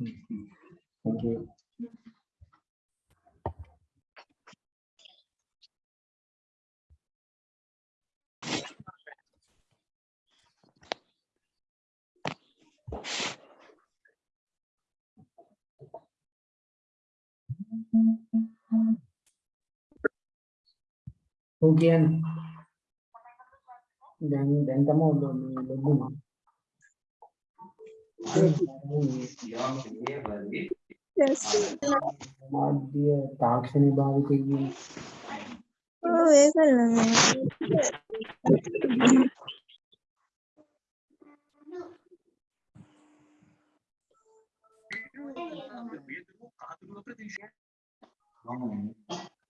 Mm-hmm. Thank you. Mungkin. Dan dan kamu belum belum මාධ්‍ය තාක්ෂණ භාවිතයේ ඔව් ඒකල්ල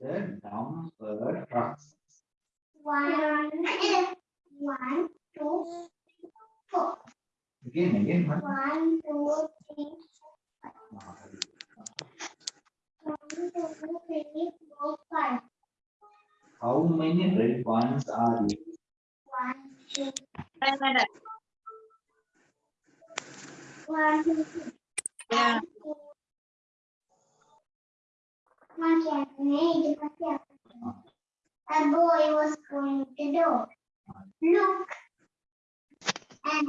The dumper trucks. One, one, two, four. Again, again, one. One, two, three, one, two, three, four, five. How many red ones are there? One, two, one, two, three. Yeah. One second. A boy was going to door. Look. And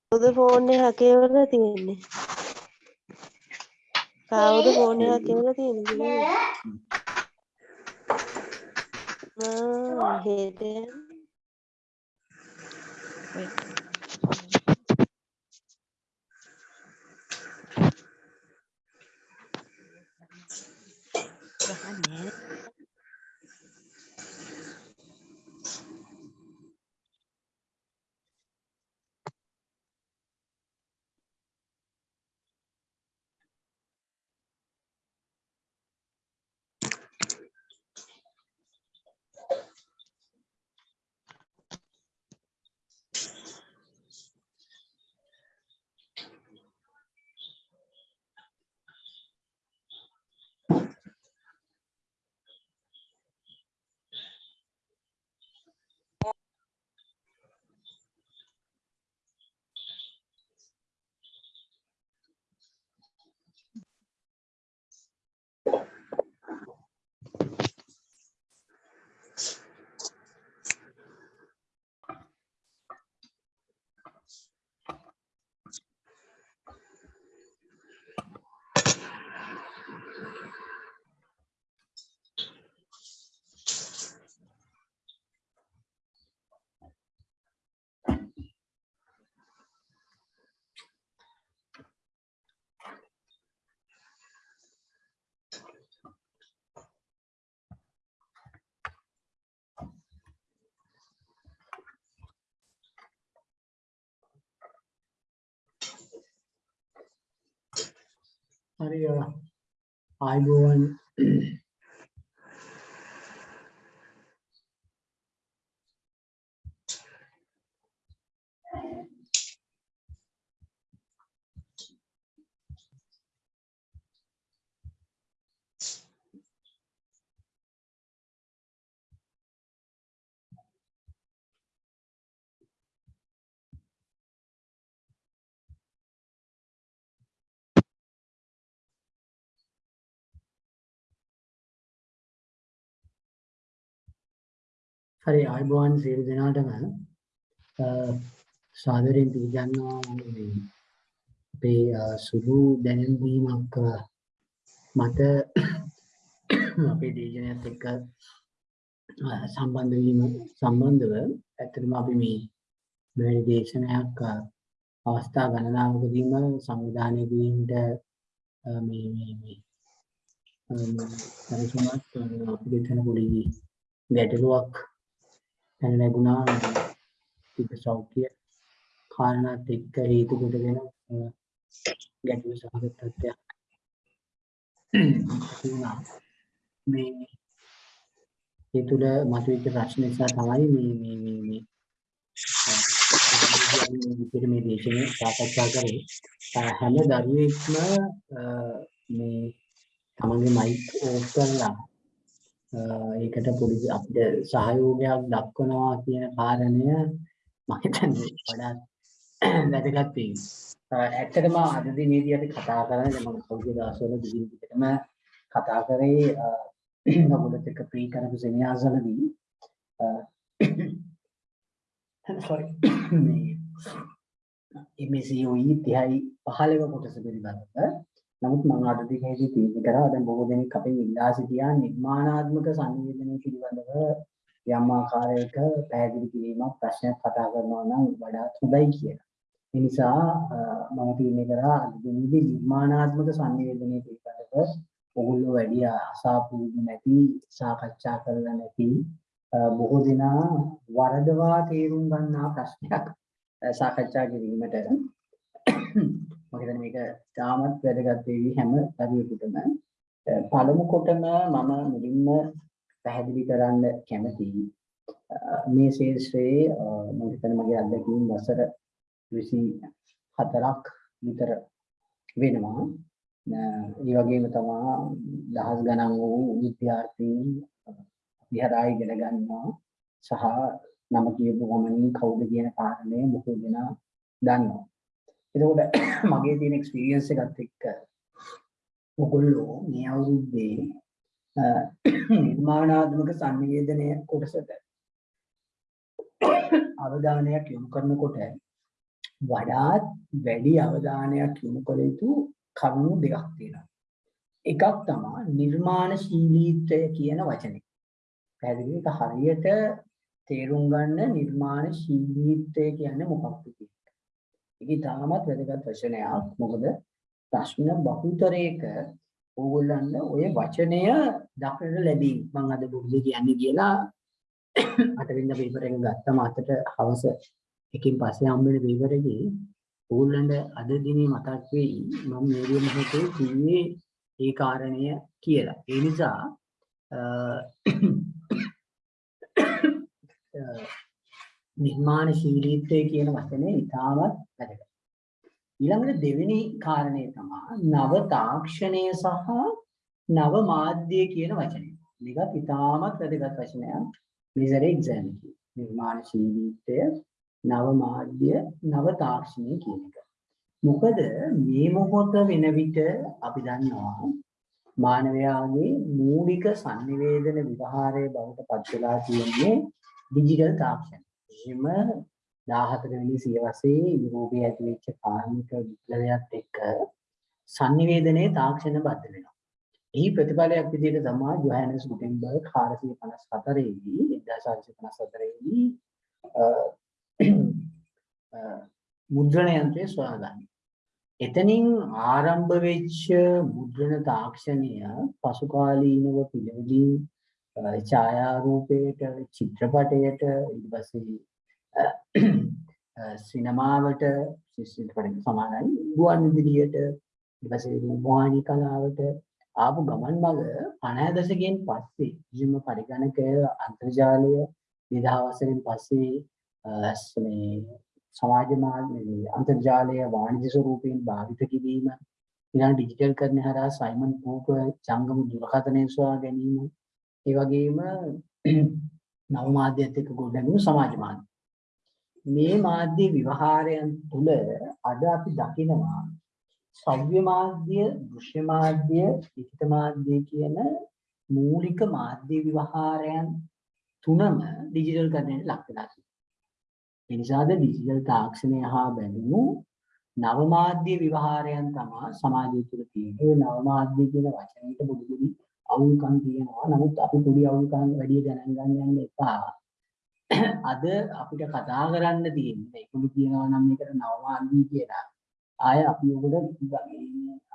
then look at the rain. And third, හරි third, third. And කවුද phone එක කියවලා තියෙන්නේ? කවුද phone එක කියවලා තියෙන්නේ? the හරි ආයිබෝවන් හරි ආයිබෝවන් සියලු දෙනාටම අ, සාදරයෙන් පිළිගන්නවා මේ අපේ අ, සුළු දැනුම්දීමක් අ, මත අපේ දේශනයත් එක්ක අ, සම්බන්ධ වීම සම්බන්ධව ඇත්තටම අපි මේ මෙවැනි දේශනයක් අ, අවස්ථා ගණනාවකදීම සංවිධානය කිරීමට අ, මේ මේ මේ අ, මේ පරිසමත් අපි දෙතන පොඩි ගැටලුවක් පැන නැගුණා තිබ සෞඛ්‍ය කාරණාත් එක්ක හේතු කොටගෙන අ, ගැටලු සහගත තත්ත්වයක් වුණා. මේ ඒ තුළ මතුවෙච්ච ප්‍රශ්න නිසා තමයි මේ මේ මේ මේ අ, මේ විදිහට මේ දේශනේ සාකච්ඡා කරේ. අ, හැම දරුවෙක්ම අ, මේ තමන්ගේ මයික් ඕෆ් කරලා අ, ඒකට පොඩි අපිට සහයෝගයක් දක්වනවා කියන කාරණය මම හිතන්නේ වඩාත් වැදගත් වෙයි. අ, ඇත්තටම අද දිනේදී අපි කතා කරන්නේ දැන් මම පොඩි දවස්වල දිගින් දිගටම කතා කරේ අ, ඔයගොල්ලොත් එක්ක ප්‍රී කරපු සෙමිනාර්ස් වලදී අ, sorry මේ MSCOE 30යි 15 කොටස පිළිබඳව නමුත් මම අද දිනේදී තීරණය කරා දැන් බොහෝ දෙනෙක් අපෙන් ඉල්ලා සිටියා නිර්මාණාත්මක සංවේදනය පිළිබඳව යම් ආකාරයක පැහැදිලි කිරීමක් ප්‍රශ්නයක් කතා කරනවා නම් වඩාත් හොඳයි කියලා. ඒ නිසා අ, මම තීරණය කරා අද දිනේදී නිර්මාණාත්මක සංවේදනය පිළිබඳව ඔගොල්ලෝ වැඩි අසාපුරුදු නැති සාකච්ඡා කරලා නැති අ, බොහෝ දෙනා වරදවා තේරුම් ගන්නා ප්‍රශ්නයක් අ, සාකච්ඡා කිරීමට මම හිතන්නේ මේක තාමත් වැදගත් වෙවි හැම දරුවෙකුටම අ, පළමු කොටම මම මුලින්ම පැහැදිලි කරන්න කැමතියි. අ, මේ ශේෂ්ත්‍රයේ අ, මම හිතන්නේ මගේ අත්දැකීම් වසර 24ක් විතර වෙනවා. ඒ වගේම තමා දහස් ගණන් වූ විද්‍යාර්ථීන් විහාරය ඉගෙන ගන්නවා. සහ නම කියපු ගමනින් කවුද කියන කාරණය බොහෝ දෙනා දන්නවා. එතකොට මගේ තියෙන එක්ස්පීරියන්ස් එකත් එක්ක ඔගොල්ලෝ මේ අවුරුද්දේ අ, නිර්මාණාත්මක සංවේදනය කොටසට අවධානයක් යොමු කරනකොට වඩාත් වැඩි අවධානයක් යොමු කළ යුතු කරුණු දෙකක් තියෙනවා. එකක් තමයි නිර්මාණශීලීත්වය කියන වචනේ. පැහැදිලි ඒක හරියට තේරුම් ගන්න නිර්මාණශීලීත්වය කියන්නේ මොකක්ද කියන එක. ඒක තාමත් වැදගත් වචනයක්. මොකද ප්‍රශ්න බහුතරයක ඕගොල්ලන්ට ওই වචනය දක්නට ලැබී මම අද බුද්ධ කියන්නේ කියලා අටවෙනි පේපර් එක ගත්තම අතට හවස එකකින් පස්සේ හම්බෙන පේපර් එකේ ඕගොල්ලන්ට අද දිනේ මතක් වෙයි මම මේ මොහොතේ කිව්වේ ඒ කාරණය කියලා. ඒ නිසා අ, අ, නිර්මාණශීලීත්වය කියන වචනේ ඉතාමත් වැදගත්. ඊළඟට දෙවෙනි කාරණය තමයි නව තාක්ෂණය සහ නව මාධ්‍ය කියන වචනේ. මේකත් ඉතාමත් වැදගත් වචනයක්. මේ සැරේ එක්සෑම් එකේ. නිර්මාණශීලීත්වය නව මාධ්‍ය නව තාක්ෂණය කියන එක. මොකද මේ මොහොත වෙන විට අපි දන්නවා මානවයාගේ මූලික sannivedana විවහාරයේ බවට පත් වෙලා තියෙන්නේ ඩිජිටල් තාක්ෂණය. එහෙම 14 වෙනි සියවසේ යුරෝපයේ ඇතිවෙච්ච කාර්මික විප්ලවයත් එක්ක sannivedanaye තාක්ෂණ බද්ධ වෙනවා. එහි ප්‍රතිඵලයක් විදිහට තමයි ජොහානස් ගුටෙන්බර්ග් 454 දී 1454 දී අ, අ, මුද්‍රණ යන්ත්‍රය සොයාගන්නේ. එතනින් ආරම්භ වෙච්ච මුද්‍රණ තාක්ෂණය පසු කාලීනව පිළිවෙලින් අ, ඡායාරූපයට චිත්‍රපටයට ඊට පස්සේ අ, අ, සිනමාවට චිත්‍රපටයට සමානයි. ගුවන් විදුලියට ඊට පස්සේ රූපවාහිනී කලාවට ආපු ගමන් මඟ 50 දශකයෙන් පස්සේ කිසිම පරිගණකය අන්තර්ජාලය 2000 වසරෙන් පස්සේ අ, ස්- මේ සමාජ මාධ්‍ය මේ අන්තර්ජාලය වාණිජ්‍ය ස්වරූපයෙන් භාවිත කිරීම ඊළඟ ඩිජිටල් කරන හරහා සයිමන් කූපර් ජංගම දුරකථනය සොයා ගැනීම ඒ වගේම නව මාධ්‍යත් එක්ක ගොඩනැගුණු සමාජ මාධ්‍ය මේ මාධ්‍ය විවහාරයන් තුළ අද අපි දකිනවා සව්‍ය මාධ්‍ය දෘශ්‍ය මාධ්‍ය ලිඛිත මාධ්‍ය කියන මූලික මාධ්‍ය විවහාරයන් තුනම ඩිජිටල් කරන්නට ලක් වෙලා තියෙනවා. ඒ නිසාද ඩිජිටල් තාක්ෂණය හා බැඳුණු නව මාධ්‍ය විවහාරයන් තමයි සමාජය තුළ තියෙන්නේ. ඒ නව මාධ්‍ය කියන වචනයට පොඩි පොඩි අවුල්කම් තියෙනවා. නමුත් අපි පොඩි අවුල්කම් වැඩි ගණන් ගන්න යන්න එපා. අද අපිට කතා කරන්න තියෙන්නේ ඒකම කියනවා නම් මේකට නව මාධ්‍ය කියලා. ආය අපි ඔකට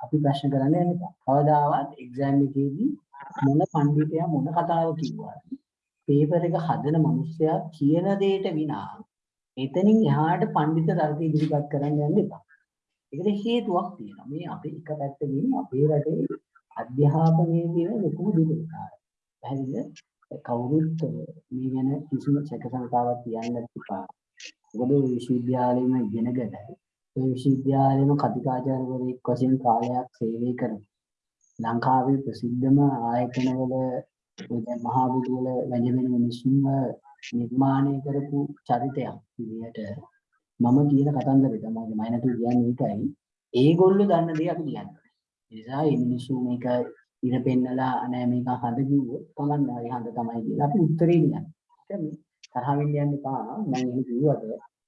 අපි ප්‍රශ්න කරන්න යන්න එපා. කවදාවත් එක්සෑම් එකේදී මොන පඬිතයා මොන කතාව කිව්වද පේපර් එක හදන මිනිස්සයා කියන දෙයට විනා එතනින් එහාට පඬිත තර්ක ඉදිරිපත් කරන්න යන්න එපා. ඒකට හේතුවක් තියෙනවා. මේ අපේ එක පැත්තකින් අපේ රටේ අද අධ්‍යාපනයේ තියෙන ලොකුම දුර්වලතාවය. පැහැදිලිද? කවුරුත් මේ ගැන කිසිම සැකසංකාවක් තියන්න එපා. මොකද ඔය විශ්වවිද්‍යාලෙම ඉගෙනගෙන ඔය විශ්වවිද්‍යාලෙම කතිකාචාර්යවරයෙක් වශයෙන් කාලයක් සේවය කරන ලංකාවේ ප්‍රසිද්ධම ආයතනවල ඔය දැන් මහා බුදුවල වැජඹෙන මිනිස්සුන්ව නිර්මාණය කරපු චරිතයක් විදිහට මම කියන කතන්දරේ තමයි මම නතු කියන්නේ ඒකයි ඒගොල්ලෝ දන්න දේ අපි කියන්නේ. ඒ නිසා මේ මිනිස්සු මේක ඉර පෙන්නලා නෑ මේක හඳ කිව්වොත් කමන්න හරි හඳ තමයි කියලා අපි උත්තරේ කියන්නේ. ඒක මේ තරහ වෙන්න යන්න එපා. මම එහෙම කිව්වට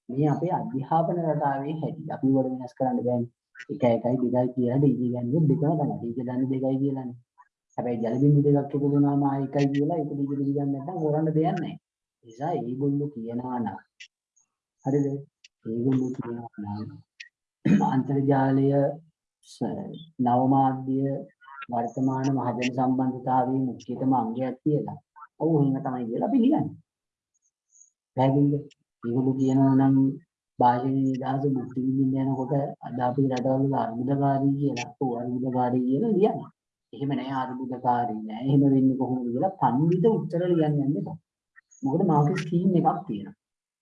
මේ අපේ අධ්‍යාපන රටාවේ හැටි. අපි වල වෙනස් කරන්න බෑනේ. එක එකයි දෙකයි කියලා ඩීජේ ගන්නේ දෙකම තමයි. ඩීජේ දන්නේ දෙකයි කියලානේ. හැබැයි ජල බින්දු දෙකක් එකතු වුණාම ආ එකයි කියලා ඒක ඩීජේ ඩීජේ ගන්න නැත්නම් කරන්න දෙයක් නැහැ. ඒ නිසා ඒගොල්ලෝ කියනවා නම් හරිද? ඒගොල්ලෝ කියනවා නම් අන්තර්ජාලය ස- නවමාධ්‍ය වර්තමාන මහජන සම්බන්ධතාවයේ මුඛ්‍යතම අංගයක් කියලා. ඔව් එහෙම තමයි කියලා අපි ලියන්නේ. පැහැදිලිද? ඒගොල්ලෝ කියනවා නම් භාෂණ නිදහස මුක්ති විඳින්න යනකොට අද අපි රටවල අර්බුදකාරී කියලා, ඔව් අර්බුදකාරී කියලා ලියන්නේ. එහෙම නෑ අර්බුදකාරී නෑ. එහෙම වෙන්නේ කොහොමද කියලා පඬිත උත්තර ලියන්න යන්න එපා. මොකද මාකේ ස්කීම් එකක් තියෙනවා.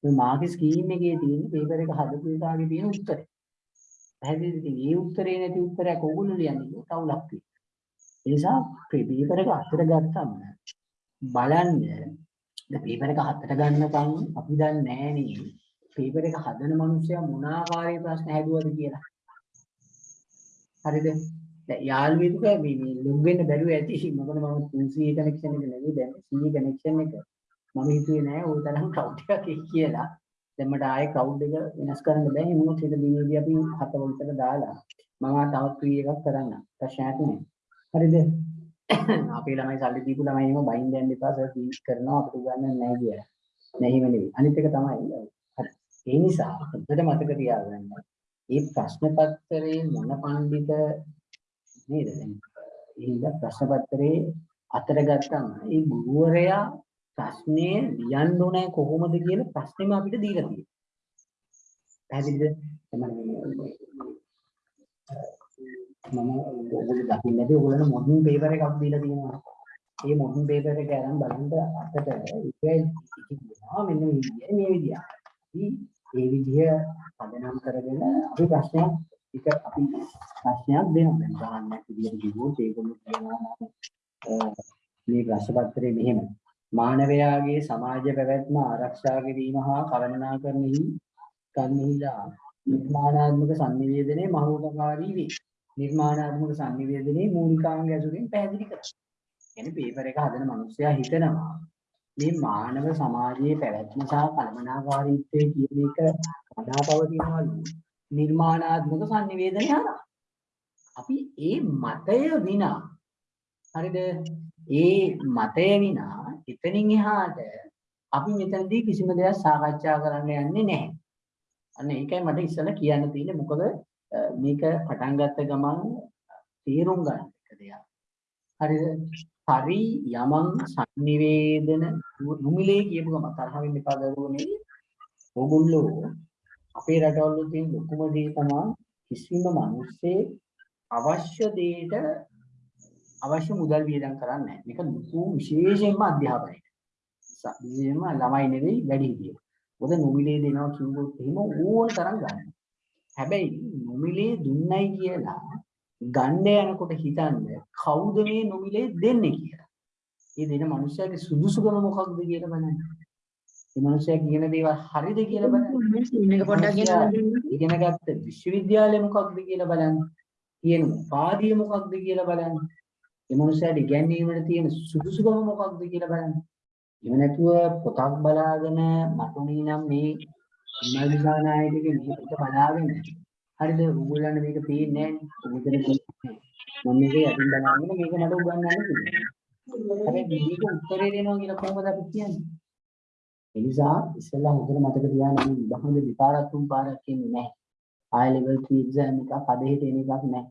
මේ මාකේ ස්කීම් එකේ තියෙන පේපර් එක හදපු එකාගේ තියෙන උත්තරේ. පැහැදිලිද? ඉතින් ඒ උත්තරේ නැති උත්තරයක් ඕගොල්ලෝ ලියන්නේ ඒක කවුලක් තියෙනවා. ඒ නිසා පේපර් එක අතට ගත්තම බලන්න දැන් පේපර් එක හතට ගන්නකම් අපි දන්නේ නෑනේ පේපර් එක හදන මිනිස්සයා මොන ආකාරයේ ප්‍රශ්න හැදුවද කියලා. හරිද? දැන් යාළුවෙකුට මේ මේ ලොග් වෙන්න බැරුව ඇති මොකද මම 200 කනෙක්ෂන් එක නෙවෙයි දැන් 100 කනෙක්ෂන් එක මම හිතුවේ නෑ ওই තරම් ක්ලවුඩ් එකක් එයි කියලා. දැන් මට ආයේ ක්ලවුඩ් එක වෙනස් කරන්න බෑ. එහෙනම් හෙට දිනේදී අපි හත වලට දාලා මම තවත් ක්‍රී එකක් කරන්න. ප්‍රශ්නයක් නෑ. හරිද? අපේ ළමයි සල්ලි දීපු ළමයි එහෙම බයින් දෙන්න එපා සර් ෆීස් කරනවා අපිට ගන්න නැහැ කියලා. නෑ එහෙම නෙවෙයි. අනිත් එක තමයි. හරි. ඒ නිසා හොඳට මතක තියාගන්න. මේ ප්‍රශ්න පත්‍රයේ මොන පඬිත නේද දැන් ඒ ප්‍රශ්න පත්‍රයේ අතර ගත්තම ඒ ගුරුවරයා ප්‍රශ්නේ ලියන්න ඕනේ කොහොමද කියලා ප්‍රශ්නේම අපිට දීලා තියෙනවා. පැහැදිලිද? තමයි මම ඔයගොල්ලෝ දකින්න නැති ඔයගොල්ලෝ මොඩර්න් පේපර් එකක් දීලා තියෙනවා. ඒ මොඩර්න් පේපර් එක අරන් බලන්න අතට ඒකයි කියනවා මෙන්න මේ විදිය මේ විදිය. අපි ඒ විදිය පදනම් කරගෙන අපි ප්‍රශ්නයක් එක අපි ප්‍රශ්නයක් දෙනවා. දැන් ගහන්න විදියට කිව්වොත් ඒගොල්ලෝ කියනවා නම් මේ ප්‍රශ්න පත්‍රයේ මෙහෙම මානවයාගේ සමාජ පැවැත්ම ආරක්ෂා කිරීම හා කළමනාකරණෙහි කන්හිලා නිර්මාණාත්මක sannivedanaya මහෝපකාරී වේ. නිර්මාණාත්මක සංනිවේදනයේ මූලිකාංග ඇසුරින් පැහැදිලි කරනවා. එනි පේපර් එක හදන මිනිස්සයා හිතනවා මේ මානව සමාජයේ පැවැත්ම සහ කළමනාකාරීත්වය කියන එක වඩා පවතිනවලු නිර්මාණාත්මක සංනිවේදනය හරහා. අපි ඒ මතය විනා හරිද ඒ මතය විනා එතනින් එහාට අපි මෙතනදී කිසිම දෙයක් සාකච්ඡා කරන්න යන්නේ නැහැ. අන්න ඒකයි මට ඉස්සෙල්ලා කියන්න තියෙන්නේ මොකද මේක පටන් ගත්ත ගමන් තේරුම් ගන්න එක දෙයක්. හරිද? හරි යමං sannivedana නුමිලේ කියපු ගමන් තරහ වෙන්න එපා දරුවනේ. ඕගොල්ලෝ අපේ රටවල තියෙන ලොකුම දේ තමයි කිසිම මිනිස්සේ අවශ්‍ය දෙයට අවශ්‍ය මුදල් වියදම් කරන්නේ නැහැ. මේක ලොකු විශේෂයෙන්ම අධ්‍යාපනයේ. විශේෂයෙන්ම ළමයි නෙවෙයි වැඩිහිටියෝ. මොකද නොමිලේ දෙනවා කිව්වොත් එහෙම ඕන තරම් ගන්න. හැබැයි නොමිලේ දුන්නයි කියලා ගන්න යනකොට හිතන්න කවුද මේ නොමිලේ දෙන්නේ කියලා. ඒ දෙන මනුස්සයාගේ සුදුසුකම මොකක්ද කියලා බලන්න. මේ මනුස්සයා කියන දේවල් හරිද කියලා බලන්න. මේක පොඩ්ඩක් ගෙනල්ලා දෙන්න. ඉගෙන ගත්ත විශ්වවිද්‍යාලය මොකක්ද කියලා බලන්න. කියන උපාධිය මොකක්ද කියලා බලන්න. මේ මනුස්සයාට ඉගැන්වීමට තියෙන සුදුසුකම මොකක්ද කියලා බලන්න. එහෙම නැතුව පොතක් බලාගෙන මතුණී නම් මේ විමර්ශනා නායකගේ මේ පොත බලාගෙන හරිද ඕගොල්ලන්ට මේක පේන්නේ නැහැ නේ. මම මේක යටින් බලාගෙන මේක මට උගන්වන්න කිව්වා. හැබැයි මේක උත්තරේ දෙනවා කියලා කොහොමද අපි කියන්නේ? ඒ නිසා ඉස්සෙල්ලා හොඳට මතක තියාගන්න මේ විභාගෙ දෙපාරක් තුන් පාරක් කියන්නේ නැහැ. high level 3 exam එකක් අදහෙට එන එකක් නැහැ.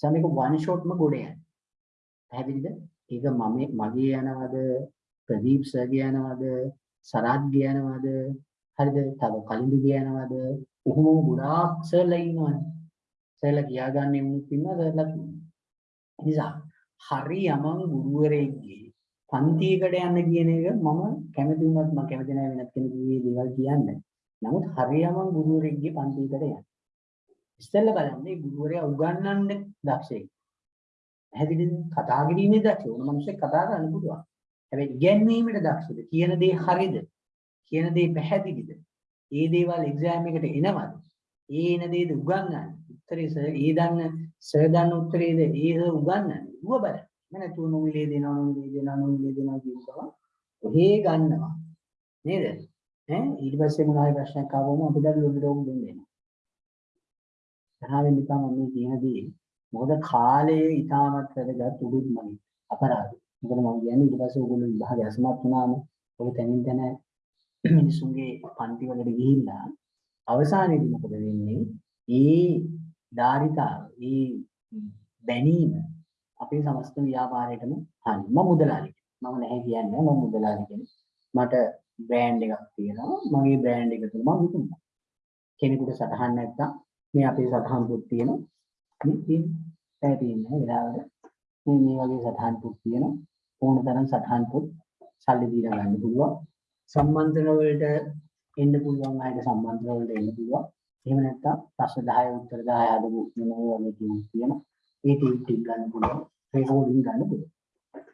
සමේක one shotම ගොඩ යන්නේ. පැහැදිලිද? ඒක මම මගේ යනවද ප්‍රදීප් සර්ගේ යනවද සරාත්ගේ යනවද හරිද තව කලින්දුගේ යනවද උහුම ගොඩාක් සර්ලා ඉන්නවනේ සර්ලා කියාගන්නේ මුත් ඉන්නවා සර්ලා නිසා හරි යමන් ගුරුවරයෙක්ගේ පන්තියකට යන්න කියන එක මම කැමති වුණත් මම කැමති නැහැ වෙනත් කෙනෙකුගේ දේවල් කියන්න. නමුත් හරි යමන් ගුරුවරයෙක්ගේ පන්තියකට යන්න. ඉස්සෙල්ලා බලන්න මේ ගුරුවරයා උගන්වන්න දක්ෂයෙක්. පැහැදිලිද? කතා කිරීමේ දක්ෂ ඕන මිනිස්සෙක් කතා කරන්න පුළුවන්. හැබැයි ඉගැන්වීමේ දක්ෂද? කියන දේ හරිද? කියන දේ පැහැදිලිද? ඒ දේවල් එක්සෑම් එකට එනවද? ඒ එන දේද උගන්වන්නේ? උත්තරේ සර් ඒ දන්න සර් දන්න උත්තරේද ඒ සර් උගන්වන්නේ? ඌව බලන්න. මම නැතුව නොමිලේ දෙනවා නොමිලේ දෙනවා නොමිලේ දෙනවා කියනවා. ඔහේ ගන්නවා. නේද? ඈ ඊට පස්සේ මොනවා හරි ප්‍රශ්නයක් ආවම අපිට ලොබි රෝග දෙන්නේ නැහැ. තරහින් නිකන් මම කියන දේ මොකද කාලයේ ඊටමත් වැදගත් උඩුත් මගේ අපරාධ. මොකද මම කියන්නේ ඊට පස්සේ ඕගොල්ලෝ විභාගය අසමත් වුණාම ඔය තැනින් තැන මිනිසුන්ගේ පන්ති වලට ගිහිල්ලා අවසානයේදී මොකද වෙන්නේ? ඒ ධාරිතාව, ඒ බැනීම අපේ සමස්ත ව්‍යාපාරයටම හානි. මම මුදලාලි. මම නැහැ කියන්නේ මම මුදලාලි කියන්නේ. මට බ්‍රෑන්ඩ් එකක් තියෙනවා. මගේ බ්‍රෑන්ඩ් එක තුල මම විකුණනවා. කෙනෙකුට සටහන් නැත්තම් මේ අපේ සටහන් පොත් තියෙනවා. මේ තියෙන පැය තියෙන වෙලාවට මේ මේ වගේ සටහන් පොත් තියෙනවා. ඕන තරම් සටහන් පොත් සල්ලි දීලා ගන්න පුළුවන්. සම්මන්ත්‍රණ වලට එන්න පුළුවන් අයට සම්මන්ත්‍රණ වලට එන්න පුළුවන්. එහෙම නැත්නම් ප්‍රශ්න 10 උත්තර 10 හදපු මේ වගේ ටියුන් තියෙනවා. ඒ ටියුන් ටික ගන්න පුළුවන්. රෙකෝඩින් ගන්න පුළුවන්.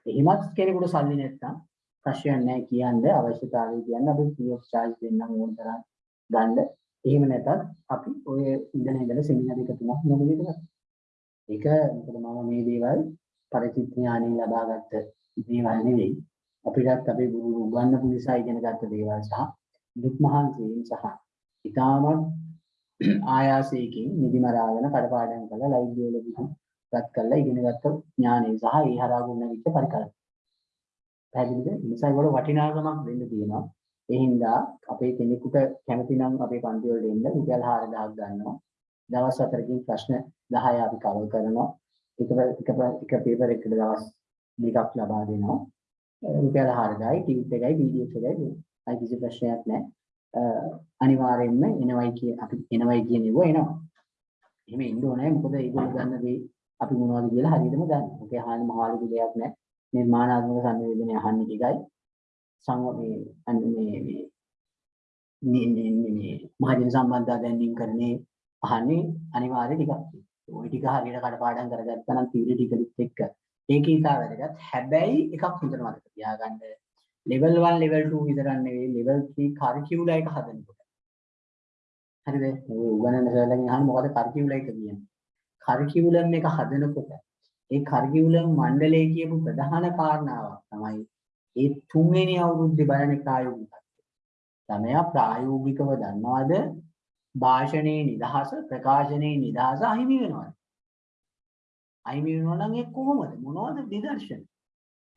එහෙමත් කෙනෙකුට සල්ලි නැත්නම් ප්‍රශ්නයක් නැහැ කියන්නේ අවශ්‍යතාවය කියන්නේ අපි free of charge දෙන්නම් ඕන තරම් ගන්න. එහෙම නැතත් අපි ඔය ඉඳන ඉඳලා සෙමිනාර් එක තුනක් නොමිලේ කරා. ඒක මොකද මම මේ දේවල් පරිචිත් ඥානෙ ලබාගත්ත දේවල් නෙවෙයි. අපිටත් අපේ ගුරු උගන්වපු නිසා ඉගෙන ගත්ත දේවල් සහ දුක් මහන්සියෙන් සහ ඊටමත් ආයාසයෙන් නිදිමරාගෙන කඩපාඩම් කරලා ලයිව් වලදී ගත් කරලා ඉගෙන ගත්ත ඥානෙ සහ ඒ හරහා ගුණවිච්ච පරිකල්පන. පැහැදිලිද? ඒ නිසා ඒවල වටිනාකමක් දෙන්න තියෙනවා. ඒ හින්දා අපේ කෙනෙකුට කැමති නම් අපේ පන්ති වලට එන්න රුපියල් 4000ක් ගන්නවා. දවස් 4කින් ප්‍රශ්න 10 අපි කවර් කරනවා. එක එක එක පේපර් එකකට දවස් දෙකක් ලබා දෙනවා. රුපියල් 4000යි ටියුට් එකයි පීඩීඑෆ් එකයි දෙනවා. අයි කිසි ප්‍රශ්නයක් නැහැ. අනිවාර්යෙන්ම එනවයි කිය අපි එනවයි කියන ඒවා එනවා. එහෙම ඉන්න ඕනේ මොකද ඒගොල්ලෝ ගන්න දේ අපි මොනවද කියලා හරියටම දන්න. ඔකේ අහන්න මහලු දෙයක් නැහැ. නිර්මාණාත්මක සංවේදනය අහන්නේ ටිකයි. සංව මේ මේ මේ මේ මේ මහජන සම්බන්ධතා දැනීම් කරන්නේ අහන්නේ අනිවාර්ය ටිකක්. ওই ටික හරියට කඩපාඩම් කරගත්තා නම් තීර ටිකලිත් එක්ක ඒකේ ඉතා වැදගත්. හැබැයි එකක් හොඳට මතක තියාගන්න. level 1 level 2 විතරක් නෙවෙයි level 3 curriculum එක හදනකොට. හරිද? ඔය උගන්නන සර්ලගෙන් අහන්නේ මොකද curriculum එක කියන්නේ? curriculum එක හදනකොට ඒ curriculum මණ්ඩලයේ කියපු ප්‍රධාන කාරණාවක් තමයි ඒ තුන්වෙනි අවුරුද්දේ බලන ප්‍රායෝගිකත්වය. ළමයා ප්‍රායෝගිකව දන්නවද භාෂණයේ නිදහස ප්‍රකාශනයේ නිදහස අහිමි වෙනවද? අහිමි වෙනවා නම් ඒ කොහොමද? මොනවද නිදර්ශන?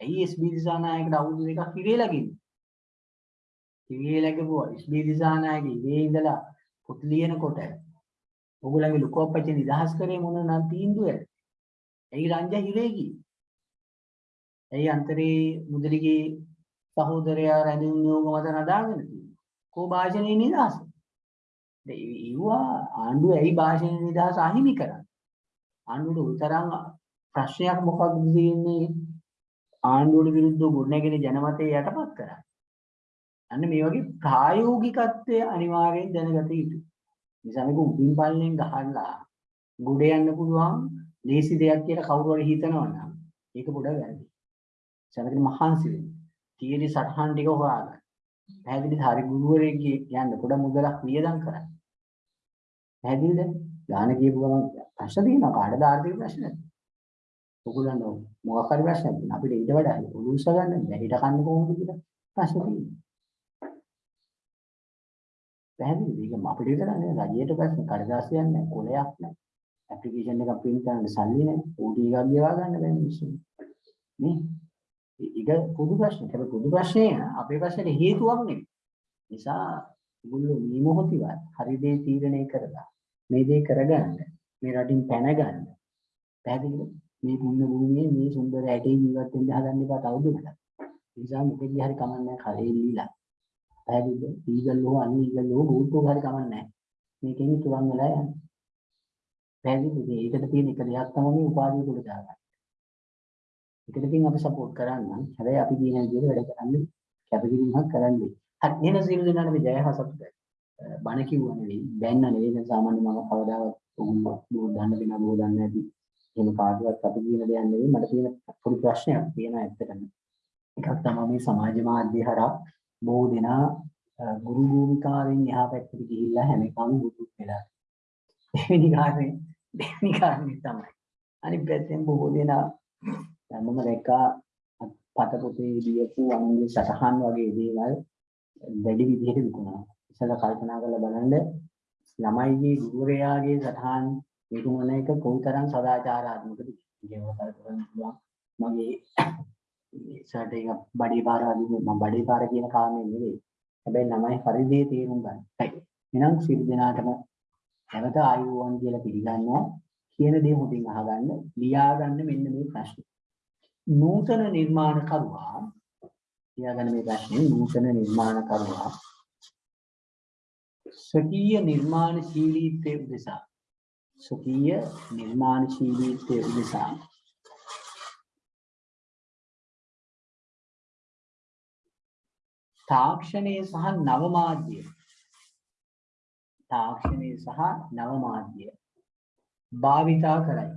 ඇයි SB දිසානායකට අවුරුදු දෙකක් ඉරේලා ගින්නේ? ඉරේලා ගිහුවා SB දිසානායක ඉරේ ඉඳලා පොත් ලියනකොට ඔගොල්ලන්ගේ ලොකු අපච්චි නිදහස් කරේ මොන නම් තීන්දුවද? ඇයි රංජා හිරේ ගියේ? ඇයි අන්තරේ මුදලිගේ සහෝදරයා රැඳුම් නියෝග මත නදාගෙන තියෙන්නේ? කෝ භාෂණයේ නිදහස? ඒවා ආණ්ඩුව ඇයි භාෂණ නිදහස අහිමි කරන්නේ? ආණ්ඩුවට උතරම් ප්‍රශ්නයක් මොකක්ද තියෙන්නේ? ආණ්ඩුවට විරුද්ධව ගොඩනැගෙන ජනමතය යටපත් කරන්නේ. අන්න මේ වගේ ප්‍රායෝගිකත්වය අනිවාර්යෙන් දැනගත යුතුයි. නිසා මේක උඩින් පල්ලෙන් ගහලා ගොඩ යන්න පුළුවන් ලේසි දෙයක් කියලා කවුරු හරි හිතනවා නම් ඒක පොඩ වැරදි. සමහර මහන්සි වෙන්න. තීරි සටහන් ටික හොයාගන්න. පැහැදිලිද? හරි ගුරුවරයෙක්ගේ යන්න පොඩ මුදලක් වියදම් කරන්න. පැහැදිලිද? ගාන කියපු ගමන් ප්‍රශ්න තියෙනවා කාටද ආර්ථික ප්‍රශ්න? ඔයගොල්ලන්ට මොකක් හරි ප්‍රශ්නයක් තියෙනවා. අපිට ඊට වඩා උළුස්ස ගන්න බැහැ. හිට කන්නේ කොහොමද කියලා ප්‍රශ්න තියෙනවා. පැහැදිලිද? ඒක අපිට විතර නෙවෙයි රජයට ප්‍රශ්න කඩදාසියක් නැහැ, කොලයක් නැහැ. ඇප්ලිකේෂන් එකක් print කරන්න සල්ලි නැහැ. OT එකක් ගෙවා ගන්න බැහැ මිනිස්සු. නේ? ඒක පොදු ප්‍රශ්නයක්. හැබැයි පොදු ප්‍රශ්නේ අපේ ප්‍රශ්නෙට හේතුවක් නෙවෙයි. නිසා ඒගොල්ලෝ මේ මොහොතේවත් හරි දේ තීරණය කරලා මේ දේ කරගන්න මේ රටින් පැන ගන්න පැහැදිලිද මේ පුණ්‍ය භූමියේ මේ සුන්දර ඇටේ ජීවත් වෙන්න හදන්න එපා තවදුරටත් ඒ නිසා මොකෙදි හරි කමන්නේ කරේ ලීලා පැහැදිලිද ඊගල්ලෝ අනීගල්ලෝ බූට්ටෝ හරි කමන්නේ මේකෙන් තුරන් වෙලා යන්නේ පැහැදිලිද ඒකට තියෙන එක දෙයක් තමයි උපාධිය උඩ දාගන්න ඒකකින් අපි සපෝට් කරන්න. හැබැයි අපි කියන විදිහට වැඩ කරන්නේ කැපකිරීමක් කරන්නේ. හරි එහෙනම් සියලු දෙනාට මේ ජය හා සතුටයි. අ, බණ කිව්වා නෙවෙයි, බැන්න නෙවෙයි. දැන් සාමාන්‍ය මම කවදාවත් උගුල බෝ දන්න කෙනා බෝ දන්නේ නැති. එහෙම කාටවත් අපි කියන දෙයක් නෙවෙයි. මට තියෙන පොඩි ප්‍රශ්නයක් තියෙනවා ඇත්තටම. එකක් තමයි මේ සමාජ මාධ්‍ය හරහා බොහෝ දෙනා අ, ගුරු භූමිකාවෙන් එහා පැත්තට ගිහිල්ලා හැම එකම බුදු වෙලා. දෙවෙනි කාරණේ දෙවෙනි කාරණේ තමයි. අනිත් පැත්තෙන් බොහෝ දෙනා දැන් මම දැක්කා පත පොතේ ලියපු අනුන්ගේ සටහන් වගේ දේවල් වැඩි විදිහට විකුණනවා. ඉස්සෙල්ලා කල්පනා කරලා බලන්න ළමයිගේ ගුරුවරයාගේ සටහන් විකුණන එක කොයිතරම් සදාචාරාත්මකද කියලා කල්පනා පුළුවන්. මගේ සට එක බඩේ පාර වගේ මම බඩේ පාර කියන කාරණේ නෙවෙයි. හැබැයි ළමයි හරි දේ තේරුම් ගන්න. හරි. එහෙනම් සියලු දෙනාටම නැවත ආයුබෝවන් කියලා පිළිගන්නවා. කියන දේ හොඳින් අහගන්න, ලියාගන්න මෙන්න මේ ප්‍රශ්නේ. නූතන නිර්මාණකරුවා ලියාගන්න මේ ප්‍රශ්නේ නූතන නිර්මාණකරුවා ස්වකීය නිර්මාණශීලීත්වයේ උදෙසා ස්වකීය නිර්මාණශීලීත්වයේ උදෙසා තාක්ෂණය සහ නව මාධ්‍ය තාක්ෂණය සහ නව මාධ්‍ය භාවිතා කරයි.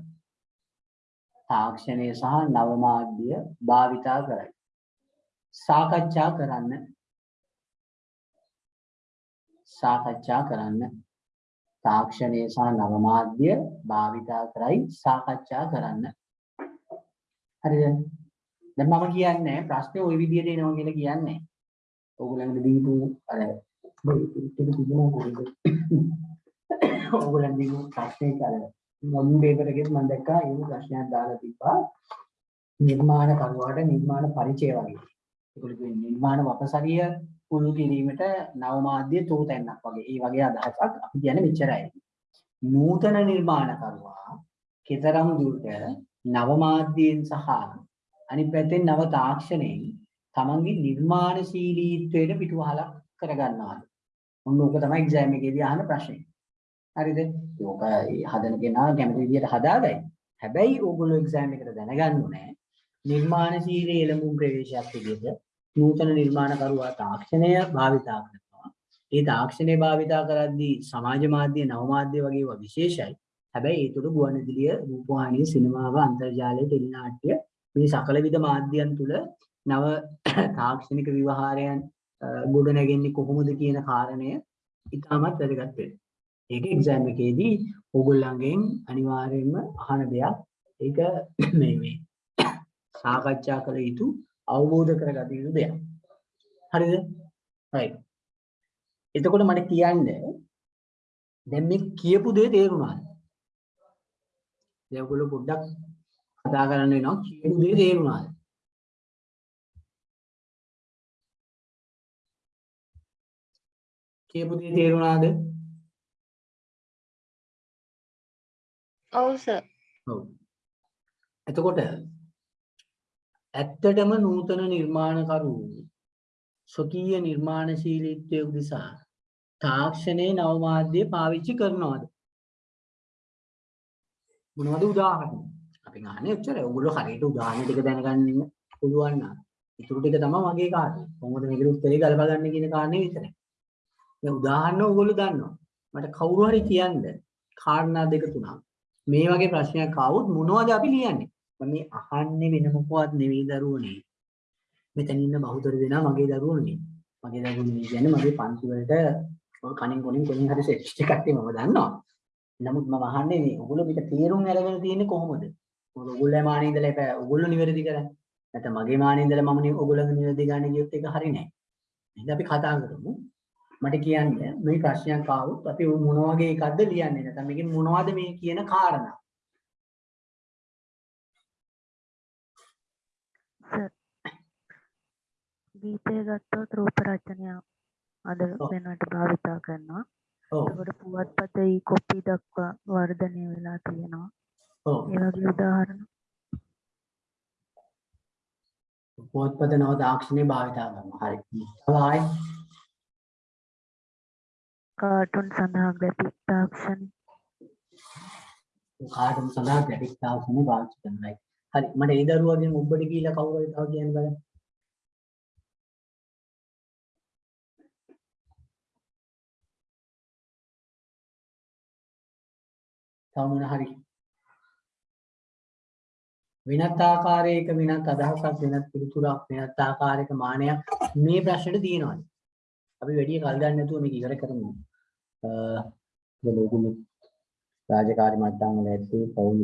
තාක්ෂණය සහ නව මාධ්‍ය භාවිතා කරයි. සාකච්ඡා කරන්න සාකච්ඡා කරන්න. තාක්ෂණය සහ නව මාධ්‍ය භාවිතා කරයි සාකච්ඡා කරන්න. හරිද? දැන් මම කියන්නේ ප්‍රශ්නේ ওই විදිහට එනවා කියලා කියන්නේ. ඕගොල්ලන්ට දීපු අර ටික තිබුණා කොහෙද ඕගොල්ලන් දීපු ප්‍රශ්නේ අර මොන් පේපර් එකේ මම දැක්කා. ඒ ප්‍රශ්නයක් දාලා තිබ්බා. නිර්මාණ කරුවාට නිර්මාණ පරිචය වගේ. ඒගොල්ලෝ කියන්නේ නිර්මාණ වපසරිය පුරු කිරීමට නව මාධ්‍ය තෝතැන්නක් වගේ. ඒ වගේ අදහසක් අපි කියන්නේ මෙච්චරයි. නූතන නිර්මාණ කරුවා කතරම් දුරට නව මාධ්‍යයෙන් සහ අනිත් පැත්තෙන් නව තාක්ෂණයෙන් තමන්ගේ නිර්මාණශීලීත්වයට පිටුවහලක් කරගන්නවාද? ඔන්න ඕක තමයි එක්සෑම් එකේදී අහන ප්‍රශ්නේ. හරිද? ඕක ඒ හදන කෙනා කැමති විදිහට හදාගයි. හැබැයි ඕගොල්ලෝ එක්සෑම් එකට දැනගන්න ඕනේ නිර්මාණශීලී එළඹුම් ප්‍රවේශයක් විදිහට නූතන නිර්මාණකරුවා තාක්ෂණය භාවිතා කරනවා. ඒ තාක්ෂණය භාවිතා කරද්දී සමාජ මාධ්‍ය නව මාධ්‍ය වගේ ඒවා විශේෂයි. හැබැයි ඒ තුළ ගුවන්විදුලිය, රූපවාහිනිය, සිනමාව, අන්තර්ජාලය, ටෙලිනාට්‍ය මේ සකල විද මාධ්‍යයන් තුළ නව තාක්ෂණික විවහාරයන් ගොඩ නැගෙන්නේ කොහොමද කියන කාරණය ඉතාමත් වැදගත් වෙනවා. ඒක එක්සෑම් එකේදී ඕගොල්ලන්ගෙන් අනිවාර්යයෙන්ම අහන දෙයක්. ඒක මේ මේ සාකච්ඡා කළ යුතු අවබෝධ කරගත යුතු දෙයක්. හරිද? right. එතකොට මට කියන්න දැන් මේ කියපු දේ තේරුණාද? දැන් ඔයගොල්ලෝ පොඩ්ඩක් කතා කරන්න වෙනවා කියපු දේ තේරුණාද? කියපු දේ තේරුණාද? ඔව් සර් ඔව්. එතකොට ඇත්තටම නූතන නිර්මාණකරු ස්වකීය නිර්මාණශීලීත්වය උදෙසා තාක්ෂණයේ නව මාධ්‍ය පාවිච්චි කරනවද? මොනවද උදාහරණ? අපි ගන්න එච්චර ඔයගොල්ලෝ හරියට උදාහරණ ටික දැනගන්න පුළුවන් නම් ඊටු ටික තමයි මගේ කාර්යය. කොහොමද මේකට උත්තරේ ගලප ගන්න කියන කාරණේ විතරයි. දැන් උදාහරණ ඔයගොල්ලෝ දන්නවා. මට කවුරු හරි කියන්න කාරණා දෙක තුනක්. මේ වගේ ප්‍රශ්නයක් ආවොත් මොනවද අපි ලියන්නේ? මම මේ අහන්නේ වෙන මොකවත් නෙවෙයි දරුවනේ. මෙතන ඉන්න බහුතර දෙනා මගේ දරුවෝනේ. මගේ දරුවෝ කියන්නේ මගේ පන්ති වලට ඔය කණින් කොණින් කොණින් හරි සෙට් එකක් තියෙනවා මම දන්නවා. නමුත් මම අහන්නේ මේ ඔයගොල්ලෝ මේක තේරුම් අරගෙන තියෙන්නේ කොහොමද? මොකද ඔයගොල්ලෝ මානේ ඉඳලා එපා ඔයගොල්ලෝ නිවැරදි කරන්නේ. නැත්නම් මගේ මානේ ඉඳලා මම නේ ඔයගොල්ලෝ නිවැරදි ගන්න ගියොත් ඒක හරි නෑ. එහෙනම් අපි කතා කරමු. මට කියන්න මේ ප්‍රශ්නයක් ආවොත් අපි මොන වගේ එකක්ද ලියන්නේ නැත්නම් මේකෙන් මොනවද මේ කියන කාරණා? ගීතය ගත්තොත් රූප රචනය අද ඔව්. වෙනට භාවිතා කරනවා. ඔව්. එතකොට පුවත්පත ඊ කොපි දක්වා වර්ධනය වෙලා තියෙනවා. ඔව්. ඒ වගේ උදාහරණ පොත්පත නව තාක්ෂණය භාවිතා කරනවා. හරි. තව ආයි කාටුන් සඳහා ග්‍රැෆික් තාක්ෂණ කාටම සඳහා ග්‍රැෆික් තාක්ෂණය පාවිච්චි කරනවා. හරි මට ඒ දරුවාගෙන් ඔබට කියලා කවුරු හරි තව කියන්න බලන්න. තව මොන හරි වෙනත් ආකාරයක වෙනත් අදහසක් වෙනත් පිළිතුරක් වෙනත් ආකාරයක මානයක් මේ ප්‍රශ්නෙට තියෙනවාද? අපි වැඩි කල් ගන්න නැතුව මේක ඉවර කරමු. අ ලෝකුළු රාජකාරි මට්ටම් වල ඇත්තේ පෞල්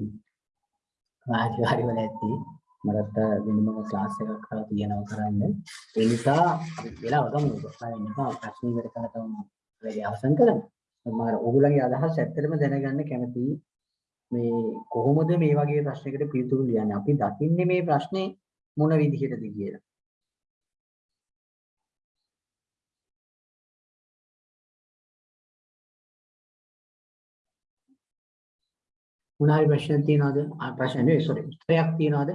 රාජකාරි වල ඇත්තේ මරත් වෙනම ක්ලාස් එකක් කරලා තියෙනවා කරන්න. ඒ නිසා අපි වෙලාව ගමු. බලන්න එපා ප්‍රශ්න ඉවර කරලා තමයි වැඩි අවසන් කරමු. මම ඔයගොල්ලන්ගේ අදහස් ඇත්තටම දැනගන්න කැමතියි. මේ කොහොමද මේ වගේ ප්‍රශ්නයකට පිළිතුරු ලියන්නේ? අපි දකින්නේ මේ ප්‍රශ්නේ මොන විදිහටද කියලා. මොන හරි ප්‍රශ්න තියෙනවද? ආ ප්‍රශ්න නෙවෙයි sorry. උත්තරයක් තියෙනවද?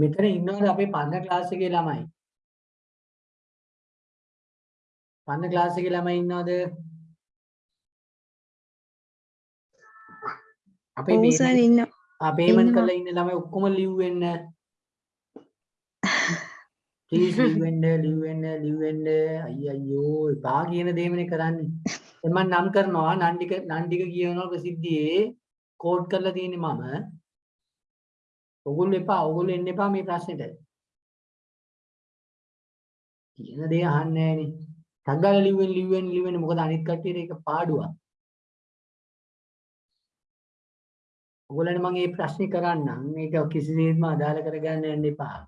මෙතන ඉන්නවද අපේ පන්න ක්ලාස් එකේ ළමයි? පන්න ක්ලාස් එකේ ළමයි ඉන්නවද? අපේ සර් ඉන්න පේමන්ට් ඉන්නවා. කරලා ඉන්න ළමයි ඔක්කොම ලිව්වෙන්න. ප්ලීස් ලිව්වෙන්න ලිව්වෙන්න ලිව්වෙන්න අයිය එපා කියන දේමනේ කරන්නේ. මම නම් කරනවා නන්දික නන්දික කියනවා ප්‍රසිද්ධියේ කෝඩ් කරලා තියෙන්නේ මම. ඔගොල්ලෝ එපා ඔගොල්ලෝ එන්න එපා මේ ප්‍රශ්නෙට. කියන දේ අහන්නේ නැහනේ. ටග්ගාල ලිව්වෙන් ලිව්වෙන් ලිව්වෙන් මොකද අනිත් කට්ටියට ඒක පාඩුවක්. ඔයගොල්ලන්ට මම මේ ප්‍රශ්නේ කරන්නම් මේක කිසිසේත්ම අදාළ කරගන්න යන්න එපා.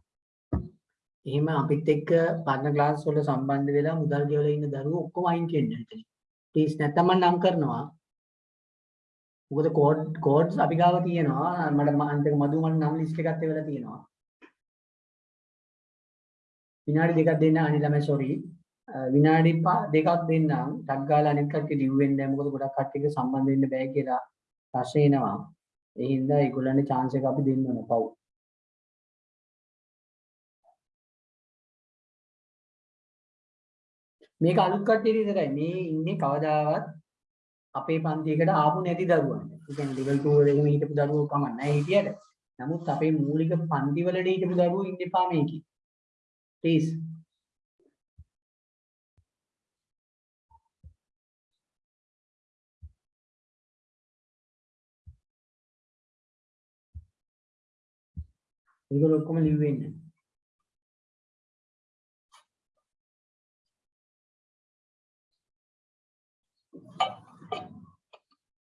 එහෙම අපිත් එක්ක පරණ ක්ලාස් වල සම්බන්ධ වෙලා මුදල් ගෙවලා ඉන්න දරුවෝ ඔක්කොම අයින් වෙන්න එතන. ප්ලීස් නැත්තම් මම නම් කරනවා. මොකද කෝඩ් කෝඩ්ස් අපි ගාව තියෙනවා. මට ම- අන්තික මදු මන් නම් ලිස්ට් එකත් එවලා තියෙනවා. විනාඩි දෙකක් දෙන්න අනිත් ළමයි සෝරි. විනාඩි පහ- දෙකක් දෙන්නම්. ටක් ගාලා අනිත් කට්ටිය ලිව් වෙන්නේ නැහැ. මොකද ගොඩක් කට්ටියක සම්බන්ධ වෙන්න බෑ කියලා ප්‍රශ්න එනවා. ඒ හින්දා ඒගොල්ලන්ට chance එක අපි දෙන්න ඕන පව්. මේක අලුත් කට්ටියට විතරයි. මේ ඉන්නේ කවදාවත් අපේ පන්තියකට ආපු නැති දරුවන්. ඒ කියන්නේ level 2 වල එහෙම හිටපු දරුවෝ කමක් නැහැ හිටියට. නමුත් අපේ මූලික පන්ති වලට හිටපු දරුවෝ ඉන්න එපා මේකේ. please. ඒගොල්ලෝ ඔක්කොම ලිව්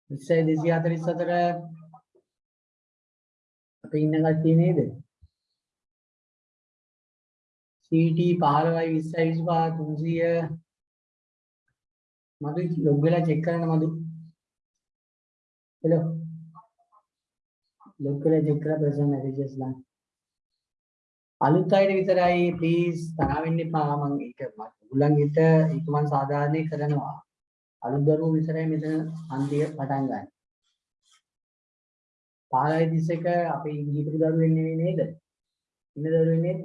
Uh, විස්සයි දෙසිය හතලිස් හතර අප ඉන්න කට්ටිය නේද? CT 15යි 20යි 25 300 මදු ලොග් වෙලා චෙක් කරන්න මදු. හෙලෝ. ලොග් වෙලා චෙක් කරලා ප්‍රසන්න මැසේජස් ලා. අලුත් අයට විතරයි ප්ලීස් තරහ වෙන්න එපා මම ඒක උගලන්ගෙට ඒක මම සාධාරණේ කරනවා. අලුත් දරුවෝ විතරයි මෙතන අන්තිය පටන් ගන්න. 15 31 අපේ හිටපු දරුවෙන් නෙවෙයි නේද? ඉන්න දරුවෙන් නේද?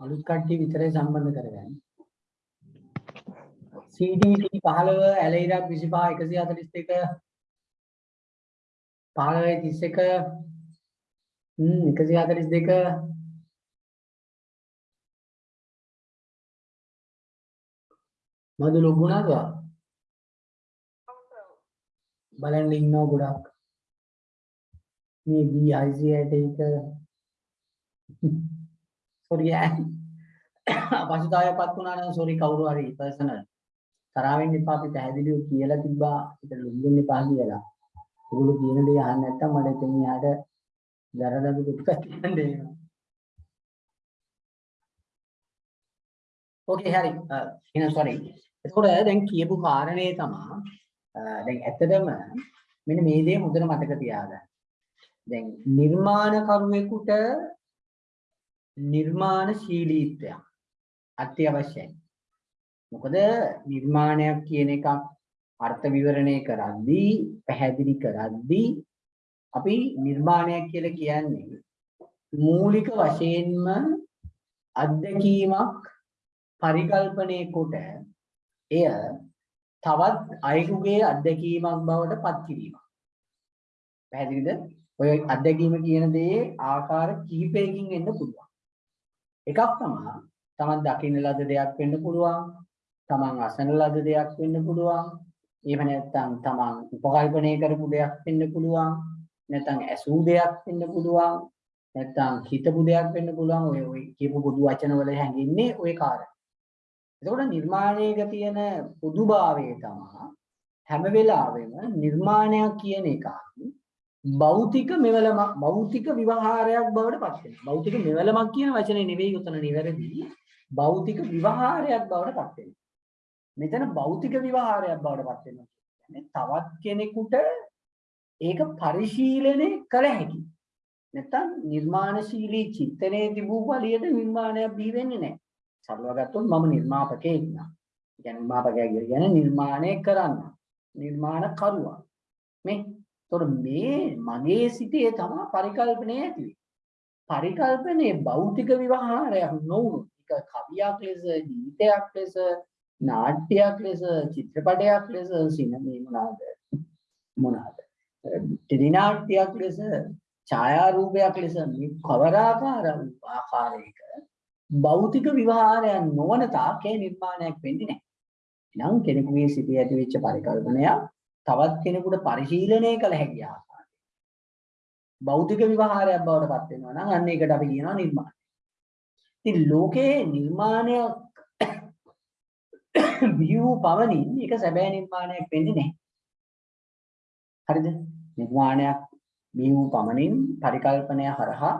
අලුත් කට්ටිය විතරයි සම්බන්ධ කරගන්නේ. CDT 15 ඇලයිරක් 25 142 15 31 හ්ම් 142 මදු ලොගුණාද බලන්න ඉන්නව ගොඩක්. මේ BIC ඇට එක. සෝරි පසුතාවයපත් වුණා නම් සෝරි කවුරු හරි පර්සනල් තරහ වෙන්න එපා අපි පැහැදිලිව කියලා තිබ්බා ඒක ලුම්බෙන්න එපා කියලා. ඔයගොල්ලෝ කියන දේ අහන්න නැත්තම් මට එතන යාට දරදඬු කුට්ටක් කියන්න එනවා. ඕකේ හරි. එහෙනම් sorry. එතකොට දැන් කියපු කාරණේ තමයි අ, දැන් ඇත්තටම මෙන්න මේ දේ හොඳට මතක තියාගන්න. දැන් නිර්මාණකරුවෙකුට නිර්මාණශීලීත්වයක් අත්‍යවශ්‍යයි. මොකද නිර්මාණයක් කියන එකක් අර්ථ විවරණය කරද්දී පැහැදිලි කරද්දී අපි නිර්මාණයක් කියලා කියන්නේ මූලික වශයෙන්ම අත්දැකීමක් පරිකල්පනය කොට එය තවත් අයෙකුගේ අත්දැකීමක් බවට පත් කිරීමක්. පැහැදිලිද? ඔය අත්දැකීම කියන දේ ආකාර කිහිපයකින් එන්න පුළුවන්. එකක් තමයි තමන් දකින්න ලද දෙයක් වෙන්න පුළුවන්. තමන් අසන ලද දෙයක් වෙන්න පුළුවන්. එහෙම නැත්නම් තමන් උපකල්පනය කරපු දෙයක් වෙන්න පුළුවන්. නැත්නම් ඇසූ දෙයක් වෙන්න පුළුවන්. නැත්නම් හිතපු දෙයක් වෙන්න පුළුවන්. ඔය ඔය කියපු පොදු වචන වල හැංගින්නේ ওই කාරණා. එතකොට නිර්මාණයක තියෙන පොදුභාවය තමයි හැම වෙලාවෙම නිර්මාණයක් කියන එක භෞතික මෙවලමක් භෞතික විවහාරයක් බවට පත් වෙනවා. භෞතික මෙවලමක් කියන වචනේ නෙවෙයි උතන නිවැරදි. භෞතික විවහාරයක් බවට පත් වෙනවා. මෙතන භෞතික විවහාරයක් බවට පත් වෙනවා කියන්නේ තවත් කෙනෙකුට ඒක පරිශීලනය කළ හැකි. නැත්තම් නිර්මාණශීලී චිත්තනයේ තිබූ බලියට නිර්මාණයක් බිහි වෙන්නේ නැහැ. සරලව ගත්තොත් මම නිර්මාපකයෙක් නා. ඒ කියන්නේ නිර්මාපකයා කියන්නේ නිර්මාණය කරන්න. නිර්මාණ කරුවා. මේ තොර මේ මගේ සිතේ තමයි පරිකල්පනය ඇති වෙන්නේ. පරිකල්පනයේ භෞතික විවහාරයක් නොවුණු එක කවියක් ලෙස ගීතයක් ලෙස නාට්‍යයක් ලෙස චිත්‍රපටයක් ලෙස සිනමේ මොනවාද මොනවාද ටෙලි නාට්‍යයක් ලෙස ඡායාරූපයක් ලෙස මේ කවරාකාර ආකාරයක භෞතික විවහාරයන් නොවන තාකේ නිර්මාණයක් වෙන්නේ නැහැ. එනම් කෙනෙකුගේ සිටි ඇති වෙච්ච පරිකල්පනයක් තවත් කෙනෙකුට පරිශීලනය කළ හැකි ආකාරය. භෞතික විවහාරයක් බවට පත් වෙනවා නම් අන්න ඒකට අපි කියනවා නිර්මාණය. ඉතින් ලෝකයේ නිර්මාණය බිහි පවණින් ඒක සැබෑ නිර්මාණයක් වෙන්නේ නැහැ. හරිද? නිර්මාණයක් බිහි වූ පමණින් පරිකල්පනය හරහා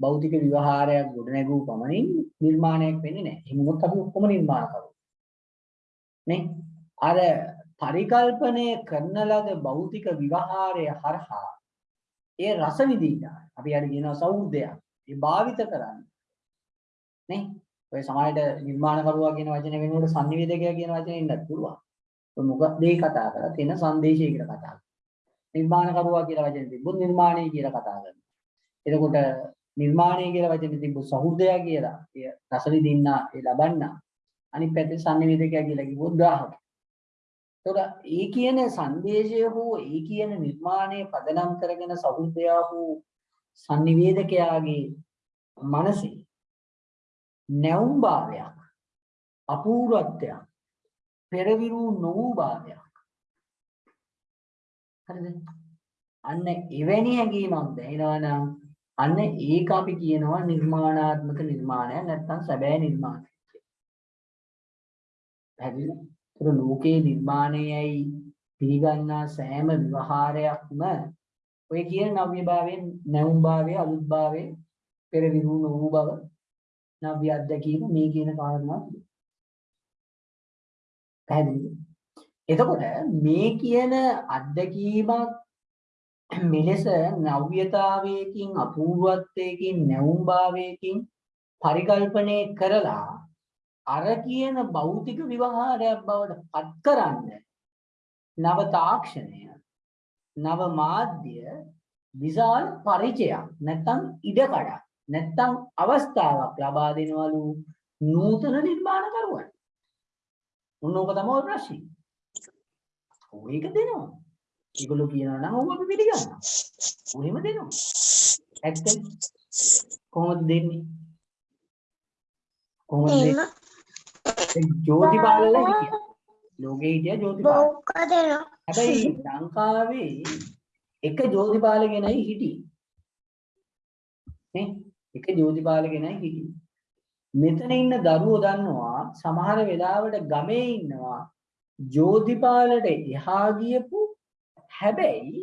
භෞතික විවහාරයක් ගොඩනැගූ පමණින් නිර්මාණයක් වෙන්නේ නැහැ. එහෙනම් අපි ඔක්කොම නිර්මාණ කරමු. නේ? අර පරිකල්පනය කරන ලද භෞතික විවහාරය හරහා ඒ රස විඳින්න අපි හරි කියනවා සෞහෘදයක්. ඒ භාවිත කරන්න. නේ? ඔය සමාජයට නිර්මාණ කරුවා කියන වචනේ වෙනුවට sannivedakaya කියන වචනේ ඉන්නත් පුළුවන්. ඔය මොකක්ද ඒ කතා කරලා තියෙන සංදේශය කියලා කතා කරනවා. නිර්මාණ කරුවා කියලා වචනේ තිබ්බොත් නිර්මාණය කියලා කතා කරනවා. එතකොට නිර්මාණය කියලා වචනේ තිබ්බොත් සහෘදය කියලා ඒ රස විඳින්න ඒ ලබන්න අනිත් පැත්තේ sannivedakaya කියලා කිව්වොත් ග්‍රාහක. එතකොට ඒ කියන සංදේශය හෝ ඒ කියන නිර්මාණය පදනම් කරගෙන සහෘදය හෝ sannivedakayaගේ මනසේ නැවුම් භාවයක් අපූර්වත්වයක් පෙරවිරු නොවූ භාවයක් හරිද? අන්න එවැනි හැඟීමක් දැනෙනවා නම් අන්න ඒක අපි කියනවා නිර්මාණාත්මක නිර්මාණයක් නැත්නම් සැබෑ නිර්මාණයක් පැහැදිලිද? ඒතර ලෝකේ නිර්මාණයයි පිළිගන්නා සෑම විවහාරයක්ම ඔය කියන නව්‍යභාවයෙන් නැවුම් භාවයේ අලුත් භාවයේ පෙරවිරු නොවූ බව නව්‍ය අත්දැකීම මේ කියන කාරණා පැහැදිලිද? එතකොට මේ කියන අත්දැකීමක් මෙලෙස නව්‍යතාවයකින් අපූර්වත්වයකින් නැවුම් භාවයකින් පරිකල්පනය කරලා අර කියන භෞතික විවහාරයක් බවට පත් කරන්න නව තාක්ෂණය නව මාධ්‍ය විශාල පරිචයක් නැත්නම් ඉඩකඩක් නැත්තම් අවස්ථාවක් ලබා දෙනවලු නූතන නිර්මාණකරුවන්. උන්නෝක තමයි ප්‍රශ්නේ. එක දෙනවා. ඒගොල්ලෝ කියනවා නම් ඔව් අපි පිළිගන්නවා. ඔහෙම දෙනවා. ඇත්ත කොහොමද දෙන්නේ? කොහොමද දෙන්නේ? ජෝතිපාලලා හිටියා. ලෝකේ හිටියා. බොක්ක දෙනවා. හැබැයි ලංකාවේ එක ජෝතිපාල කෙනයි හිටියේ. නේ? එක ජෝතිපාල කෙනයි හිටියේ. මෙතන ඉන්න දරුවෝ දන්නවා සමහර වෙලාවට ගමේ ඉන්නවා ජෝතිපාලට එහා ගියපු හැබැයි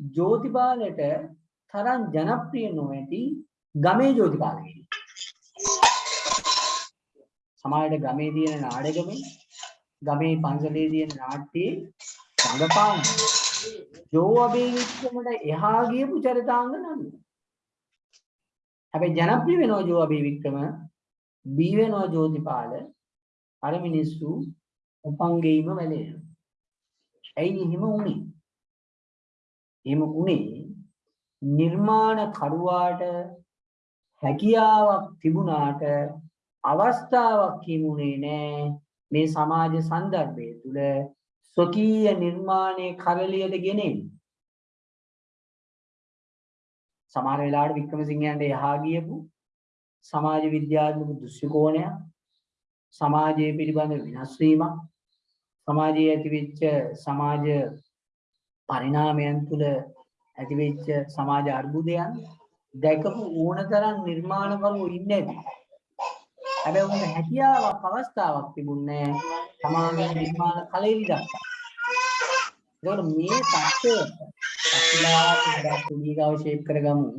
ජෝතිපාලට තරම් ජනප්‍රිය නොවැටි ගමේ ජෝතිපාල කෙනෙක්. සමහරට ගමේ තියෙන නාඩගමේ ගමේ පන්සලේ තියෙන නාට්‍යයේ රඟපාන ජෝ අබේ වික්‍රමට එහා ගියපු චරිතාංග නම් හැබැයි ජනප්‍රිය වෙනවා ජෝ අබේ වික්‍රම බී වෙනවා ජෝතිපාල අර මිනිස්සු උපංගෙයිම වැළෙනවා ඇයි එහෙම වුනේ? එහෙම වුනේ නිර්මාණ කරුවාට හැකියාවක් තිබුණාට අවස්ථාවක් කිමුනේ නෑ. මේ සමාජ සන්දර්භය තුළ ස්වකීය නිර්මාණය කරලියට ගෙනෙන්න. සමහර වෙලාවට වික්‍රමසිංහයන්ට එහා ගියපු සමාජ විද්‍යාත්මක දෘෂ්ටිකෝණයක් සමාජයේ පිළිබඳ වෙනස් වීමක් සමාජයේ ඇතිවෙච්ච සමාජ පරිණාමයන් තුළ ඇතිවෙච්ච සමාජ අර්බුදයන් දැකපු ඕනතරම් නිර්මාණකරුවෝ ඉන්නේ නැති. හැබැයි උන්ට හැකියාවක් අවස්ථාවක් තිබුණේ සමාජ නිර්මාණ කලෙලි දක්වා. ඒකට මේ தත්ත්වය අපිලා පුලිගාව ෂේප් කරගමු.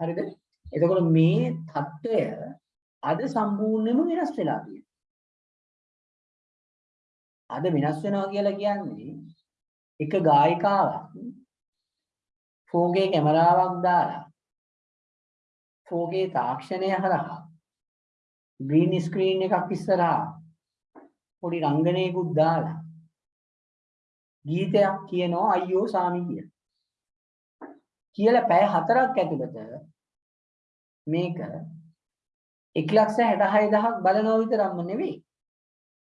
හරිද? එතකොට මේ தත්ත්වය අද සම්පූර්ණයෙන්ම වෙනස් වෙලා තියෙනවා. අද වෙනස් වෙනවා කියලා කියන්නේ එක ගායිකාවක් 4K කැමරාවක් දාලා 4K තාක්ෂණය හරහා ග්‍රීන් ස්ක්‍රීන් එකක් ඉස්සරහා පොඩි රංගනයකුත් දාලා ගීතයක් කියනවා අයියෝ සාමි කිය. කියලා පැය හතරක් ඇතුළත මේක 166000ක් බලනවා විතරක්ම නෙවෙයි.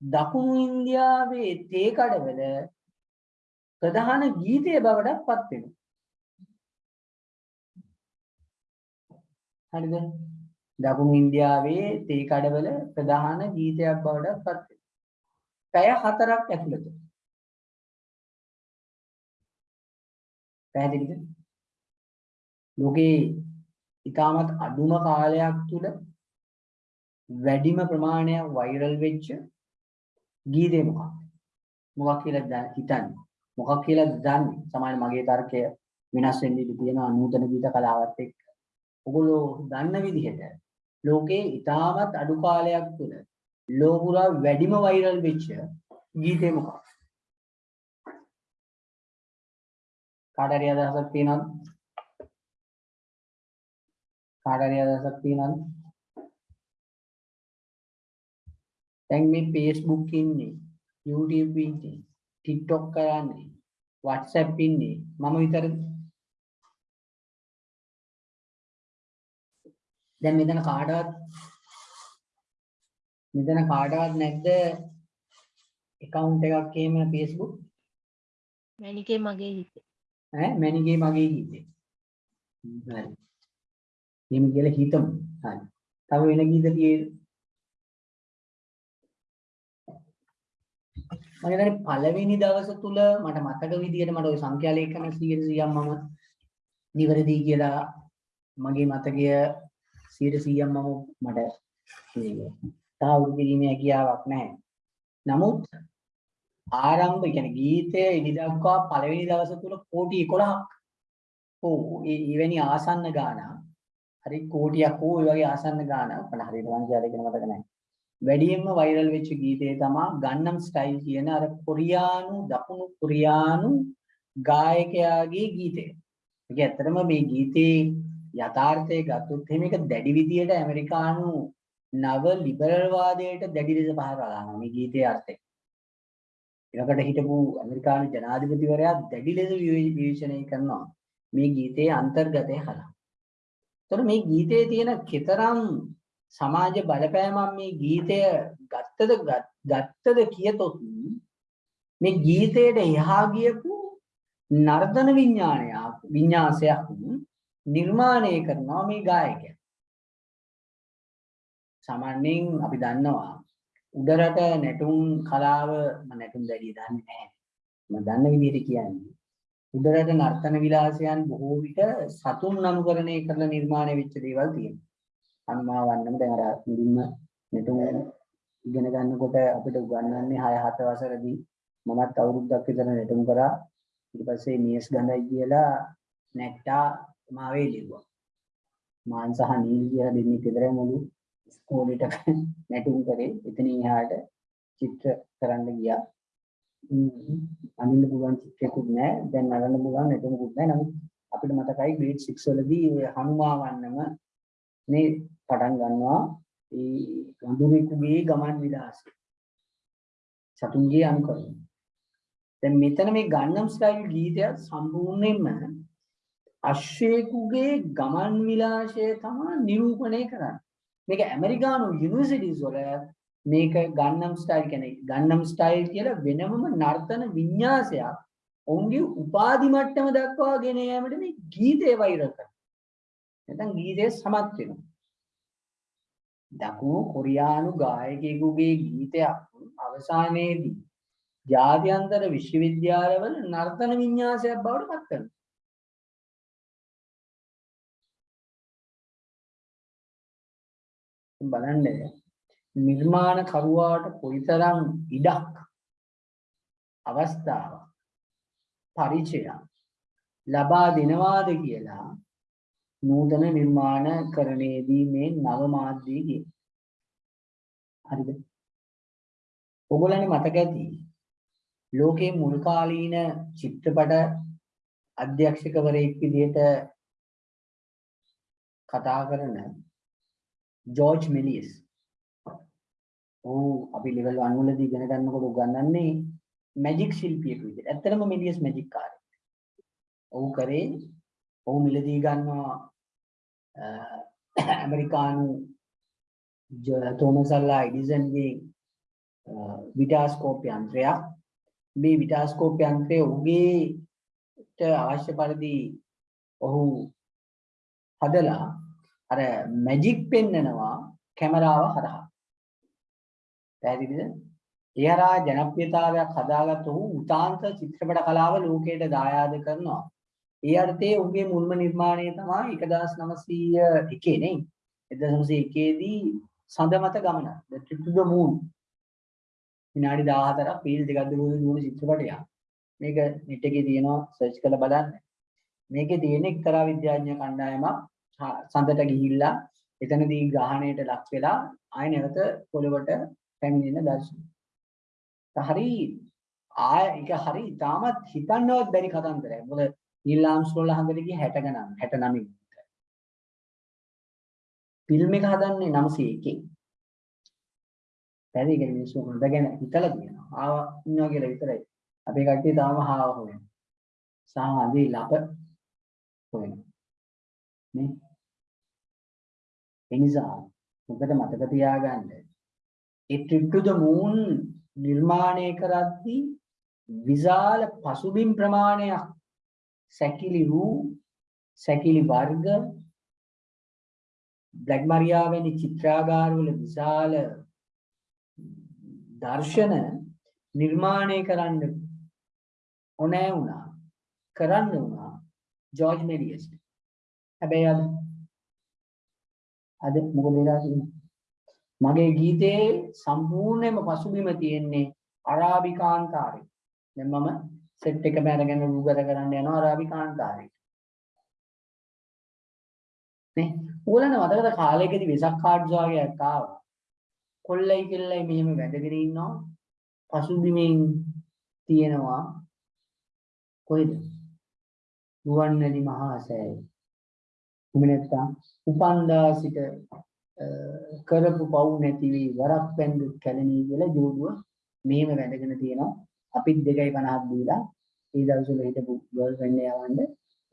දකුණු ඉන්දියාවේ තේ කඩවල ප්‍රධාන ගීතය බවටත් පත් වෙනවා. හරිද? දකුණු ඉන්දියාවේ තේ කඩවල ප්‍රධාන ගීතයක් බවට පත් වෙනවා. පැය හතරක් ඇතුළත. පැහැදිලිද? ලෝකේ ඊටමත් අඩුම කාලයක් තුල වැඩිම ප්‍රමාණයක් වෛරල් වෙච්ච ගීතේ මොකක්ද? මොකක් කියලා දා- හිතන්නේ? මොකක් කියලා දන්නේ? සමහර මගේ තර්කය වෙනස් වෙන්න ඉඩ තියෙනවා නූතන ගීත කලාවත් එක්ක. ඔගොල්ලෝ දන්න විදිහට ලෝකේ ඉතාමත් අඩු කාලයක් තුළ ලෝපුරා වැඩිම වෛරල් වෙච්ච ගීතේ මොකක්ද? කාට හරි අදහසක් තියෙනවද? කාට හරි අදහසක් තියෙනවද? දැන් මේ Facebook ඉන්නේ, YouTube ඉන්නේ, TikTok කරන්නේ, WhatsApp ඉන්නේ මම විතරද? දැන් මෙතන කාටවත් මෙතන කාටවත් නැද්ද account එකක් එහෙම Facebook මැනිකේ මගේ හිතේ. ඈ මැනිගේ මගේ ගීතේ හරි එහෙම කියලා හිතමු. හරි. තව වෙන ගීත තියෙද මම හිතන්නේ පළවෙනි දවස තුල මට මතක විදිහට මට ওই සංඛ්‍යා ලේඛන 100 100ක් මම නිවැරදි කියලා මගේ මතකය 100 100ක් මම මට මේ තාවුරු කිරීමේ හැකියාවක් නැහැ. නමුත් ආරම්භ කියන්නේ ගීතය ඉදි දක්වා පළවෙනි දවස තුල කෝටි 11ක් ඕ ඒ එවැනි ආසන්න ගාන හරි කෝටියක් ඕ ඒ වගේ ආසන්න ගාන මට හරියට සංඛ්‍යා දෙකම මතක නැහැ. වැඩියෙන්ම වෛරල් වෙච්ච ගීතය තමයි ගන්නම් ස්ටයිල් කියන අර කොරියානු දකුණු කොරියානු ගායකයාගේ ගීතය. ඒක ඇත්තටම මේ ගීතේ යථාර්ථය ගත්තොත් එහෙම ඒක දැඩි විදියට ඇමරිකානු නව ලිබරල් වාදයට දැඩි ලෙස පහර ගන්නවා මේ ගීතයේ අර්ථය. ඒකට හිටපු ඇමරිකානු ජනාධිපතිවරයා දැඩි ලෙස විවේ- විවේචනය කරනවා මේ ගීතයේ අන්තර්ගතය හරහා. එතකොට මේ ගීතයේ තියෙන කතරම් සමාජ බලපෑමක් මේ ගීතය ගත්තද ගත්- ගත්තද කියතොත් මේ ගීතයට එහා ගියපු නර්තන විඥානයක් විඤ්ඤාසයක් නිර්මාණය කරනවා මේ ගායකයා. සාමාන්‍යයෙන් අපි දන්නවා උඩරට නැටුම් කලාව මම නැටුම් දැඩිය දන්නේ නැහැ. මම දන්න විදිහට කියන්නේ. උඩරට නර්තන විලාසයන් බොහෝ විට සතුන් අනුකරණය කරලා නිර්මාණය වෙච්ච දේවල් තියෙනවා. අනුමා වන්නම දැන් අර මුලින්ම නැටුම් ඉගෙන ගන්නකොට අපිට උගන්වන්නේ 6 7 වසරදී මමත් අවුරුද්දක් විතර නැටුම් කරා. ඊට පස්සේ මේස් ගඳයි කියලා නැට්ටා මාවේ ලිව්වා. මාන් සහ නීල් කියලා දෙන්නේ විතරයි මුළු ස්කෝලේට නැටුම් කරේ. එතනින් එහාට චිත්‍ර කරන්න ගියා. ම්ම්, අඳින්න පුළුවන් චිත්‍රයකුත් නැහැ. දැන් නරන්න පුළුවන් නැතුමුකුත් නැහැ. නමුත් අපිට මතකයි grade 6 වලදී ඔය හනුමාවන්නම මේ පටන් ගන්නවා ඒ වඳුරෙකුගේ ගමන් විලාසය. සතුන්ගේ අනුකරණය. දැන් මෙතන මේ ගන්නම් ස්ටයිල් ගීතය සම්පූර්ණයෙන්ම අශ්වයෙකුගේ ගමන් විලාසය තමයි නිරූපණය කරන්නේ. මේක ඇමරිකානු යුනිවර්සිටිස් වල මේක ගන්නම් ස්ටයිල් කියන්නේ ගන්නම් ස්ටයිල් කියලා වෙනමම නර්තන වින්‍යාසයක් ඔවුන්ගේ උපාධි මට්ටම දක්වා ගෙන යාමට මේ ගීතය වෛරල් කරනවා. නැත්නම් ගීතය සමත් වෙනවා. දකුණු කොරියානු ගායකයෙකුගේ ගීතයක් අවසානයේදී ජාත්‍යන්තර විශ්වවිද්‍යාලවල නර්තන වින්‍යාසයක් බවට පත් කරනවා. බලන්න නිර්මාණ කරුවාට කොයිතරම් ඉඩක් අවස්ථාවක් පරිචයක් ලබා දෙනවාද කියලා නූතන නිර්මාණ කරණයේදී මේ නව මාධ්‍යයේ කිය. හරිද? ඔයගොල්ලන්ට මතක ඇති ලෝකයේ මුල් කාලීන චිත්‍රපට අධ්‍යක්ෂකවරයෙක් විදිහට කතා කරන ජෝර්ජ් මෙලියස්. ඔව් අපි ලෙවල් 1 වලදී ඉගෙන ගන්නකොට උගන්වන්නේ මැජික් ශිල්පියෙක් විදිහට. ඇත්තටම මෙලියස් මැජික් කාරයෙක්. ඔහු කරේ ඔහු මිලදී ගන්නවා අ, ඇමරිකානු ජ- තෝමස් අල්ලා එඩිසන්ගේ විටාස්කෝප් යන්ත්‍රයක්. මේ විටාස්කෝප් යන්ත්‍රය ඔහුගේට අවශ්‍ය පරිදි ඔහු හදලා අර මැජික් පෙන්නනවා කැමරාව හරහා. පැහැදිලිද? ඒ හරහා ජනප්‍රියතාවයක් හදාගත්ත ඔහු උතාන්ත චිත්‍රපට කලාව ලෝකයට දායාද කරනවා. ඒ අර්ථයේ ඔහුගේ මුල්ම නිර්මාණය තමයි 1901 නේ. 1901 දී සඳ මත ගමන. The Trip to the Moon. විනාඩි 14ක් පීල් දෙකක් දුර දුවන චිත්‍රපටයක්. මේක net එකේ තියෙනවා සර්ච් කරලා බලන්න. මේකේ තියෙන එක්තරා විද්‍යාඥ කණ්ඩායමක් හ- සඳට ගිහිල්ලා එතනදී ග්‍රහණයට ලක් වෙලා ආය නැවත පොළවට පැමිණෙන දර්ශන. හරි ආය ඒක හරි තාමත් හිතන්නවත් බැරි කතන්දරයක්. මොකද නිල් ආම්ස්ට්‍රෝන්ලා හඳට ගියේ 60 ගණන් 69 විතර. ෆිල්ම් එක හදන්නේ 901. පැරි කියන මිනිස්සු හොඳගෙන හිතලා තියෙනවා. ආවා ඉන්නවා කියලා විතරයි. අපේ කට්ටිය තාම හාව හොයනවා. සාම අදී ලප හොයනවා. නේ? ඒ නිසා මොකද මතක තියාගන්න. ඒ trip to the moon නිර්මාණය කරද්දී විශාල පසුබිම් ප්‍රමාණයක් සැකිලි රූ සැකිලි වර්ග බ්ලැක් මරියා වැනි චිත්‍රාගාරවල විශාල දර්ශන නිර්මාණය කරන්න ඕනෑ වුණා කරන්න වුණා ජෝර්ජ් මෙලියස්ට හැබැයි අද අද මොකද වෙලා තියෙන්නේ? මගේ ගීතේ සම්පූර්ණයෙන්ම පසුබිම තියෙන්නේ අරාබි කාන්තාරේ දැන් මම සෙට් එකම අරගෙන රූගත කරන්න යනවා අරාබි කාන්තාරේ නේ ඕලන මතකද කාලයකදී වෙසක් කාඩ්ස් වගේ එකක් ආවා. කොල්ලයි කෙල්ලයි මෙහෙම වැඳගෙන ඉන්නවා. පසුබිමින් තියෙනවා කොහෙද? රුවන්වැලි මහා සෑය. එහෙම නැත්නම් උපන්දා සිට අ, කරපු පව් නැති වී වරක් පැන්දු කැලණී කියලා ජෝඩුව මෙහෙම වැඳගෙන තියෙනවා. අපිත් 2.50ක් දීලා ඒ දවස්වල හිටපු ගර්ල් ෆ්‍රෙන්ඩ් යවන්න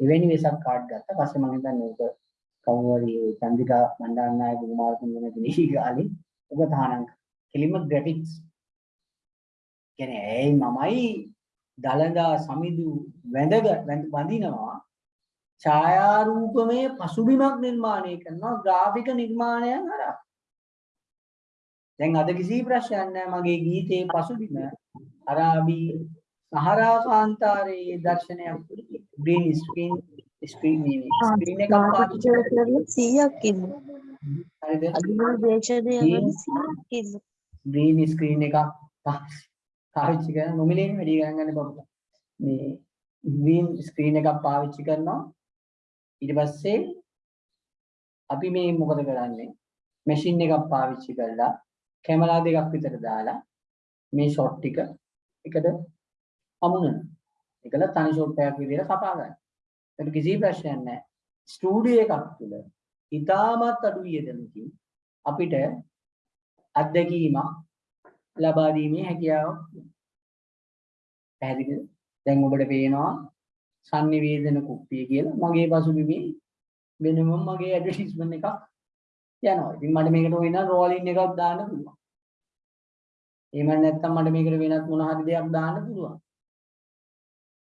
එවැනි වෙසක් කාඩ් ගත්තා. පස්සේ මම හිතන්නේ ඕක කවුරු හරි ඒ චන්දිකා මණ්ඩාරනායක කුමාරතුංග නැති ගාලේ ඔබ තහනම් කෙලිම ග්‍රැෆික්ස් කියන්නේ ඇයි මමයි දලදා සමිදු වැඳග වැඳ වඳිනවා? ඡායාරූපමය පසුබිමක් නිර්මාණය කරනවා ග්‍රාෆික නිර්මාණයන් හරහා. දැන් අද කිසි ප්‍රශ්නයක් නැහැ මගේ ගීතේ පසුබිම. අරාබි සහරා කාන්තාරයේ දර්ශනයක් ග්‍රීන් ස්ක්‍රීන් ස්ක්‍රීන් ස්ක්‍රීන් එකක් පාවිච්චි කරලා 100ක් ඉන්න. හරිද? අදිනා දේශනය වල 100ක් ඉන්න. ග්‍රීන් ස්ක්‍රීන් එකක් පාවිච්චි කරන නොමිලේන වැඩි ගණන් ගන්න බබුට මේ ග්‍රීන් ස්ක්‍රීන් එකක් පාවිච්චි කරනවා ඊට පස්සේ අපි මේ මොකද කරන්නේ මැෂින් එකක් පාවිච්චි කරලා කැමරා දෙකක් විතර දාලා මේ ෂොට් ටික එකට අමුණන. එකල තනි ෂොට් එකක් විදිහට කපා ගන්න. ඒක කිසි ප්‍රශ්නයක් නැහැ. ස්ටුඩියෝ එකක් තුළ ඉතාමත් අඩු වියදමකින් අපිට අත්දැකීමක් ලබා දීමේ හැකියාවක් තියෙනවා. පැහැදිලිද? දැන් ඔබට පේනවා sannivedana කුප්පිය කියලා මගේ පසුබිමේ වෙනම මගේ ඇඩ්වර්ටයිස්මන්ට් එකක් යනවා. ඉතින් මට මේකට වෙන රෝලින් එකක් දාන්න පුළුවන්. එහෙම නැත්නම් මට මේකට වෙනත් මොන හරි දෙයක් දාන්න පුළුවන්.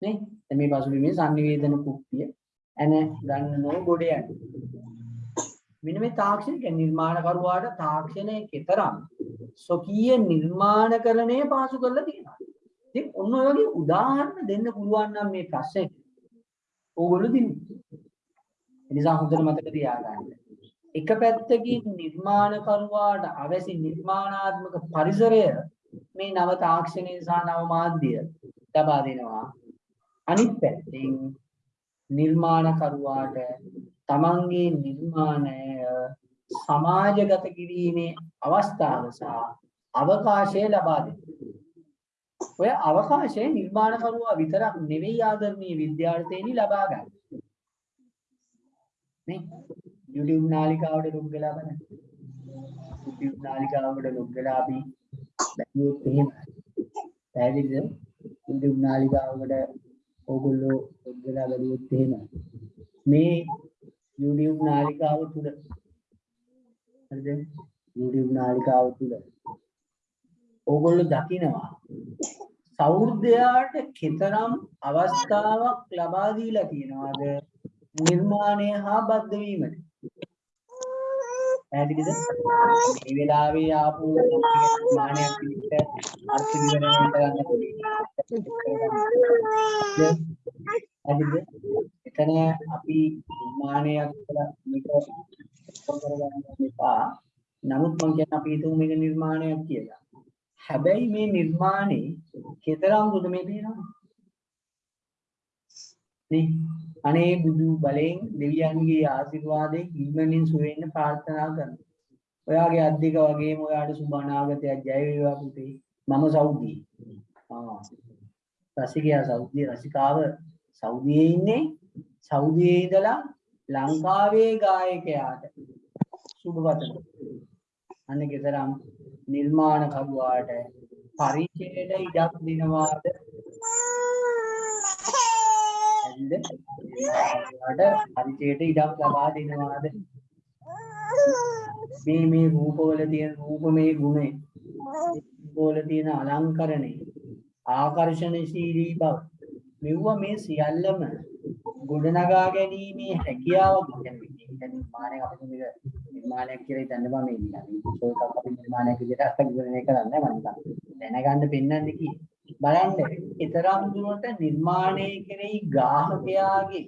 නේ? දැන් මේ පසුබිමේ sannivedana කුප්පිය එන ගන්න නෝ ගොඩ යන්නේ. මෙන්න මේ තාක්ෂණික නිර්මාණකරුවාට තාක්ෂණයේ කතරම් ස්වකීය නිර්මාණකරණය පාසු කරලා තියෙනවා. ඉතින් ඔන්න ඔය වගේ උදාහරණ දෙන්න පුළුවන් නම් මේ ප්‍රශ්නෙට ඕගොල්ලෝ දිනු. ඒ නිසා හොඳට මතක තියාගන්න. එක පැත්තකින් නිර්මාණකරුවාට අවැසි නිර්මාණාත්මක පරිසරය මේ නව තාක්ෂණය සහ නව මාධ්‍ය ලබා දෙනවා. අනිත් පැත්තෙන් නිර්මාණකරුවාට තමන්ගේ නිර්මාණය සමාජගත කිරීමේ අවස්ථාව සහ අවකාශය ලබා දෙනවා. ඔය අවකාශය නිර්මාණකරුවා විතරක් නෙවෙයි ආදරණීය විද්‍යාර්ථයනි ලබා ගන්න. නේ YouTube නාලිකාවට ලොග් වෙලා බලන්න. YouTube නාලිකාවට ලොග් වෙලා අපි බැලුවොත් එහෙම පැහැදිලිද? YouTube නාලිකාවකට ඕගොල්ලෝ ලොග් වෙලා බැලුවොත් එහෙම මේ YouTube නාලිකාව තුල හරිද? YouTube නාලිකාව තුල ඕගොල්ලෝ දකිනවා. සෞර්ධයාට කෙතරම් අවස්ථාවක් ලබා දීලා තියෙනවද? නිර්මාණය හා බද්ධ වීමට. පැහැදිලිද? මේ වෙලාවේ ආපු නිර්මාණයක් විදිහට අර්ථ විවරණය කරන්න පුළුවන් එතන අපි නිර්මාණයක් කියලා මේක කරගන්න එපා. නමුත් මම කියන්නේ අපි හිතමු මේක නිර්මාණයක් කියලා. හැබැයි මේ නිර්මාණේ කතරම් දුද මේ පේනවා නේ අනේ බුදු බලෙන් දෙවියන්ගේ ආශිර්වාදයෙන් ඉක්මනින් සුවෙන්න ප්‍රාර්ථනා කරනවා. ඔයාගේ අද්දික වගේම ඔයාට සුබ අනාගතයක් ජය වේවා පුතේ. මම සෞදි. ආ. රසිකයා සෞදි රසිකාව සෞදියේ ඉන්නේ. සෞදියේ ඉඳලා ලංකාවේ ගායකයාට සුබ වදන. අන්න ගෙදරම් නිර්මාණ කරුවාට පරිචයට ඉඩක් දෙනවාද? ඇල්ද වට පරිචයට ඉඩක් ලබා දෙනවාද? මේ මේ රූපවල තියෙන රූපමය ගුණය රූපවල තියෙන අලංකරණය ආකර්ෂණශීලී බව මෙව්වා මේ සියල්ලම ගොඩනගා ගැනීමේ හැකියාව කියන්නේ නිර්මාණයක් අපිට මේක නිර්මාණයක් කියලා හිතන්න බෑ මේ නිකන් ඒකක් අපි නිර්මාණයක් විදිහට අත්විඳින කරන්නේ මම නිකන් දැනගන්න පෙන්වන්න කි. බලන්න ඊතරම් දුරට නිර්මාණය කෙරෙහි ග්‍රාහකයාගේ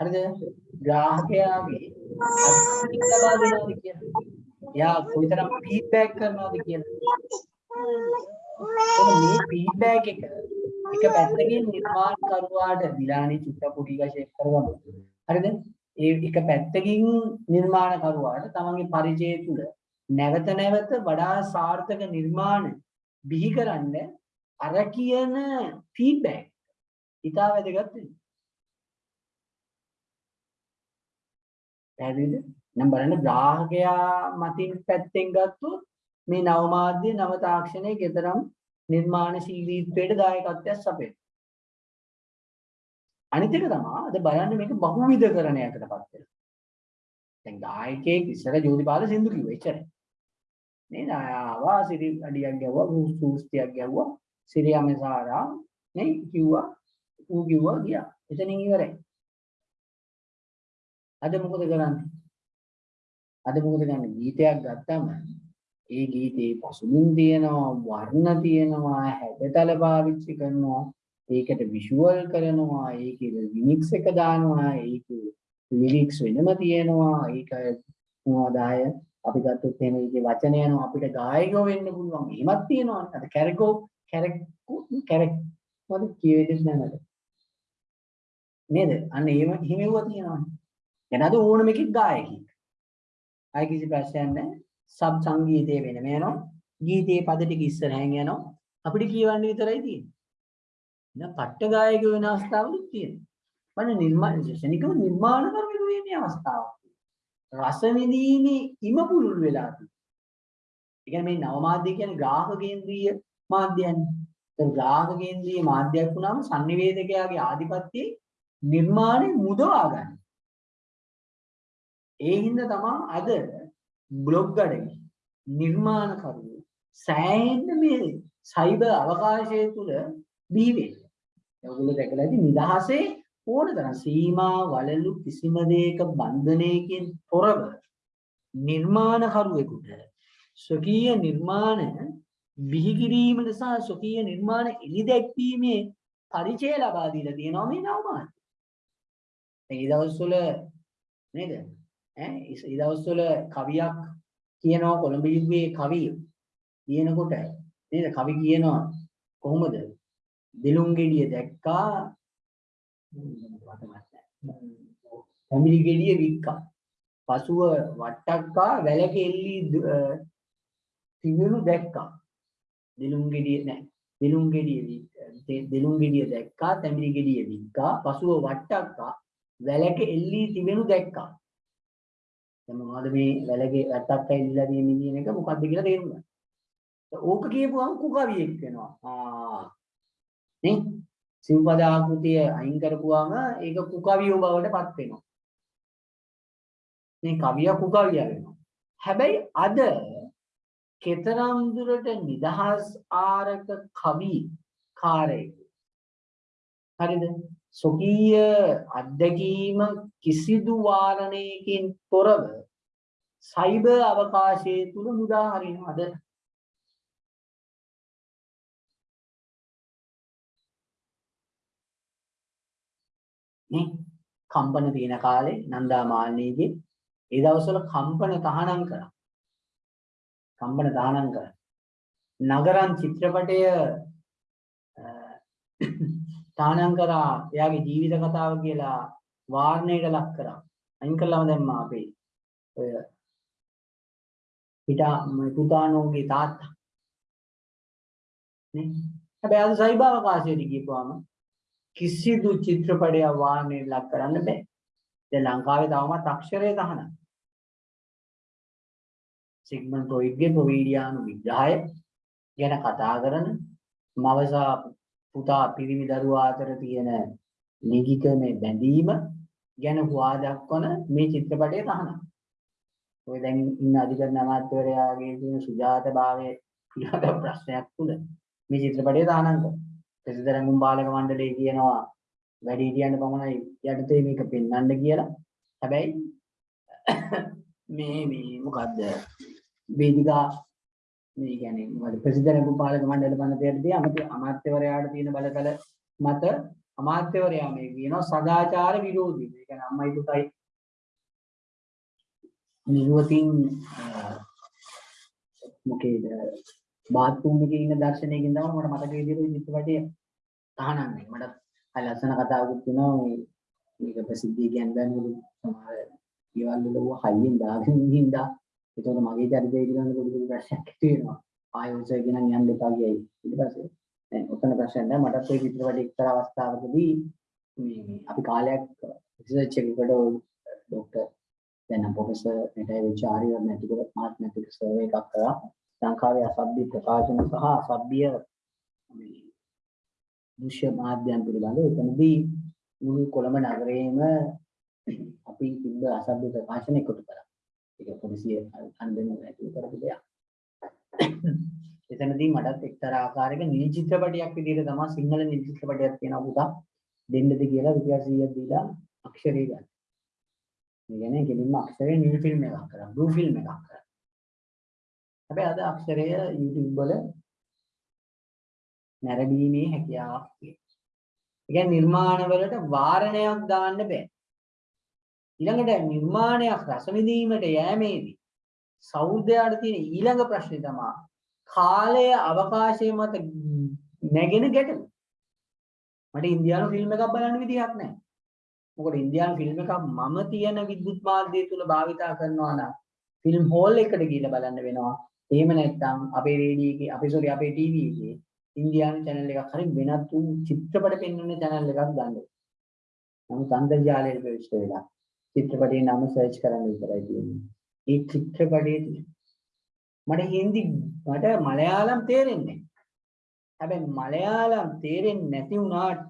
හරිද? ග්‍රාහකයාගේ අත්දැකීම් ලබා දෙනවද කියලා. එයා කොයිතරම් ෆීඩ්බැක් කරනවද කියලා. මේ ෆීඩ්බැක් එක එක පැත්තකින් නිර්මාණකරුවාට දිලානේ චුට්ට පොඩි ගෂේප් කරගමු. හරිද? ඒ එක පැත්තකින් නිර්මාණකරුවාට තමන්ගේ පරිචය තුළ නැවත නැවත වඩා සාර්ථක නිර්මාණ බිහි කරන්න අර කියන ෆීඩ්බැක් ඉතා වැදගත් වෙනවා. පැහැදිලිද? නම් බලන්න ග්‍රාහකයා මතින් පැත්තෙන් ගත්තොත් මේ නව මාධ්‍ය නව තාක්ෂණයේ කතරම් නිර්මාණශීලීත්වයට දායකත්වයක් සපයන. අනිත් එක තමයි අද බලන්න මේක බහුවිධකරණයකටපත් වෙනවා. දැන් ගායකයෙක් ඉස්සර ජෝතිපාල සින්දු කිව්වා එච්චරයි. නේද? ආවා සිරි අඩියක් ගැව්වා, සූස්තියක් ගැව්වා, සිරියමසාරා නේ කිව්වා, ඌ කිව්වා ගියා. එතනින් ඉවරයි. අද මොකද කරන්නේ? අද මොකද කරන්නේ? ගීතයක් ගත්තම ඒ ගීතේ පසුබිම් තියෙනවා, වර්ණ තියෙනවා, හැඩතල පාවිච්චි කරනවා, ඒකට විෂුවල් කරනවා, ඒකේ ලිරික්ස් එක දානවා, ඒකේ ලිරික්ස් වෙනම තියෙනවා, ඒක මොනවද ආය අපි ගත්තොත් එහෙම ඒකේ වචන යනවා අපිට ගායකයෝ වෙන්න පුළුවන්. එහෙමත් තියෙනවා. අර කැරකෝ කැරක් කැරක් මොකද කියවෙන්නේ නැහැ නේද? අන්න එහෙම හිමෙව්වා තියෙනවා. එන අද ඕනම එකෙක් ගායකයෙක්. ආයි කිසි ප්‍රශ්නයක් නැහැ. සබ් සංගීතය වෙනම යනවා. ගීතයේ පද ටික ඉස්සරහින් යනවා. අපිට කියවන්න විතරයි තියෙන්නේ. දැන් පට්ට ගායක වෙන අවස්ථාවලුත් තියෙනවා. බලන්න නිර්මාණ ශනිකව නිර්මාණ කරගෙන වෙන්නේ අවස්ථාවක්. රස විඳීමේ ඉම පුළුල් වෙලා තියෙනවා. ඒ කියන්නේ මේ නව මාධ්‍ය කියන්නේ ග්‍රාහක කේන්ද්‍රීය මාධ්‍යයන්නේ. ඒ ග්‍රාහක කේන්ද්‍රීය මාධ්‍යයක් වුණාම sannivedakayaගේ ආධිපත්‍යයේ නිර්මාණය මුදවා ගන්න. ඒ හින්දා තමයි අද බ්ලොග් අඩවි නිර්මාණකරුවෝ සෑහෙන්න මේ සයිබර් අවකාශය තුල බිහි වෙන්නේ. ඔයගොල්ලෝ දැකලා ඇති නිදහසේ ඕන තරම් සීමා වලලු කිසිම දෙයක බන්ධනයකින් තොරව නිර්මාණකරුවෙකුට ස්වකීය නිර්මාණ බිහි කිරීමට සහ ස්වකීය නිර්මාණ එලි දැක්වීමේ පරිචය ලබා දීලා තියෙනවා මේ නවමාන. ඒ දවස්වල නේද? ඈ ඒ දවස්වල කවියක් කියනවා කොළඹ යුගයේ කවිය කියනකොට නේද කවි කියනවා කොහොමද දෙලුම් ගෙඩිය දැක්කා. පැමිලි ගෙඩිය වික්කා. පසුව වට්ටක්කා වැලකෙල්ලි තිබුණු දැක්කා. දෙලුම් ගෙඩිය නෑ. දෙලුම් ගෙඩිය වික්- දෙලුම් ගෙඩිය දැක්කා තැඹිලි ගෙඩිය වික්කා. පසුව වට්ටක්කා වැලක එල්ලී තිබෙනු දැක්කා. දැන් මොනවද මේ වැලගේ වැට්ටක් ඇවිල්ලා තියෙන්නේ කියන එක මොකද්ද කියලා තේරුම් ගන්න. ඕක කියපුවම කුකවියෙක් වෙනවා. ආ. නේ සිව්පද ආකෘතිය අයින් කරපුවාම ඒක කුකවියෝ බවට පත් වෙනවා. මේ කවිය කුකවිය වෙනවා. හැබැයි අද කෙතරම් දුරට නිදහස් ආරක කවි කාරයෙක් හරිද සොකීය අත්දැකීම කිසිදු වාරණයකින් තොරව සයිබර් අවකාශයේ තුල මුදා හරිනවද නේ කම්පන තියෙන කාලේ නන්දා මාලිනීගේ ඒ දවස්වල කම්පන තහනම් කරා. කම්පන තහනම් කරා. නගරම් චිත්‍රපටය අ, තහනම් කරා. එයාගේ ජීවිත කතාව කියලා වාරණයට ලක් කරා. අයින් කළාම දැම්මා අපේ ඔය පිටා පුතානෝගේ තාත්තා. නේ? හැබැයි අද සයිබර් අවකාශයට ගිහපුවාම කිසිදු චිත්‍රපටයක් වාරණයට ලක් කරන්න බෑ දැන් ලංකාවේ තවමත් අක්ෂරය තහනම් සිග්මන්ඩ් ෆ්‍රොයිඩ්ගේ ප්‍රොවීඩියානු විග්‍රහය ගැන කතා කරන මවසා පුතා පිරිමි දරුවා අතර තියෙන ලිංගික මේ බැඳීම ගැන හුවා දක්වන මේ චිත්‍රපටය තහනම්. ඔය දැන් ඉන්න අධිකරණ අමාත්‍යවරයාගේ තියෙන සුජාත භාවයේ පිළිබඳ ප්‍රශ්නයක් තුල මේ චිත්‍රපටය තහනම් කරනවා. ප්‍රසිද්ධ බාලක මණ්ඩලය කියනවා වැඩිහිටියන්ට පමණයි යටතේ මේක පෙන්වන්න කියලා. හැබැයි මේ මේ මොකද්ද වේදිකා මේ කියන්නේ මොකද ප්‍රසිද්ධ පාලක මණ්ඩල පනතයටදී අමත අමාත්‍යවරයාට තියෙන බලතල මත අමාත්‍යවරයා මේ කියනවා සදාචාර විරෝධී. ඒ කියන්නේ අම්මයි පුතයි නිරුවතින් මොකේද බාත්රූම් එකේ ඉන්න දර්ශනයකින් තමයි මට මතක විදිහට චිත්‍රපටය තහනම් වෙන්නේ. මට අය ලස්සන කතාවකුත් තියෙනවා මේ මේක ප්‍රසිද්ධිය කියන්නේ මොකද සමහර ඊවල වල හයියෙන් දාගෙන ඉඳින්දා ඒතකොට මගේ චරිතය පිළිබඳ පොඩි පොඩි ප්‍රශ්නයක් ඇති වෙනවා. ආයෙත් කියන යන්න එපා කියයි. ඊට පස්සේ දැන් ඔතන ප්‍රශ්නයක් නැහැ. මටත් ඒ චිත්‍රපටයේ එක්තරා අවස්ථාවකදී මේ අපි කාලයක් රිසර්ච් එකකට ડોක්ටර් දැන් නම් ප්‍රොෆෙසර් මෙටයි ආරියවර්ණ ඇතුළත මාත්මැටික් සර්වේ එකක් කරා. ලංකාවේ අසභ්‍ය ප්‍රකාශන සහ අසභ්‍ය මේ දෘශ්‍ය මාධ්‍යයන් පිළිබඳව එතනදී මුළු කොළඹ නගරයේම අපි තිබ්බ අසභ්‍ය ප්‍රකාශන එකතු කරා. ඒක පොලිසිය අන්දෙන්න ඇතුළු කරපු දෙයක්. එතනදී මටත් එක්තරා ආකාරයක නිල් චිත්‍රපටයක් විදිහට තමයි සිංහල නිල් චිත්‍රපටයක් තියෙනවා පුතා දෙන්නද කියලා රුපියල් 100ක් දීලා අක්ෂරය ගන්න. මේ කියන්නේ කෙලින්ම අක්ෂරේ නිල් ෆිල්ම් එකක් කරා බ්ලූ ෆිල්ම් එකක් කරා. හැබැයි අද අක්ෂරය YouTube වල නැරඹීමේ හැකියාවක් තියෙනවා. ඒ කියන්නේ නිර්මාණවලට වාරණයක් දාන්න බෑ. ඊළඟට නිර්මාණයක් රස විඳීමට යෑමේදී සෞන්දර්යයට තියෙන ඊළඟ ප්‍රශ්නේ තමයි කාලය අවකාශය මත නැගෙන ගැටලු. මට ඉන්දියානු ෆිල්ම් එකක් බලන්න විදිහක් නැහැ. මොකද ඉන්දියානු ෆිල්ම් එකක් මම තියෙන විද්‍යුත් මාධ්‍යය තුල භාවිතා කරනවා නම් ෆිල්ම් හෝල් එකට ගිහිල්ලා බලන්න වෙනවා. එහෙම නැත්නම් අපේ රේඩියෝ එකේ අපේ සෝරි අපේ ටීවී එකේ ඉන්දියානු channel එකක් හරි වෙනත් වූ චිත්‍රපට පෙන්වන channel එකක් ගන්න. නමුත් අන්තර්ජාලයට ප්‍රවිෂ්ඨ වෙලා චිත්‍රපටයේ නම සර්ච් කරන්න විතරයි තියෙන්නේ. ඒ චිත්‍රපටයේ තියෙන. මට හින්දි මට මලයාලම් තේරෙන්නේ නැහැ. හැබැයි මලයාලම් තේරෙන්නේ නැති වුණාට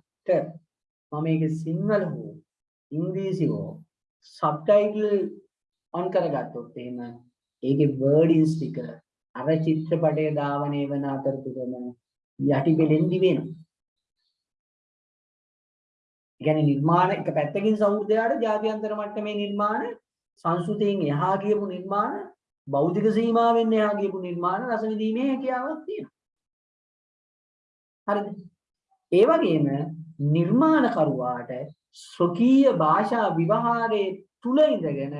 මම මේක සිංහල හෝ ඉංග්‍රීසි හෝ සබ්ටයිටල් ඔන් කරගත්තොත් එහෙම ඒකේ වර්ඩින්ස් ටික අර චිත්‍රපටයේ ධාවනය වෙන අතරතුරම යටිපෙලෙන් දිවෙනවා. ඒ කියන්නේ නිර්මාණ එක පැත්තකින් සෞහෘදයාට ජාත්‍යන්තර මට්ටමේ නිර්මාණ සංස්කෘතියෙන් එහා ගියපු නිර්මාණ බෞද්ධික සීමාවෙන් එහා ගියපු නිර්මාණ රස විඳීමේ හැකියාවක් තියෙනවා. හරිද? ඒ වගේම නිර්මාණකරුවාට ස්වකීය භාෂා විවහාරයේ තුල ඉඳගෙන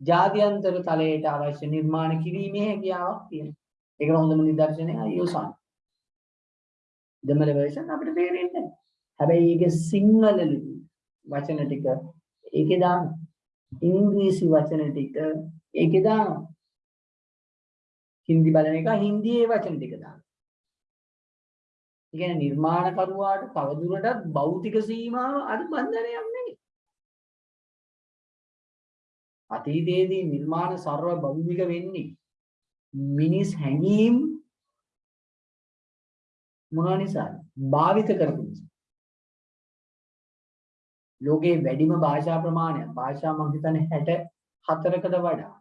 ජාත්‍යන්තර තලයට අවශ්‍ය නිර්මාණ කිරීමේ හැකියාවක් තියෙනවා. ඒකට හොඳම නිදර්ශනය අයෝසන්. දෙමළ version අපිට තේරෙන්නේ නැහැ. හැබැයි ඒකේ සිංහල ලිපි වචන ටික ඒකේ දාන ඉංග්‍රීසි වචන ටික ඒකේ දාන හින්දි බලන එක හින්දියේ වචන ටික දාන. ඒ කියන්නේ නිර්මාණකරුවාට තවදුරටත් භෞතික සීමාව අර බන්ධනයක් නෙවෙයි. අතීතයේදී නිර්මාණ ਸਰව භෞමික වෙන්නේ මිනිස් හැඟීම් මොනවා නිසාද? භාවිත කරපු නිසා. ලෝකේ වැඩිම භාෂා ප්‍රමාණය භාෂා මම හිතන්නේ 64කට වඩා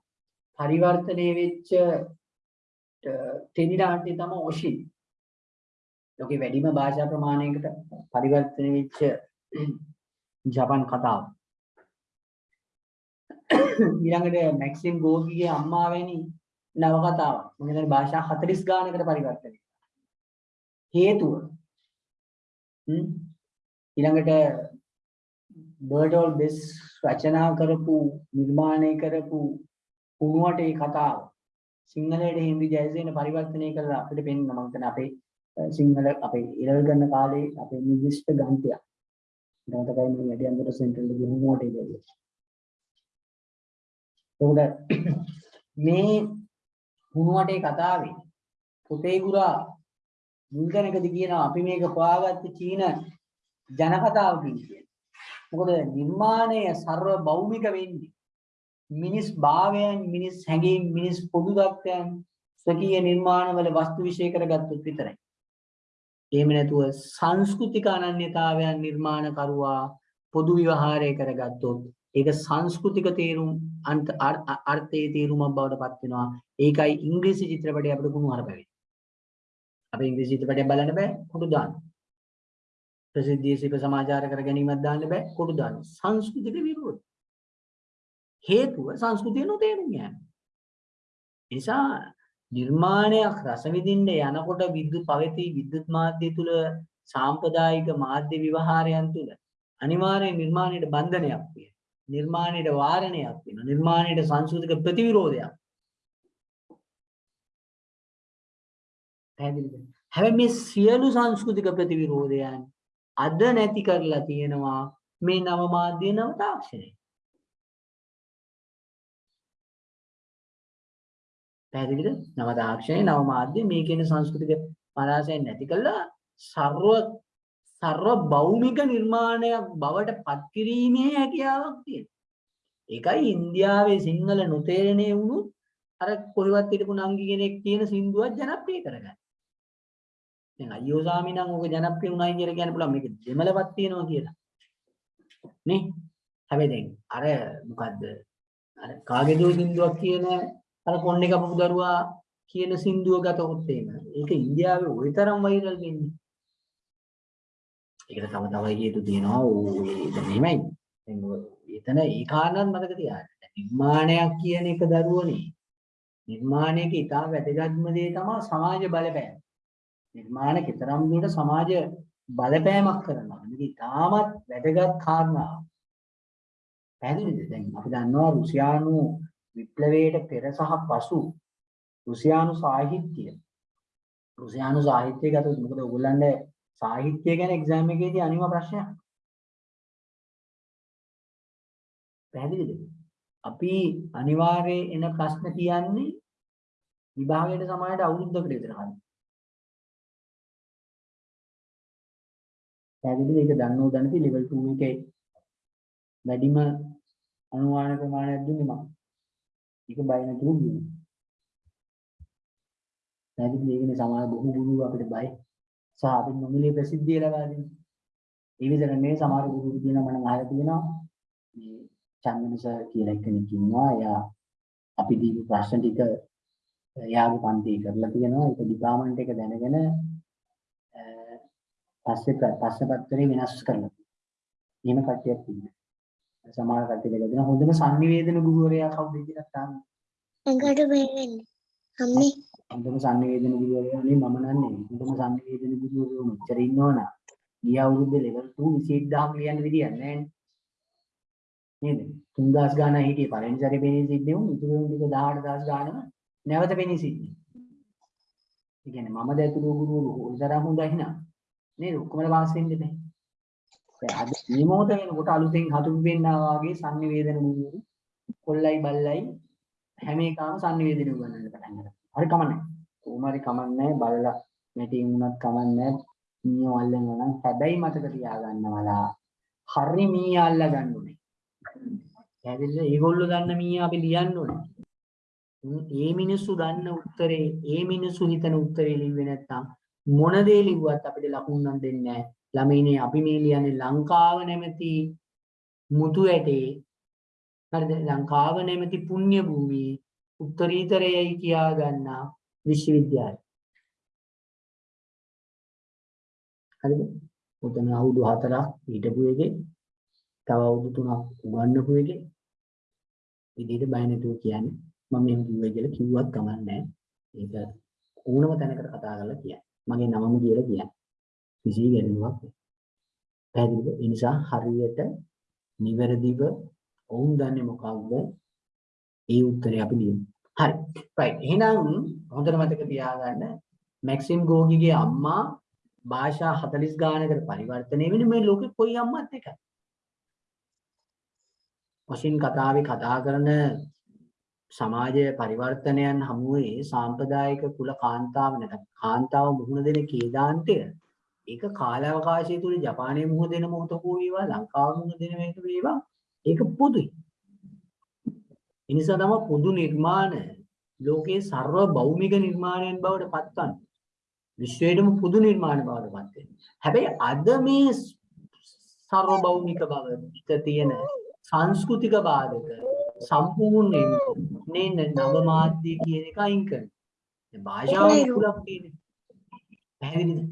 පරිවර්තනය වෙච්ච ටෙලි නාට්‍ය තමයි ඔෂි. ලෝකේ වැඩිම භාෂා ප්‍රමාණයකට පරිවර්තනය වෙච්ච ජපන් කතාව. ඊළඟට මැක්සිම් ගෝගිගේ අම්මා වැනි නවකතාවක්. මම හිතන්නේ භාෂා 40 ගානකට පරිවර්තනය. හේතුව හ්ම් ඊළඟට බර්ඩෝල් බෙස් රචනා කරපු නිර්මාණය කරපු කුණුවට ඒ කතාව සිංහලයට හින්දි ජයසේන පරිවර්තනය කරලා අපිට පෙන්න මම හිතන්නේ අපේ සිංහල අපේ ඉරල් ගන්න කාලේ අපේ නිර්දිෂ්ට ග්‍රන්ථයක්. ග්‍රන්ථකයි මේ වැඩි අන්තර සෙන්ටරල් ගිහුමෝට ඉන්නේ. එතකොට මේ හුණුවටේ කතාවේ පුතේ ගුරා මුල්තැනකදී කියනවා අපි මේක හොයාගත්ත චීන ජනකතාව කියන්නේ. මොකද නිර්මාණය ਸਰව භෞමික වෙන්නේ මිනිස් භාවයන් මිනිස් හැඟීම් මිනිස් පොදු தත්යන් ස්වකීය නිර්මාණවල වස්තු විශේෂ කරගත්තොත් විතරයි. එහෙම නැතුව සංස්කෘතික අනන්‍යතාවයන් නිර්මාණ කරුවා පොදු විවහාරය කරගත්තොත් ඒක සංස්කෘතික තේරුම් අර්ථයේ තේරුමක් බවට පත් වෙනවා. ඒකයි ඉංග්‍රීසි චිත්‍රපටය අපිට කුණු හරප වෙන්නේ. අපි ඉංග්‍රීසි චිත්‍රපටයක් බලන්න බෑ කොටු දාන්න. ප්‍රසිද්ධිය සිප සමාචාර කර ගැනීමක් දාන්න බෑ කොටු දාන්න. සංස්කෘතික විරෝධ. හේතුව සංස්කෘතිය නොතේරුම් යෑම. නිසා නිර්මාණයක් රස විඳින්න යනකොට විද්‍යුත් පවති විද්‍යුත් මාධ්‍ය තුල සාම්ප්‍රදායික මාධ්‍ය විවහාරයන් තුල අනිවාර්යෙන් නිර්මාණයට බන්ධනයක් තියෙනවා. නිර්මාණයට වාරණයක් තියෙනවා. නිර්මාණයට සංස්කෘතික ප්‍රතිවිරෝධයක්. පැහැදිලිද? හැබැයි මේ සියලු සංස්කෘතික ප්‍රතිවිරෝධයන් අද නැති කරලා තියෙනවා මේ නව මාධ්‍ය නව තාක්ෂණය. පැහැදිලිද? නව තාක්ෂණය නව මාධ්‍ය මේ කියන සංස්කෘතික පරාසයන් නැති කළා ਸਰව සර්ව භෞමික නිර්මාණයක් බවට පත් කිරීමේ හැකියාවක් තියෙනවා. ඒකයි ඉන්දියාවේ සිංහල නොතේරෙනේ වුණු අර කොහෙවත් හිටපු නංගි කෙනෙක් කියන සින්දුවක් ජනප්‍රිය කරගන්න. දැන් අයියෝ සාමි නම් ඕක ජනප්‍රිය වුණයි කියලා කියන්න පුළුවන් මේක දෙමළවත් තියෙනවා කියලා. නේ? හැබැයි දැන් අර මොකද්ද? අර කාගේදෝ සින්දුවක් කියන අර කොන්නේ කපපු දරුවා කියන සින්දුව ගතොත් එහෙම. ඒක ඉන්දියාවේ ওই තරම් වෛරල් වෙන්නේ. ඒකට තව තව හේතු තියෙනවා. ඕ ඒක නෙමෙයි. දැන් එතන ඒ කාරණාත් මතක තියාගන්න. නිර්මාණයක් කියන එක දරුවනේ. නිර්මාණයක ඉතා වැදගත්ම දේ තමයි සමාජ බලපෑම. නිර්මාණ කතරම් දුරට සමාජ බලපෑමක් කරනවා. මේක ඉතාමත් වැදගත් කාරණාවක්. පැහැදිලිද? දැන් අපි දන්නවා රුසියානු විප්ලවයට පෙර සහ පසු රුසියානු සාහිත්‍ය රුසියානු සාහිත්‍ය ගත්තොත් මොකද ඔයගොල්ලන්ට සාහිත්‍ය ගැන එක්සෑම් එකේදී අනිම ප්‍රශ්නයක්. පැහැදිලිද? අපි අනිවාර්යයෙන් එන ප්‍රශ්න කියන්නේ විභාගයට සමානට අවුරුද්දකට විතර හරි. පැහැදිලිද ඒක දන්නෝ දැනති level 2 එකේ වැඩිම අනුමාන ප්‍රමාණයක් දුන්නේ මම. ඒක බය නැතුව දුන්නා. පැහැදිලිද ඒකනේ සමාන බොහෝ ගුරු අපිට බය. සහ අපි නොමිලේ ප්‍රසිද්ධිය ලබා දෙන්නේ. ඒ විතර නෙවෙයි සමහර ගුරු කියනවා මම අහලා තියෙනවා මේ චන්දන සර් කියලා කෙනෙක් ඉන්නවා. එයා අපි දීපු ප්‍රශ්න ටික එයාගේ පන්ති කරලා තියෙනවා. ඒක ඩිපාර්ට්මන්ට් එක දැනගෙන අ, පස්සේ ප- ප්‍රශ්න පත්‍රය වෙනස් කරලා. එහෙම කට්ටියක් ඉන්නවා. සමහර කට්ටිය දෙකදෙනා හොඳම sannivedana ගුරුවරයා කවුද කියලා තාම එකට බෙහෙන්නේ. අම්මේ හොඳම sannivedana ගුරුවරයා නේ මම නන්නේ. හොඳම sannivedana ගුරුවරයෝ මෙච්චර ඉන්නවනම් ගිය අවුරුද්දේ level 2 21000 ලියන්න විදියක් නැහැ නේද? 3000 ගානක් හිටියේ පළවෙනි සැරේ පෙනී සිද්දේ උන් ඉතුරු වෙන ටික 18000 ගානම නැවත පෙනී සිද්දේ. ඒ කියන්නේ මම දැතුළු ගුරුවරු උන්තරම් හොඳයි නා. නේද? ඔක්කොම පාස් වෙන්නේ නැහැ. දැන් අද මේ මොහොත වෙනකොට අලුතෙන් හතුරු වෙන්නා වගේ sannivedana ගුරුවරු කොල්ලයි බල්ලයි හැම එකම sannivedana උගන්වන්න පටන් ගත්තා. හරි කමන්නේ. කොහොම හරි කමන්නේ බලලා මෙටින් උනත් කමන්නේ මීයෝ අල්ලනවා නම් හැබැයි මතක තියාගන්නවලා හරි මීයා අල්ල ගන්න ඕනේ. පැහැදිලිද? ඒගොල්ලෝ දන්න මීයා අපි ලියන්න ඕනේ. උන් ඒ මිනිස්සු දන්න උත්තරේ ඒ මිනිස්සු හිතන උත්තරේ ලිව්වේ නැත්තම් මොන දේ ලිව්වත් අපිට ලකුණු නම් දෙන්නේ නැහැ. ළමයිනේ අපි මේ ලියන්නේ ලංකාව නැමැති මුතු ඇටේ හරිද? ලංකාව නැමැති පුණ්‍ය භූමියේ උත්තරීතරයයි කියා ගන්නා විශ්වවිද්‍යාලය. හරිද? උතන අවුරුදු 4ක් හිටපු එකේ තව අවුරුදු 3ක් උගන්වපු එකේ විදිහට බය නැතුව කියන්නේ මම මෙහෙම කිව්වයි කියලා කිව්වත් කමක් නැහැ. ඒක ඕනම තැනකට කතා කරලා කියන්න. මගේ නමම කියලා කියන්න. කිසි ගැටලුවක් නැහැ. පැහැදිලිද? ඒ නිසා හරියට නිවැරදිව ඔවුන් දන්නේ මොකක්ද? ඒ උත්තරේ අපි ලියමු. හරි. right. එහෙනම් හොඳට මතක තියාගන්න මැක්සිම් ගෝගිගේ අම්මා භාෂා 40 ගානකට පරිවර්තනය වෙන්නේ මේ ලෝකේ කොයි අම්මත් එකයි. වශයෙන් කතාවේ කතා කරන සමාජ පරිවර්තනයන් හමුවේ සාම්ප්‍රදායික කුල කාන්තාව නැත්නම් කාන්තාව මුහුණ දෙන කේදාන්තය ඒක කාලාවකාශය තුල ජපානයේ මුහුණ දෙන මොහොතක වේවා ලංකාව මුහුණ දෙන මේක වේවා ඒක පොදුයි. ඒ නිසා තමයි පොදු නිර්මාණ ලෝකයේ සර්ව භෞමික නිර්මාණයන් බවට පත්වන්නේ. විශ්වයේම පොදු නිර්මාණ බවට පත් වෙනවා. හැබැයි අද මේ සර්ව භෞමික බව පිට තියෙන සංස්කෘතික බාධක සම්පූර්ණයෙන් නේ නව මාධ්‍ය කියන එක අයින් කරනවා. දැන් භාෂාව කුලක් තියෙන්නේ. පැහැදිලිද?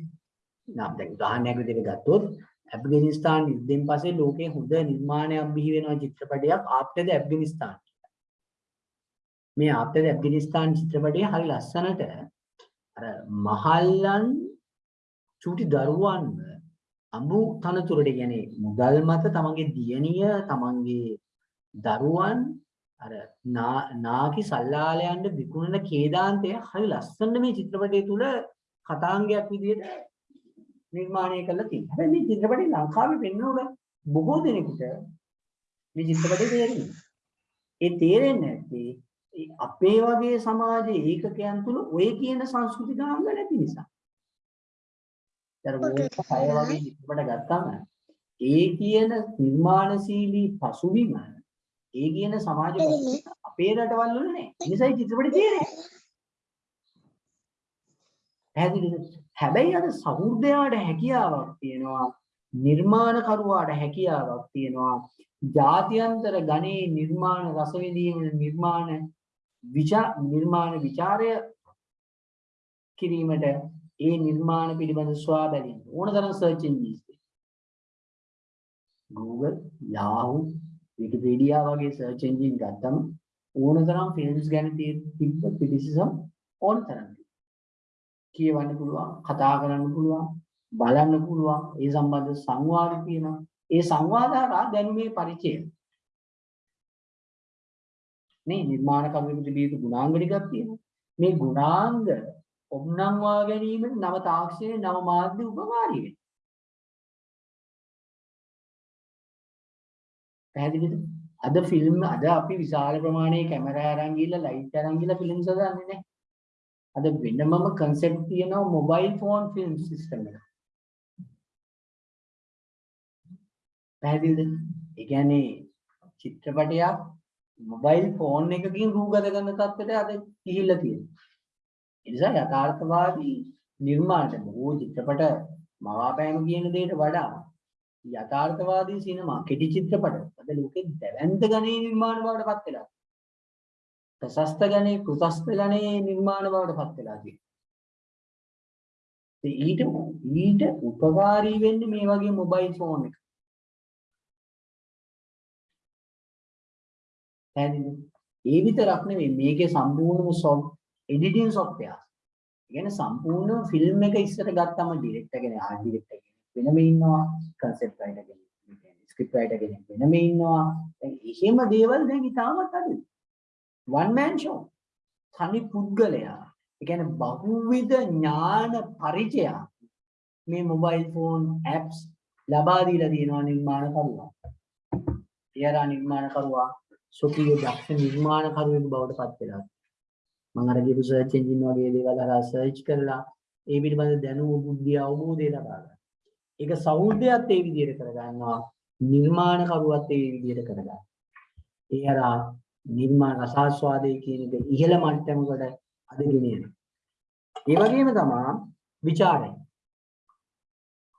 නම් දැන් උදාහරණයක් විදිහට ගත්තොත් ඇෆ්ගනිස්තාන යුද්ධයෙන් පස්සේ ලෝකේ හොඳ නිර්මාණයක් බිහි වෙනවා චිත්‍රපටයක් ආෆ්ටර් ද ඇෆ්ගනිස්තාන. මේ ආෆ්ටර් ද ඇෆ්ගනිස්තාන චිත්‍රපටය හරි ලස්සනට අර මහල්ලන් චූටි දරුවන්ව අඹු තනතුරට කියන්නේ මුදල් මත තමන්ගේ දියණිය තමන්ගේ දරුවන් අර නා- නාකි සල්ලාලයන්ට විකුණන කේදාන්තය හරි ලස්සන මේ චිත්‍රපටය තුල කතාංගයක් විදිහට නිර්මාණය කරලා තියෙනවා. හැබැයි මේ චිත්‍රපටය ලංකාවේ පෙන්වනකොට බොහෝ දෙනෙකුට මේ චිත්‍රපටය තේරෙන්නේ. ඒ තේරෙන්නේ නැත්තේ ඒ අපේ වගේ සමාජයේ ඒකකයන් තුල ඔය කියන සංස්කෘතික අංග නැති නිසා. ඒතර මොකද කය වගේ චිත්‍රපට ගත්තාම ඒ කියන නිර්මාණශීලී පසුබිම ඒ කියන සමාජ අපේ රටවල් වල නෑ. ඒ නිසා ඒ චිත්‍රපට තේරෙන්නේ. පැහැදිලිද? හැබැයි අර සහෘදයාට හැකියාවක් තියෙනවා නිර්මාණකරුවාට හැකියාවක් තියෙනවා ජාත්‍යන්තර ගණේ නිර්මාණ රස විඳීම නිර්මාණ විචා නිර්මාණ ਵਿਚාරය කිරීමට ඒ නිර්මාණ පිළිබඳ සොයා බැලීම ඕනතරම් search engines Google Yahoo Wikipedia වගේ සර්ච් එන්ජින් ගත්තම ඕනතරම් ෆිල්ම්ස් ගැන තියෙන තිබ්බ ක්‍රිටිසිසම් ඕනතරම් කියවන්න පුළුවන් කතා කරන්න පුළුවන් බලන්න පුළුවන් ඒ සම්බන්ධ සංවාද තියෙනවා. ඒ සංවාද හරහා දැනුමේ පරිචය මේ නිර්මාණකරුවෙකු තිබිය යුතු ගුණාංග ටිකක් තියෙනවා මේ ගුණාංග ඔම්නම්වා ගැනීමට නව තාක්ෂණයේ නව මාධ්‍ය උපකාරී වෙනවා පැහැදිලිද අද ෆිල්ම් අද අපි විශාල ප්‍රමාණයේ කැමරා අරන් ගිහලා ලයිට් අරන් ගිහලා ෆිල්ම්ස් හදන්නේ නැහැ අද වෙනමම concept තියෙනවා mobile phone film system එක. පැහැදිලිද? ඒ කියන්නේ චිත්‍රපටයක් mobile phone එකකින් රූගත කරන තත්ත්වයට අද ගිහිල්ලා තියෙනවා. ඒ නිසා යථාර්ථවාදී නිර්මාණ බොහෝ චිත්‍රපට මවාපෑම කියන දෙයට වඩා යථාර්ථවාදී සිනමා කෙටි චිත්‍රපට අද ලෝකෙ දැවැන්ත ගණයේ නිර්මාණ බවට පත් වෙලා. ප්‍රශස්ත ගණයේ කෘතස්ත ගණයේ නිර්මාණ බවට පත් වෙලා තියෙනවා. ඉතින් ඊට ඊට උපකාරී වෙන්නේ මේ වගේ මොබයිල් ෆෝන් එක. පැහැදිලිද? ඒ විතරක් නෙවෙයි මේකේ සම්පූර්ණ සොෆ්ට් එඩිටින් software. කියන්නේ සම්පූර්ණ ෆිල්ම් එක ඉස්සර ගත්තම ඩිරෙක්ටර් කෙනෙක් ආර්ට් ඩිරෙක්ටර් කෙනෙක් වෙනම ඉන්නවා කන්සෙප්ට් රයිටර් කෙනෙක් ස්ක්‍රිප්ට් රයිටර් කෙනෙක් වෙනම ඉන්නවා දැන් එහෙම දේවල් දැන් ඉතාමත් අඩුයි one man show තනි පුද්ගලයා ඒ කියන්නේ බහුවිධ ඥාන පරිචය මේ මොබයිල් ෆෝන් ඇප්ස් ලබා දීලා තියෙනවා නිර්මාණකරුවා. එයාලා නිර්මාණකරුවා සොකීය දක්ෂ නිර්මාණකරුවෙකු බවට පත් වෙලා. මම අර කියපු සර්ච් එන්ජින් වගේ දේවල් හරහා සර්ච් කරලා ඒ පිළිබඳ දැනුම බුද්ධිය අවබෝධය ලබා ගන්න. ඒක සෞන්දර්යයත් ඒ විදිහට කරගන්නවා නිර්මාණකරුවත් ඒ විදිහට කරගන්න. ඒ හරහා නිර්මාණ රසාස්වාදය කියන එක ඉහළ මට්ටමකට අද ගෙනියනවා. ඒ වගේම තමයි ਵਿਚාරය.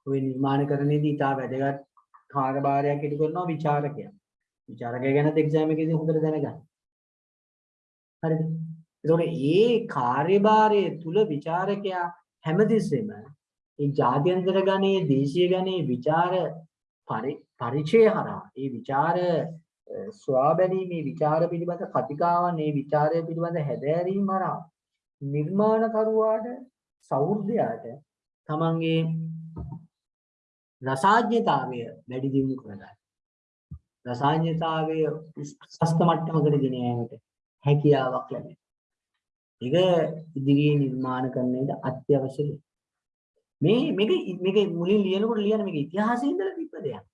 ඔය නිර්මාණ කරන්නේදී ඉතා වැදගත් කාර්යභාරයක් ඉටු කරනවා ਵਿਚාරකයා. વિચાරකය ගැනත් එක්සෑම් එකේදී හොඳට දැනගන්න. හරිද? ඒතකොට මේ කාර්යභාරයේ තුල විචාරකයා හැමතිස්සෙම මේ ජාත්‍යන්තර ගණයේ දේශීය ගණයේ විචාර පරිචය හරහා මේ විචාර ස්වාබැලීමේ විචාර පිළිබඳ කතිකාවන් මේ විචාරය පිළිබඳ හැදෑරීම හරහා නිර්මාණකරුවාට සෞර්ධයාට තමන්ගේ රසාඥතාවය වැඩි දියුණු කරගන්න. රසාඥතාවය ප්‍රශස්ත මට්ටමකට ගෙන යාමට හැකියාවක් ලැබෙනවා. ඒක ඉදිරියේ නිර්මාණ කරන්නේද අත්‍යවශ්‍ය දෙයක්. මේ මේක මේක මුලින් ලියනකොට ලියන මේක ඉතිහාසයේ ඉඳලා තිබ්බ දෙයක්.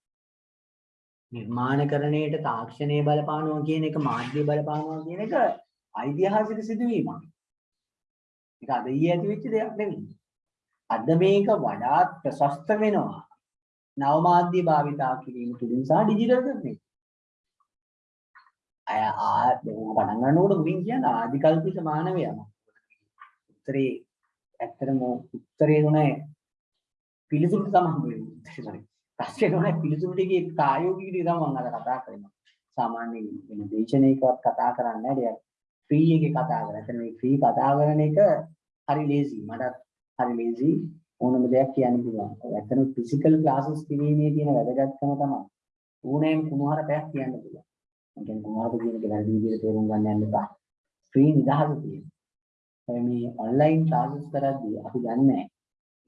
නිර්මාණකරණයට තාක්ෂණයේ බලපානවා කියන එක මාධ්‍ය බලපානවා කියන එක ඓතිහාසික සිදුවීමක්. ඒක අද ඊයේ ඇති වෙච්ච දෙයක් නෙවෙයි. අද මේක වඩාත් ප්‍රශස්ත වෙනවා. නව මාධ්‍ය භාවිතා කිරීම තුළින් සහ ඩිජිටල් කරන්නේ. අය ආ පටන් ගන්නකොට මුලින් කියන ආදිකල්පිත මානවයා. උත්තරේ ඇත්තටම උත්තරේ දුන්නේ පිළිතුරු තමයි හම්බෙන්නේ. ප්‍රශ්නේ දුන්නේ පිළිතුරු ටිකේ ප්‍රායෝගික ටික තමයි මම අද කතා කරන්නේ. සාමාන්‍ය වෙන දේශනාවකවත් කතා කරන්නේ නැහැ. ෆ්‍රී එකේ කතා කරා. එතන මේ ෆ්‍රී කතා කරන එක හරි ලේසි. මටත් හරි ලේසි. ඕනම දෙයක් කියන්න පුළුවන්. ඇත්තටම ෆිසිකල් ක්ලාසස් කිරීමේ තියෙන වැදගත්කම තමයි. ඕනෑම කුණුහරුපයක් කියන්න පුළුවන්. මම කියන්නේ කුණුහරුප කියන එක වැරදි විදිහට තේරුම් ගන්න යන්න එපා. ෆ්‍රී නිදහස තියෙනවා. මේ ඔන්ලයින් ක්ලාසස් කරද්දී අපි දන්නේ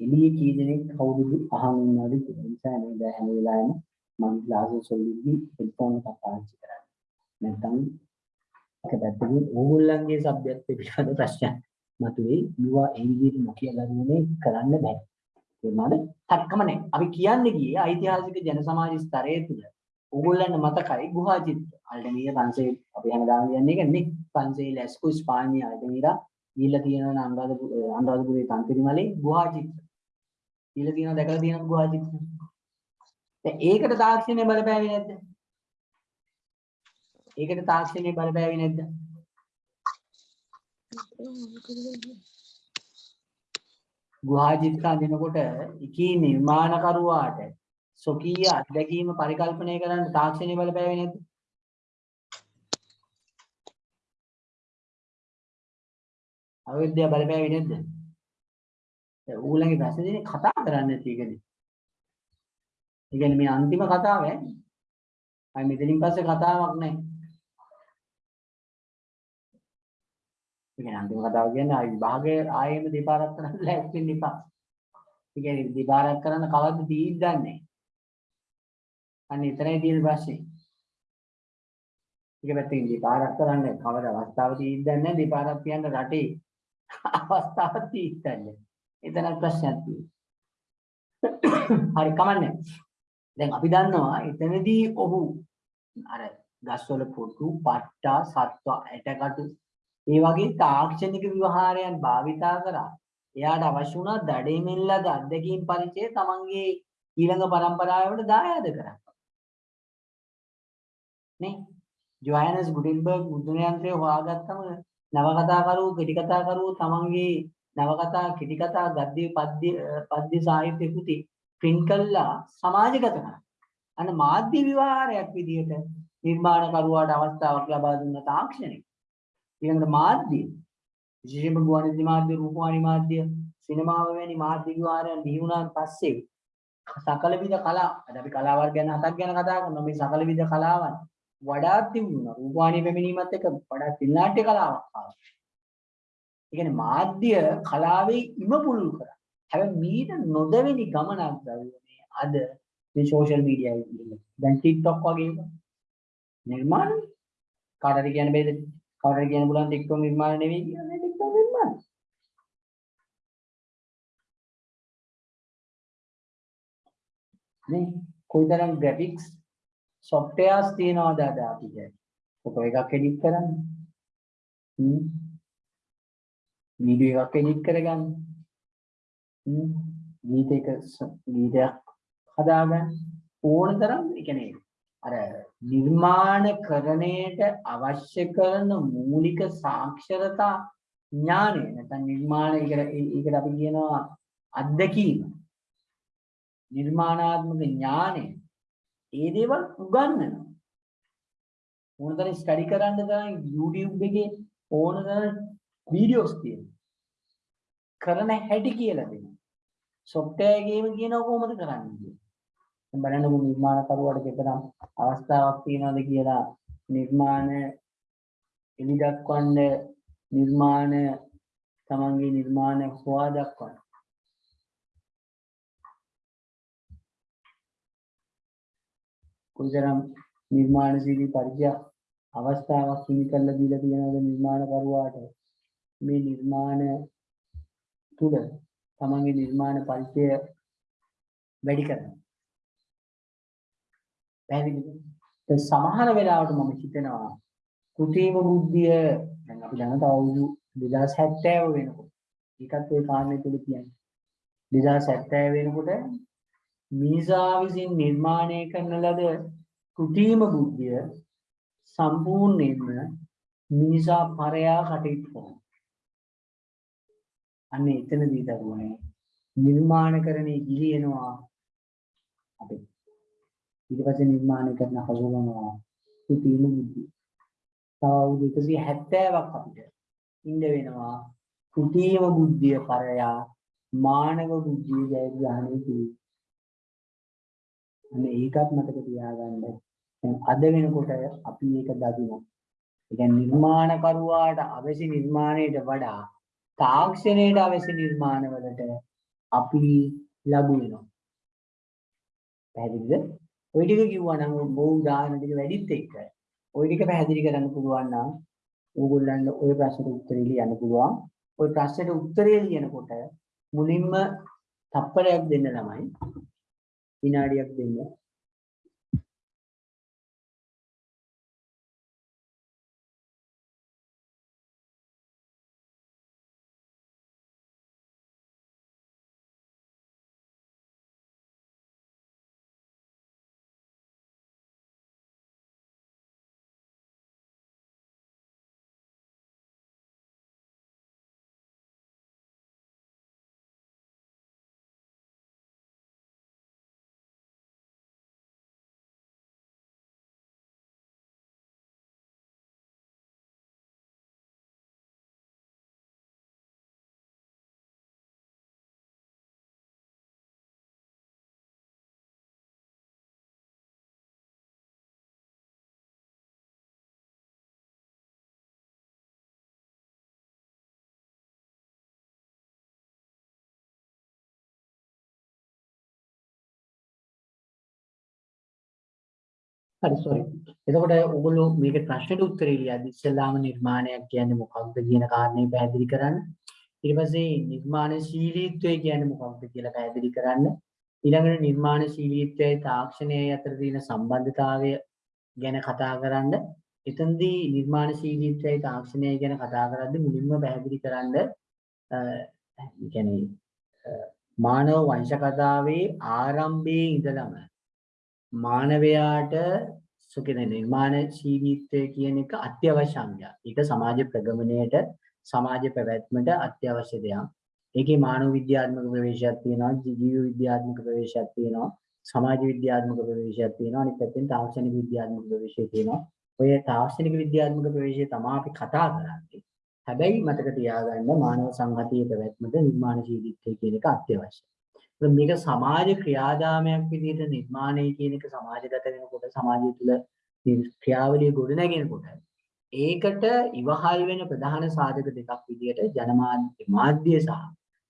එළියේ කී දෙනෙක් කවුරුද අහන් ඉන්නවද කියලා. ඒ නිසා නේද හැම වෙලාවෙම මම ක්ලාසස් වලදී හෙඩ්ෆෝන් එකක් පාවිච්චි කරන්නේ. නැත්නම් එක පැත්තකින් ඕගොල්ලන්ගේ සබ්ජෙක්ට් පිළිබඳ ප්‍රශ්න මතුවේ. මේවා ඒ විදිහට නොකිය ගන්නේ කරන්න බෑ. ඒනවාද? තක්කම නැහැ. අපි කියන්නේ ගියේ ඓතිහාසික ජන සමාජ ස්තරයේ තුල ඕගොල්ලන්ට මතකයි ගුහා චිත්‍ර. අල්ටමීර පන්සේ අපි හැමදාම කියන්නේ ඒක නේ. පන්සේ ලැස්කෝ ස්පාඤ්ඤ අල්ටමීරා ඊළ තියෙනවා අනුරාධපුර අනුරාධපුරේ තන්තිරිමලේ ගුහා චිත්‍ර. ඊළ තියෙනවා දැකලා තියෙනවා ගුහා චිත්‍ර. දැන් ඒකට තාක්ෂණය බලපෑවේ නැද්ද? ඒකට තාක්ෂණය බලපෑවේ නැද්ද? ගුහා චිත්‍ර අඳිනකොට එකී නිර්මාණකරුවාට සොකීය අත්දැකීම පරිකල්පනය කරන්න තාක්ෂණය බලපෑවේ නැද්ද? අවිද්‍යාව බලපෑවේ නැද්ද? දැන් ඌලගේ ප්‍රශ්නේ දෙන්නේ කතා කරන්න නැති එකනේ. ඒ කියන්නේ මේ අන්තිම කතාව ඈ. අය මෙතනින් පස්සේ කතාවක් නැහැ. ඒ කියන්නේ අන්තිම කතාව කියන්නේ ආයි විභාගයේ ආයෙම දෙපාරක් කරන්න ලෑස්ති වෙන්න එපා. ඒ කියන්නේ දෙපාරක් කරන්න කවද්ද තීද්ද දන්නේ. අන්න එතරයි තියෙන ප්‍රශ්නේ. එක පැත්තකින් දෙපාරක් කරන්න කවද අවස්ථාව තීද්ද නැහැ දෙපාරක් කියන්න රටේ අවස්ථාව තීද්ද නැහැ. එතන ප්‍රශ්නයක් තියෙනවා. හරි කමන්නේ. දැන් අපි දන්නවා එතනදී ඔහු අර ගස්වල පොටු, පට්ටා, සත්ව, ඇටකටු ඒ වගේ තාක්ෂණික ව්‍යවහාරයන් භාවිතා කරා එයාට අවශ්‍ය වුණා දඩේමින් ලද අත්දැකීම් පරිචය තමන්ගේ ඊළඟ පරම්පරාවට දායාද කරන්න. නේ? ජොයනස් ගුටෙන්බර්ග් මුද්‍රණ යන්ත්‍රය හොයාගත්තම නවකතාකරු කෙටිකතාකරු තමන්ගේ නවකතා කෙටිකතා ගද්‍ය පද්‍ය පද්‍ය සාහිත්‍ය කෘති print කළා සමාජගත කරා. අන්න මාධ්‍ය විවහාරයක් විදිහට නිර්මාණකරුවාට අවස්ථාවක් ලබා දුන්න තාක්ෂණය. ඊළඟට මාධ්‍ය විශේෂයෙන්ම ගුවන්විදුලි මාධ්‍ය රූපවාහිනී මාධ්‍ය සිනමාව වැනි මාධ්‍ය විවහාරයන් බිහි වුණාන් පස්සේ සකල විද කලා අද අපි කලාවල් ගැන හතක් ගැන කතා කරනවා මේ සකල විද කලාවන් වඩාත් තිබුණා රූපවාහිනී පැමිණීමත් එක්ක වඩාත් පින්නාට්‍ය කලාවක් ආවා. ඒ කියන්නේ මාධ්‍ය කලාවේ ඉම පුළුල් කරා. හැබැයි මීට නොදෙවෙනි ගමනක් දරුවනේ අද මේ සෝෂල් මීඩියා එකේ. දැන් TikTok වගේ එක. නිර්මාණ කාටද කියන්න බෑද? කාටද කියන්න පුළුවන් TikTok නිර්මාණ නෙවෙයි කියන්නේ TikTok නිර්මාණ. නේ කොයිතරම් graphics softwares තියනවද අද අපිට? ෆොටෝ එකක් edit කරන්න. හ්ම්. වීඩියෝ එකක් edit කරගන්න. හ්ම්. ගීතයක ස- ගීතයක් හදාගන්න ඕන තරම් ඒ කියන්නේ අර නිර්මාණකරණයට අවශ්‍ය කරන මූලික සාක්ෂරතා ඥානය නැත්නම් නිර්මාණ ඒකට ඒකට අපි කියනවා අත්දැකීම නිර්මාණාත්මක ඥානය ඒ දේවල් උගන්වනවා ඕනතරම් ස්ටඩි කරන්න තරම් YouTube එකේ ඕනතරම් වීඩියෝස් තියෙනවා කරන හැටි කියලා දෙනවා software ගේම කියනවා කොහොමද කරන්නේ කියලා. දැන් බලන්නකො නිර්මාණකරුවාට දෙතරම් අවස්ථාවක් තියනවද කියලා නිර්මාණ එලි දක්වන්න නිර්මාණ තමන්ගේ නිර්මාණ හොවා දක්වන්න. කොයිතරම් නිර්මාණශීලී පරිචය අවස්ථාවක් හිමි කරලා දීලා තියෙනවද නිර්මාණකරුවාට මේ නිර්මාණ තුල තමන්ගේ නිර්මාණ පරිචය වැඩි කරනවා. පැහැදිලිද? දැන් සමහර වෙලාවට මම හිතනවා කෘත්‍රිම බුද්ධිය දැන් අපි දන්න තව අවුරුදු 2070 වෙනකොට ඒකත් ඒ කාරණේ තුල කියන්නේ 2070 වෙනකොට මිනිසා විසින් නිර්මාණය කරන ලද කෘත්‍රිම බුද්ධිය සම්පූර්ණයෙන්ම මිනිසා පරයා කටයුතු කරනවා. අන්න එතනදී දරුවනේ නිර්මාණකරණේ ගිලිනවා අපි ඊට පස්සේ නිර්මාණය කරන හසුරවනවා කෘතිම බුද්ධිය. තව අවුරුදු 170ක් අපිට ඉන්න වෙනවා කෘතිම බුද්ධිය පරයා මානව බුද්ධිය ජයග්‍රහණය කිරීම. අන්න ඒකත් මතක තියාගන්න. දැන් අද වෙනකොට අපි ඒක දකිනවා. ඒ කියන්නේ නිර්මාණකරුවාට අවශ්‍ය නිර්මාණයට වඩා තාක්ෂණයට අවශ්‍ය නිර්මාණවලට අපි ලබු වෙනවා. පැහැදිලිද? ওই ටික කිව්වා නම් බොහෝ උදාහරණ ටික වැඩිත් එක්ක ওই ටික පැහැදිලි කරන්න පුළුවන් නම් ඕගොල්ලන්ට ওই ප්‍රශ්නෙට උත්තරේ ලියන්න පුළුවන්. ওই ප්‍රශ්නෙට උත්තරේ ලියනකොට මුලින්ම තප්පරයක් දෙන්න ළමයි. විනාඩියක් දෙන්න. හරි sorry. එතකොට ඔයගොල්ලෝ මේකේ ප්‍රශ්නෙට උත්තරේ ලියද්දි ඉස්සෙල්ලාම නිර්මාණයක් කියන්නේ මොකක්ද කියන කාරණේ පැහැදිලි කරන්න. ඊට පස්සේ නිර්මාණශීලීත්වය කියන්නේ මොකක්ද කියලා පැහැදිලි කරන්න. ඊළඟට නිර්මාණශීලීත්වයයි තාක්ෂණයයි අතර තියෙන සම්බන්ධතාවය ගැන කතා කරන්න. එතනදී නිර්මාණශීලීත්වයේ තාක්ෂණය ගැන කතා කරද්දී මුලින්ම පැහැදිලි කරන්න අ කියන්නේ අ, මානව වංශ කතාවේ ආරම්භයේ ඉඳලම මානවයාට සුකින නිර්මාණශීලීත්වය කියන එක අත්‍යවශ්‍ය අංගයක්. ඒක සමාජ ප්‍රගමණයට සමාජ පැවැත්මට අත්‍යවශ්‍ය දෙයක්. ඒකේ මානව විද්‍යාත්මක ප්‍රවේශයක් තියෙනවා, ජීව විද්‍යාත්මක ප්‍රවේශයක් තියෙනවා, සමාජ විද්‍යාත්මක ප්‍රවේශයක් තියෙනවා, අනිත් පැත්තෙන් තාක්ෂණික විද්‍යාත්මක ප්‍රවේශය තියෙනවා. ඔය තාක්ෂණික විද්‍යාත්මක ප්‍රවේශය තමයි අපි කතා කරන්නේ. හැබැයි මතක තියාගන්න මානව සංහතියේ පැවැත්මට නිර්මාණශීලීත්වය කියන එක අත්‍යවශ්‍යයි. ඒත් මේක සමාජ ක්‍රියාදාමයක් විදිහට නිර්මාණය කියන එක සමාජගත වෙනකොට සමාජය තුළ මේ ක්‍රියාවලිය ගොඩනගෙනකොට ඒකට ඉවහල් වෙන ප්‍රධාන සාධක දෙකක් විදිහට ජනමාධ්‍ය මාධ්‍ය සහ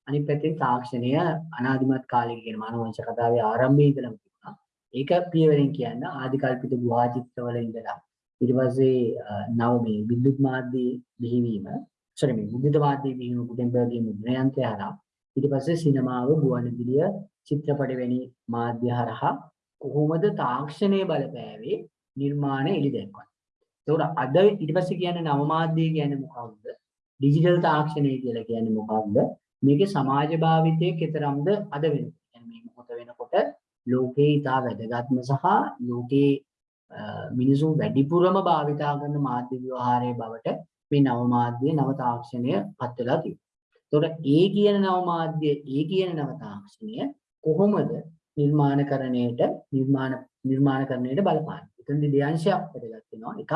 අනිත් පැත්තේ තාක්ෂණය අනාදිමත් කාලයක කියන මානව වංශ කතාවේ ආරම්භයේ ඉඳලම තිබුණා. ඒක පියවරෙන් කියන්න ආදිකල්පිත ගුහා චිත්‍රවල ඉඳලා ඊට පස්සේ අ, නව මේ විද්‍යුත් මාධ්‍ය බිහිවීම sorry මේ විද්‍යුත් මාධ්‍ය බිහිවීම ගුටෙන්බර්ග්ගේ මුද්‍රණයන්ත්‍රය හරහා ඊට පස්සේ සිනමාව ගුවන්විදුලිය චිත්‍රපට වැනි මාධ්‍ය හරහා කොහොමද තාක්ෂණය බලපෑවේ නිර්මාණ එළි දැක්වන්නේ. ඒකට අද ඊට පස්සේ කියන්නේ නව මාධ්‍ය කියන්නේ මොකක්ද? ඩිජිටල් තාක්ෂණය කියලා කියන්නේ මොකක්ද? මේකේ සමාජ භාවිතයේ කෙතරම්ද අද වෙනකොට. يعني මේ මොහොත වෙනකොට ලෝකේ ඉතා වැදගත්ම සහ ලෝකේ අ, මිනිසුන් වැඩිපුරම භාවිතා කරන මාධ්‍ය ව්‍යවහාරයේ බවට මේ නව මාධ්‍ය නව තාක්ෂණය පත් වෙලා තියෙනවා. එතකොට ඒ කියන නව මාධ්‍ය ඒ කියන නව තාක්ෂණය කොහොමද නිර්මාණකරණයට නිර්මාණ නිර්මාණකරණයට බලපාන්නේ. එතනදී දෙයංශයක් වැදගත් වෙනවා. එකක්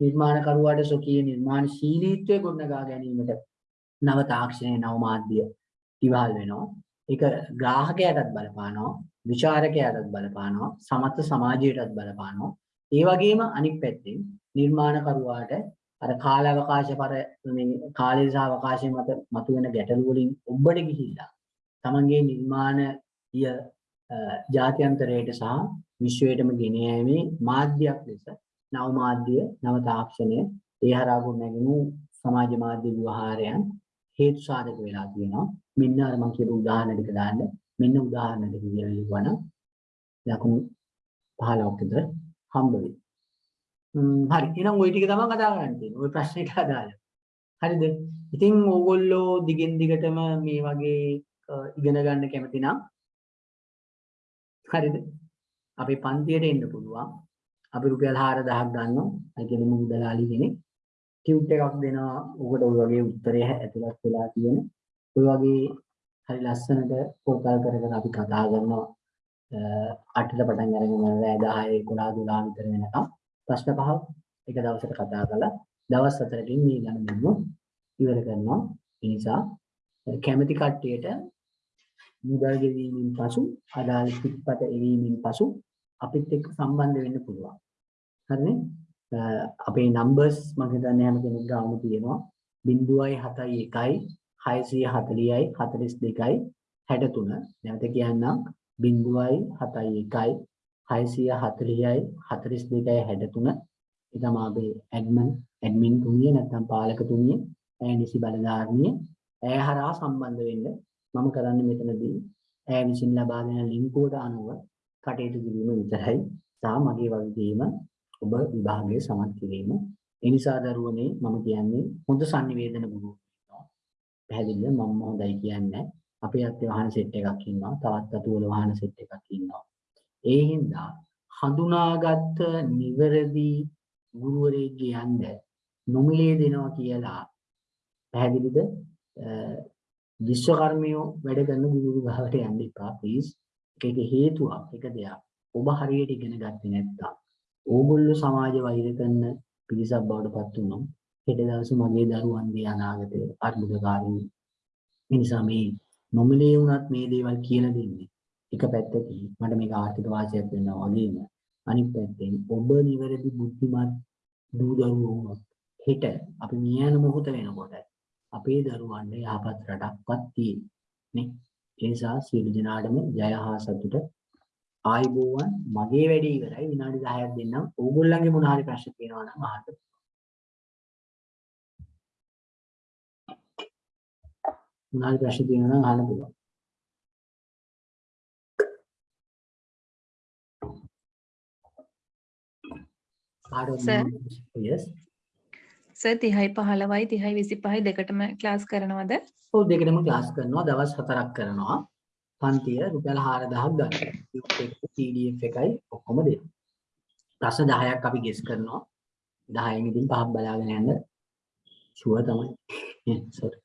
නිර්මාණකරුවාට ස්වකීය නිර්මාණශීලීත්වය ගොඩනගා ගැනීමට නව තාක්ෂණය නව මාධ්‍ය ඉවහල් වෙනවා. ඒක ග්‍රාහකයාටත් බලපානවා, විචාරකයාටත් බලපානවා, සමස්ත සමාජයටත් බලපානවා. ඒ වගේම අනිත් පැත්තෙන් නිර්මාණකරුවාට අර කාලාවකාශ පර මේ කාලය සහ අවකාශය මත මතුවෙන ගැටලු වලින් ඔබට ගිහිල්ලා තමන්ගේ නිර්මාණය අ, ජාත්‍යන්තරයට සහ විශ්වයටම ගෙන යෑමේ මාධ්‍යයක් ලෙස නව මාධ්‍ය නව තාක්ෂණය ඒ හරහා ගොඩනැගෙනු සමාජ මාධ්‍ය ව්‍යවහාරයන් හේතු සාධක වෙලා තියෙනවා. මෙන්න අර මම කියපු උදාහරණ ටික දාන්න. මෙන්න උදාහරණ ටික කියලා ලියවනම් ලකුණු 15ක් විතර හම්බ වෙයි. ම්ම්, හරි එහෙනම් ওই ටික තමයි කතා කරන්න තියෙන්නේ ওই ප්‍රශ්නෙට අදාළ හරිද ඉතින් ඕගොල්ලෝ දිගින් දිගටම මේ වගේ අ, ඉගෙන ගන්න කැමති නම් හරිද අපේ පන්තියට එන්න පුළුවන් අපි රුපියල් 4000ක් ගන්නවා ඒ කියන්නේ මුදලාලි කෙනෙක් ටියුට් එකක් දෙනවා ඔකට ඔය වගේ උත්තරය ඇතුළත් වෙලා තියෙන ඔය වගේ හරි ලස්සනට පොතල් කර කර අපි කතා කරනවා අ, අටට පටන් අරගෙන රෑ 10 11 12 විතර වෙනකම් ප්‍රශ්න පහක් එක දවසට කතා කරලා දවස් හතරකින් මේ ගණන් දෙන්න ඉවර කරනවා. ඒ නිසා කැමැති කට්ටියට මුදල් ගෙවීමෙන් පසු අදාළ පිටපත එවීමෙන් පසු අපිත් එක්ක සම්බන්ධ වෙන්න පුළුවන්. හරිනේ? අ, අපේ numbers මම හිතන්නේ හැම කෙනෙක් ගාම තියෙනවා. 0.71 640යි 42යි 63 නැවත කියන්නම්. 0.71 640යි 42යි 63 ඒ තමයි අපේ ඇඩ්මින් ඇඩ්මින් තුමිය නැත්නම් පාලක තුමිය ඇය නිසි බලධාරණිය ඇය හරහා සම්බන්ධ වෙන්න මම කරන්නේ මෙතනදී. ඇය විසින් ලබා දෙන ලින්කුවට අනුව කටයුතු කිරීම විතරයි. සහ මගේ වගකීම ඔබ විභාගයේ සමත් කිරීම. ඒ නිසා දරුවනේ මම කියන්නේ හොඳ sannivedana ගුරු වෙනවා පැහැදිලිද? මම හොඳයි කියන්නේ. අපේ අත්ේ වාහන සෙට් එකක් ඉන්නවා. තවත් අතුවල වාහන සෙට් එකක් ඉන්නවා. ඒ හින්දා හඳුනාගත් නිවැරදි ගුරුවරයෙක්ගේ යන්න නොමිලේ දෙනවා කියලා පැහැදිලිද? අ, විශ්වකර්මයෝ වැඩ කරන ගුරු ගාවට යන්න එපා ප්ලීස් ඒක හේතුවක් එක දෙයක්. ඔබ හරියට ඉගෙන ගත්තේ නැත්නම් ඕගොල්ලෝ සමාජ වෛර කරන පිරිසක් බවට පත් වුණොත් හෙට දවසේ මගේ දරුවන්ගේ අනාගතය අර්බුදකාරී ඒ නිසා මේ නොමිලේ වුණත් මේ දේවල් කියලා දෙන්නේ. එක පැත්තකින් මට මේක ආර්ථික වාසියක් වෙනවා වගේම අනිත් පැත්තෙන් ඔබ නිවැරදි බුද්ධිමත් දූ දරුවෝ වුණොත් හෙට අපි මියන මොහොත වෙනකොට අපේ දරුවන්ට යහපත් රටක්වත් තියෙන්නේ ඒ නිසා සියලු දෙනාටම ජය හා සතුට. ආයිබෝවන් මගේ වැඩේ ඉවරයි. විනාඩි 10ක් දෙන්නම්. ඕගොල්ලන්ගේ මොන හරි ප්‍රශ්න තියෙනවා නම් අහන්න. මොන හරි ප්‍රශ්න තියෙනවා නම් අහන්න පුළුවන්. සර් 30යි 15යි 30යි 25යි දෙකටම ක්ලාස් කරනවද? ඔව් දෙකටම ක්ලාස් කරනවා දවස් හතරක් කරනවා පන්තිය රුපියල් 4000ක් ගන්න. PDF එකයි ඔක්කොම දෙනවා. ප්‍රශ්න 10ක් අපි ගෙස් කරනවා. 10න් ඉතින් පහක් බලාගෙන යන්න ෂුවර් තමයි. සෝරි.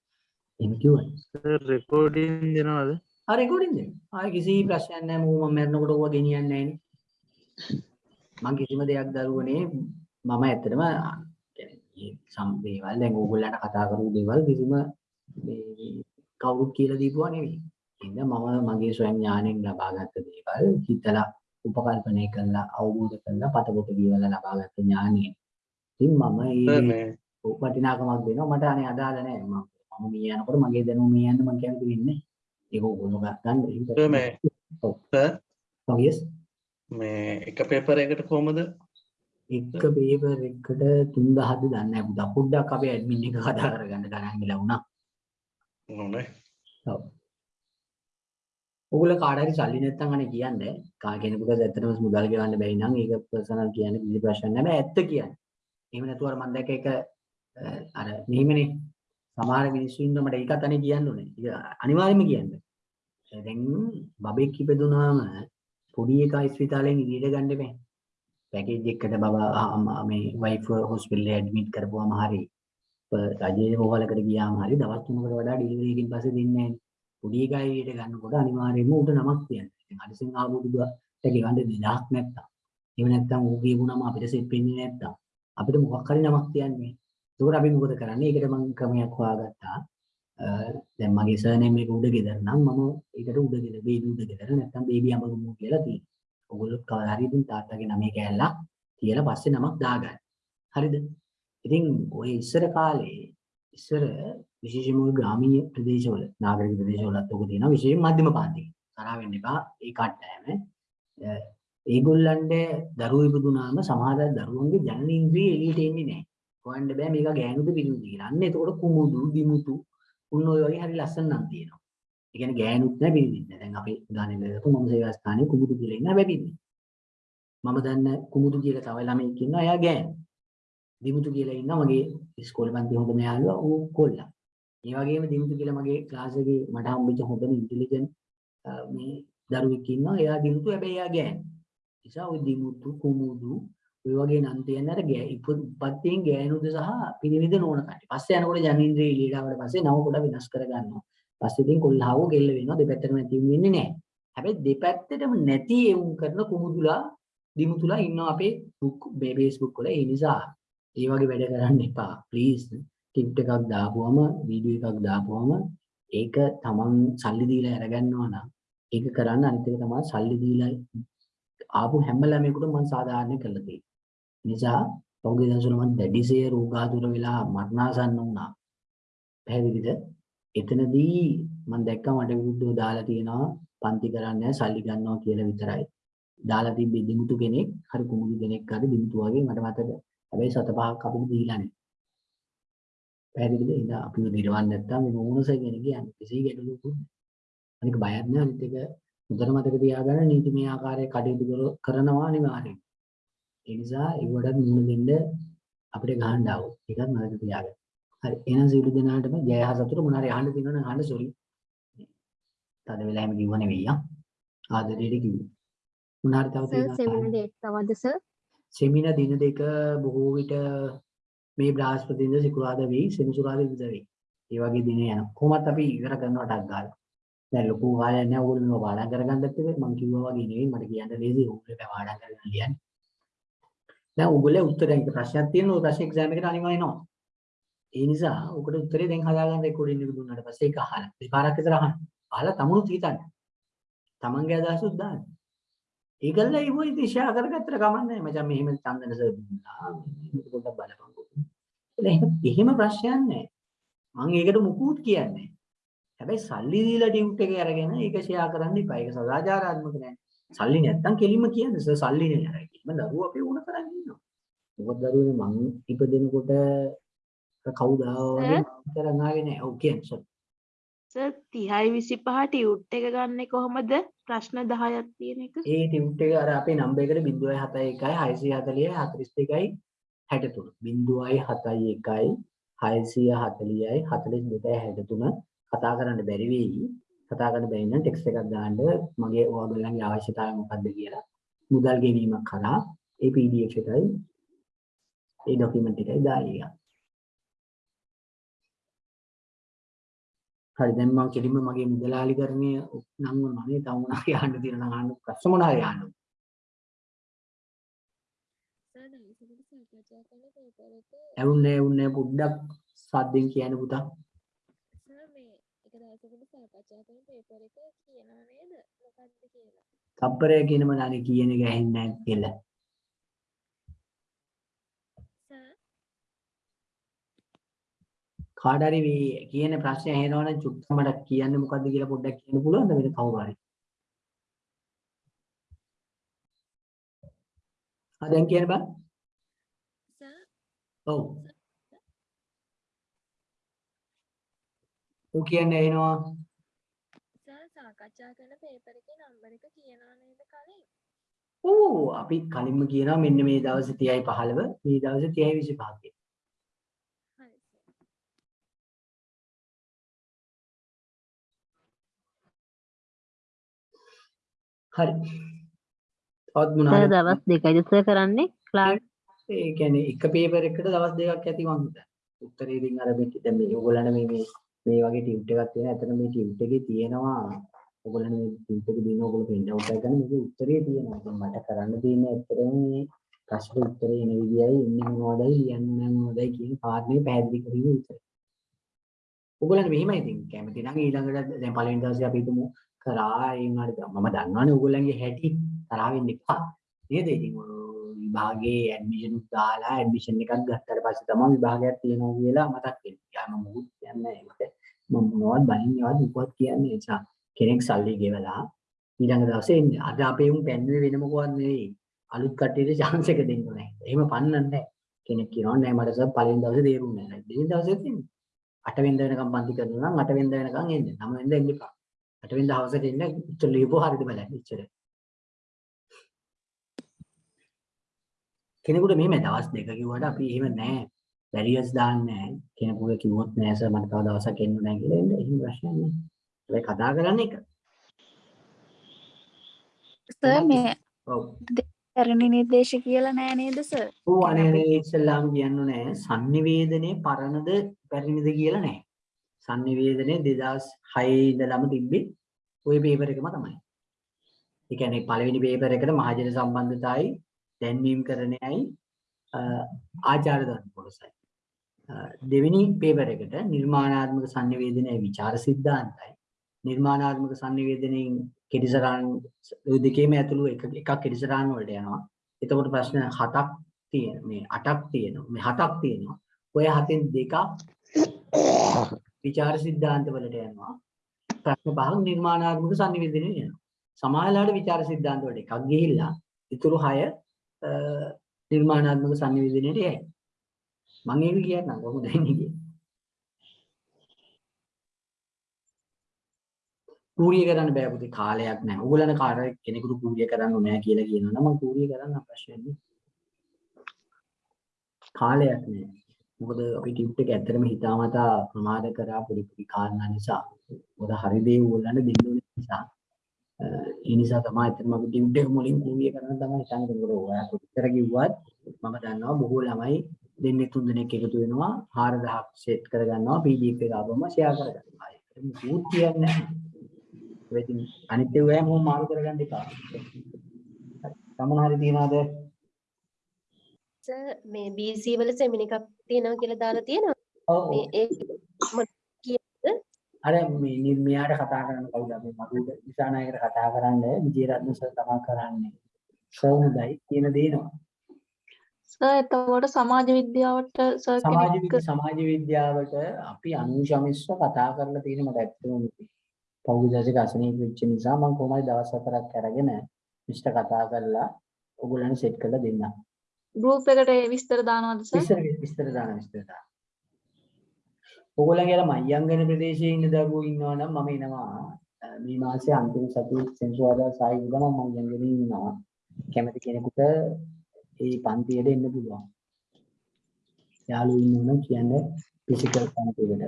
එහෙම කිව්වනේ. රෙකෝඩින් දෙනවද ආ රෙකෝඩින් දෙන්න. ආයේ කිසි ප්‍රශ්නයක් නැහැ. මම මැරෙනකොට ඕවා ගෙනියන්නේ නැහැ මම කිසිම දෙයක් දරුවනේ මම ඇත්තටම කියන්නේ මේ සම් දේවල් දැන් ඕගොල්ලන්ට කතා කරපු දේවල් කිසිම මේ කවුරුත් කියලා දීපුවා නෙවෙයි. ඉතින් මම මගේ ස්වයං ඥාණයෙන් ලබාගත් දේවල් හිතලා උපකල්පනය කරලා අවබෝධ කරලා පතපොත කියවලා ලබාගත් ඥාණය. ඉතින් මම ඒ මේ වටිනාකමක් දෙනවා. මට අනේ අදාළ නැහැ මම මම මේ යනකොට මගේ දැනුම මේ යන්න මම කැමති වෙන්නේ ඒක ඕගොල්ලෝ ගන්න ඔව්. ඔව්. Yes මේ එක පේපර් එකකට කොහමද? එක පේපර් එකකට 3000ද දන්නේ පුතා. පොඩ්ඩක් අපේ ඇඩ්මින් එක කතා කරගන්න ගණන් ගිලා වුණා. ඕනේ ඔව්. ඔයගොල්ලෝ කාට හරි සල්ලි නැත්තම් අනේ කියන්නේ. කා කෙනෙකුට ඇත්තටම මුදල් ගෙවන්න බැරි නම් ඒක පර්සනල් කියන්නේ කිසි ප්‍රශ්නයක් නැහැ. ඇත්ත කියන්නේ. එහෙම නැතුව අර මම දැක්ක එක අර මෙහෙමනේ. සමහර මිනිස්සු ඉන්න මට ඒකත් අනේ කියන්න ඕනේ. අනිවාර්යයෙන්ම කියන්න. දැන් බබෙක් ඉපදුනාම පොඩි එකා ස්පිතාලෙන් ඉදිරියට ගන්න බෑ පැකේජ් එකකට බබා අම්මා මේ වයිෆ් හොස්පිටල් එකේ ඇඩ්මිට් කරපුවාම හරි රජයේ රෝහලකට ගියාම හරි දවස් තුනකට වඩා ඩිලිවරි එකකින් පස්සේ දෙන්නේ නැහැ පොඩි එකා එළියට ගන්නකොට අනිවාර්යයෙන්ම උට නමක් තියන්න. ඉතින් අලසින් ආපු දුකට ගෙවන්න දෙයක් නැත්තම්. එහෙම නැත්තම් ඌ කියපු නම අපිට සෙට් වෙන්නේ නැත්තම් අපිට මොකක් හරි නමක් තියන්නේ. ඒකට අපි මොකද කරන්නේ? ඒකට මම ක්‍රමයක් හොයාගත්තා. අ, දැන් මගේ සර්නේම් එක උඩ ගෙදර නම් මම ඒකට උඩ ගෙදර බේබි උඩ ගෙදර නැත්තම් බේබි අඹගමු කියලා තියෙනවා. ඔයගොල්ලෝ කවදා හරි ඉතින් තාත්තගේ නමේ කෑල්ලක් තියලා පස්සේ නමක් දාගන්න. හරිද? ඉතින් ඔය ඉස්සර කාලේ ඉස්සර විශේෂයෙන්ම ඔය ග්‍රාමීය ප්‍රදේශවල නාගරික ප්‍රදේශවලත් ඔක තියෙනවා විශේෂයෙන් මධ්‍යම පාන්තික. තරහ වෙන්න එපා ඒ කට්ටයම. අ, ඒගොල්ලන්ට දරුවෝ ඉපදුනාම සමහර දරුවන්ගේ ජනනේන්ද්‍රිය එළියට එන්නේ නැහැ. හොයන්න බෑ මේක ගෑනුද පිළිමුද කියලා. අන්න එතකොට කුමුදු, දිමුතු උන් ඔය වගේ හරි ලස්සන නම් තියෙනවා. ඒ කියන්නේ ගෑනුත් නැහැ පිළිමිත් නැහැ. දැන් අපේ උදාහරණයක් ගත්තොත් මම සේවා ස්ථානයේ කුමුදු කියලා ඉන්න හැබැයි පිළිමිත්. මම දන්න කුමුදු කියලා තව ළමෙක් ඉන්නවා එයා ගෑනු. දිමුතු කියලා ඉන්නවා මගේ ඉස්කෝලේ පන්ති හොඳම යාළුවා ඌ කොල්ලා. ඒ වගේම දිමුතු කියලා මගේ ක්ලාස් එකේ මට හම්බෙච්ච හොඳම ඉන්ටෙලිජන්ට් මේ දරුවෙක් ඉන්නවා. එයා දිමුතු හැබැයි එයා ගෑනු. නිසා ওই දිමුතු කුමුදු ඔය වගේ නම් තියන්න අර ගෑ ඉපත්යෙන් ගෑනුද සහ පිරිමිද නෝන කට්ටිය. පස්සේ යනකොට ජනේන්ද්‍රය එළියට ආවට පස්සේ නව කොට වෙනස් කර ගන්නවා. පස්සේ ඉතින් කොල්ලහව ගෙල්ල වෙනවා දෙපැත්තටම නැති වෙන්නේ නැහැ. හැබැයි දෙපැත්තටම නැති එවුන් කරන කුමුදුලා දිමුතුලා ඉන්නවා අපේ Facebook වල. ඒ නිසා ඒ වගේ වැඩ කරන්න එපා. ප්ලීස් ටිප් එකක් දාපුවම වීඩියෝ එකක් දාපුවම ඒක තමන් සල්ලි දීලා අරගන්නවා නම් ඒක කරන්න අනිත් එක තමයි සල්ලි දීලා ආපු හැම ළමයෙකුටම මම සාධාරණ කරලා තියෙනවා. නිසා පෞද්ගලික දවසවල මම දැඩිසේ රෝගාතුර වෙලා මරණාසන්න වුණා. පැහැදිලිද? එතනදී මම දැක්කා මට විරුද්ධව දාලා තියෙනවා පන්ති කරන්නේ සල්ලි ගන්නවා කියලා විතරයි. දාලා තිබ්බේ දිමුතු කෙනෙක්, හරි කුමුදු කෙනෙක් හරි දිමුතු වගේ මට මතක. හැබැයි සත පහක් අපිට දීලා නැහැ. පැහැදිලිද? ඉතින් අපිව දිරවන්න නැත්තම් මේ මොනස කෙනෙක් කියන්නේ කිසි ගැටලුවක් නැහැ. අනික බයක් නැහැ අනිත් එක හොඳට මතක තියාගන්න නීතිමය ආකාරයේ කටයුතු කර- කරනවා අනිවාර්යයෙන්. ඒ නිසා ඒවට මුණ දෙන්න අපිට ගහන්න ආවෝ. ඒකත් මතක තියාගන්න. හරි. එහෙනම් සියලු දෙනාටම ජය හා සතුට මොන හරි අහන්න තියෙනවා නම් අහන්න සෝරි. තද වෙලා එහෙම කිව්ව නෙවෙයි ආ. ආදරේට කිව්වේ. මොන හරි තව තියෙනවා. සෙමින ඩේට් තවද සර් සෙමිනා දින දෙක බොහෝ විට මේ බ්‍රහස්පතින්ද සිකුරාදා වෙයි සෙනසුරාදා ඉඳ වෙයි. ඒ වගේ දින යනවා. කොහොමත් අපි ඉවර කරනවා ටක් ගාලා. දැන් ලොකු කාලයක් නෑ ඕගොල්ලෝ මේවා පාඩම් කරගන්නත් එක්ක මම කිව්වා වගේ නෙවෙයි මට කියන්න ලේසි ඕගොල්ලෝ පාඩම් කරගෙන ලියන්න. දැන් ඕගොල්ලෝ උත්තරයක් ප්‍රශ්නයක් තියෙනවා ඔය ප්‍රශ්න එක්සෑම් එකට අනිවාර්ය එනවා. ඒ නිසා ඔකට උත්තරේ දැන් හදාගන්න රෙකෝඩින් එක දුන්නාට පස්සේ ඒක අහන්න. දෙපාරක් විතර අහන්න. අහලා තමුණුත් හිතන්න. තමන්ගේ අදහසුත් දාන්න. ඒකල්ල ඒව ඉතින් ෂෙයා කරගත්තට කමන්නේ නැහැ. මචං මෙහෙම චන්දන සර් දුන්නා. මේක පොඩ්ඩක් බලපන්කෝ. එහෙම එහෙම ප්‍රශ්නයක් නැහැ. මම ඒකට මුකුත් කියන්නේ නැහැ. හැබැයි සල්ලි දීලා ටියුට් එකේ අරගෙන ඒක ෂෙයා කරන්න එපා. ඒක සදාචාරාත්මක නෑ. සල්ලි නැත්තම් කෙලින්ම කියන්න සර් සල්ලි නේ අරයි. මම දරුවෝ අපේ උණ කරන් ඉන්නවා. මොකද දරුවනේ මං ඉපදෙනකොට කවුද ආවා වගේ කරන් ආවේ නෑ. ඔව් කියන්න සර්. සර් 30යි 25 ටියුට් එක ගන්නේ කොහොමද? ප්‍රශ්න 10ක් තියෙන එක. ඒ ටියුට් එක අර අපේ නම්බර් එකට 0.71යි 640යි 42යි 63 0.71යි 640යි 42යි 63 කතා කරන්න බැරි වෙයි කතා කරන්න බැරි නම් ටෙක්ස්ට් එකක් දාන්න මගේ ඔයගොල්ලන්ගේ අවශ්‍යතාවය මොකක්ද කියලා මුදල් ගෙවීමක් කරා ඒ PDF එකයි ඒ ડોකියුමන්ට් එකයි එක. හරි දැන් මම කෙලින්ම මගේ මුදලාලිකරණය නම් වුණා නේ තව මොනවා කියන්න තියෙන නම් අහන්න ප්‍රශ්න මොනවා අහන්න. ඇවුන්නේ ඇවුන්නේ පොඩ්ඩක් සද්දෙන් කියන්න පුතා. තප්පරය කියනම නානේ කියන එක ඇහෙන්නේ නැහැ කියලා. කාට හරි මේ කියන ප්‍රශ්නේ ඇහෙනවනම් චුට්ටක් මට කියන්න මොකද්ද කියලා පොඩ්ඩක් කියන්න පුළුවන්ද වෙන කවුරු හරි? ආ දැන් කියන්න බෑ. ඔව්. ඌ කියන්නේ ඇහෙනවා. සාකච්ඡා කරන පේපර් එකේ නම්බර එක කියනවා නේද කලින්? ඕ අපි කලින්ම කියනවා මෙන්න මේ දවසේ 30යි 15 මේ දවසේ 30යි 25 කියලා. හරි සර්. හරි. තවත් සර් මොනවද? දවස් දෙකයිද සර් කරන්නේ ක්ලාස් ඒ කියන්නේ එක පේපර් එකකට දවස් දෙකක් ඇති මං හිතන්නේ. උත්තරේ ඉතින් අර මේ දැන් මේ ඕගොල්ලන්ට මේ මේ මේ වගේ ටියුට් එකක් තියෙනවා. ඇත්තට මේ ටියුට් එකේ තියෙනවා ඕගොල්ලන් මේ ටියුට් එක දෙන ඕගොල්ලෝ print out එකක් ගන්න මේකේ උත්තරේ තියෙනවා. දැන් මට කරන්න තියෙන්නේ ඇත්තටම මේ ප්‍රශ්න උත්තරේ එන විදියයි ඉන්නේ මොනවදයි ලියන්නේ මොනවදයි කියන කාරණේ පැහැදිලි කිරීම විතරයි. ඕගොල්ලන් මෙහෙමයි ඉතින් කැමති නම් ඊළඟට දැන් පළවෙනි දවසේ අපි හිතමු කරා ඒ වුණාට මම දන්නවනේ ඕගොල්ලන්ගේ හැටි තරහ වෙන්න එපා. නේද? ඉතින් ඔය විභාගයේ ඇඩ්මිෂන් උත් දාලා ඇඩ්මිෂන් එකක් ගත්තට පස්සේ තමයි විභාගයක් තියෙනවා කියලා මතක් වෙන්නේ. යා මම මුකුත් කියන්නේ නැහැ. මම මොනවද බනින්නේවත් මොකවත් කියන්නේ නැහැ. නිසා කෙනෙක් සල්ලි ගෙවලා ඊළඟ දවසේ එන්නේ. අද අපේ උන් පැන්නුවේ වෙන මොකවත් නෙවෙයි. අලුත් කට්ටියට chance එක දෙන්න නැහැ. එහෙම පන්නන්නේ නැහැ. කෙනෙක් කියනවා නෑ මට සර් පළවෙනි දවසේ තේරුන්නේ නැහැ. දෙවෙනි දවසේ තියෙන්නේ. අට වෙනිදා වෙනකම් පන්ති කරනවා නම් අට වෙනිදා වෙනකම් එන්නේ. නම වෙනිදා එන්න එපා. අට වෙනිදා හවසට එන්න ඉච්චර ලියපුව හරිද බලන්න ඉච්චර. කෙනෙකුට මෙහෙම දවස් දෙක කිව්වට අපි එහෙම නෑ. බැරියර්ස් දාන්නේ නෑ. කෙනෙකුට කිව්වොත් නෑ සර් මට තව දවසක් එන්න නෑ කියලා එන්න එහෙම ප්‍රශ්නයක් නෑ. හැබැයි කතා කරන්න එක. සර් මේ. පැරණි නිර්දේශ කියලා නෑ නේද සර්? ඔව් අනේ අනේ ඉස්සල්ලාම කියන්න නෑ. sannivedanaye පරණද පැරණිද කියලා නෑ. sannivedanaye 2006 ඉඳලම තිබ්බේ ওই පේපර් එකම තමයි. ඒ කියන්නේ පළවෙනි පේපර් එකට මහජන සම්බන්ධතාවයි දැන්වීම් කරණයයි ආචාර ධර්ම කොටසයි. දෙවෙනි පේපර් එකට නිර්මාණාත්මක sannivedanaya විචාර සිද්ධාන්තයි. නිර්මාණාත්මක sannivedanayin කෙටිසරාන් ඔය දෙකේම ඇතුළු එක එකක් කෙටිසරාන් වලට යනවා. එතකොට ප්‍රශ්න හතක් තියෙන මේ අටක් තියෙනවා. මේ හතක් තියෙනවා. ඔය හතෙන් දෙකක් විචාර සිද්ධාන්ත වලට යනවා. ප්‍රශ්න පහක් නිර්මාණාත්මක sannivedanaya යනවා. සමාජලාට විචාර සිද්ධාන්ත වලට එකක් ගිහිල්ලා ඉතුරු 6 නිර්මාණාත්මක sannivedanayට යයි. මම ඒක කියන්නම් කොහොමද එන්නේ කියලා. කූරිය කරන්න බෑ පුතේ කාලයක් නැහැ. ඕගොල්ලන් කාට කෙනෙකුට කූරිය කරන්න ඕනේ කියලා කියනවා නම් මම කූරිය කරන්න අවශ්‍ය නැහැ. කාලයක් නැහැ. මොකද අපි ටියුට් එක ඇත්තටම හිතාමතා ප්‍රමාද කරා පොඩි පොඩි කාරණා නිසා. මොකද හරි දේ ඕගොල්ලන්ට දෙන්න ඕනේ නිසා. ඒ නිසා තමයි අපි ටියුට් එක මුලින් කූරිය කරන්න තමයි හිතන්නේ. මොකද ඔයා කොච්චර කිව්වත් මම දන්නවා බොහෝ ළමයි දෙන්නේ තුන් දෙනෙක් එකතු වෙනවා 4000ක් සෙට් කරගන්නවා PDF එක ආවම ෂෙයා කරගන්නවා. ඒක මුකුත් කියන්නේ නැහැ. ඒ ඉතින් අනිත් ඒවා හැමෝම මාරු කරගන්න එපා. සමන හරි තියනවාද? සර් මේ BC වල සෙමින එකක් තියෙනවා කියලා දාලා තියෙනවා. ඔව් මේ ඒ අර මේ නි- මෙයාට කතා කරන්න කවුද අපි මధుද දිසානායකට කතා කරන්න විජේරත්න සර් තමයි කරන්නේ. හොඳයි කියන දේනවා. සර් එතකොට සමාජ විද්‍යාවට සර් සමාජ සමාජ විද්‍යාවට අපි අනුශමිස්ව කතා කරලා තියෙන මට ඇත්තටම පෞද්ගලික අසනීප වෙච්ච නිසා මම කොහොමද දවස් හතරක් අරගෙන මිස්ට කතා කරලා ඔයගොල්ලන් සෙට් කරලා දෙන්නම්. ගෲප් එකට විස්තර දානවද සර්? විස්තර විස්තර දාන විස්තර දාන. ඕගොල්ලන්ගේ අර මයංගන ප්‍රදේශයේ ඉන්න දරුවෝ ඉන්නවා නම් මම එනවා. අ, මේ මාසේ අන්තිම සතියේ සෙන්සුරාදා සායි උදා මම මයංගනේ ඉන්නවා. කැමති කෙනෙකුට ඒ පන්තියට එන්න පුළුවන්. යාළුවෝ ඉන්නවා නම් කියන්න ෆිසිකල් පන්තියකට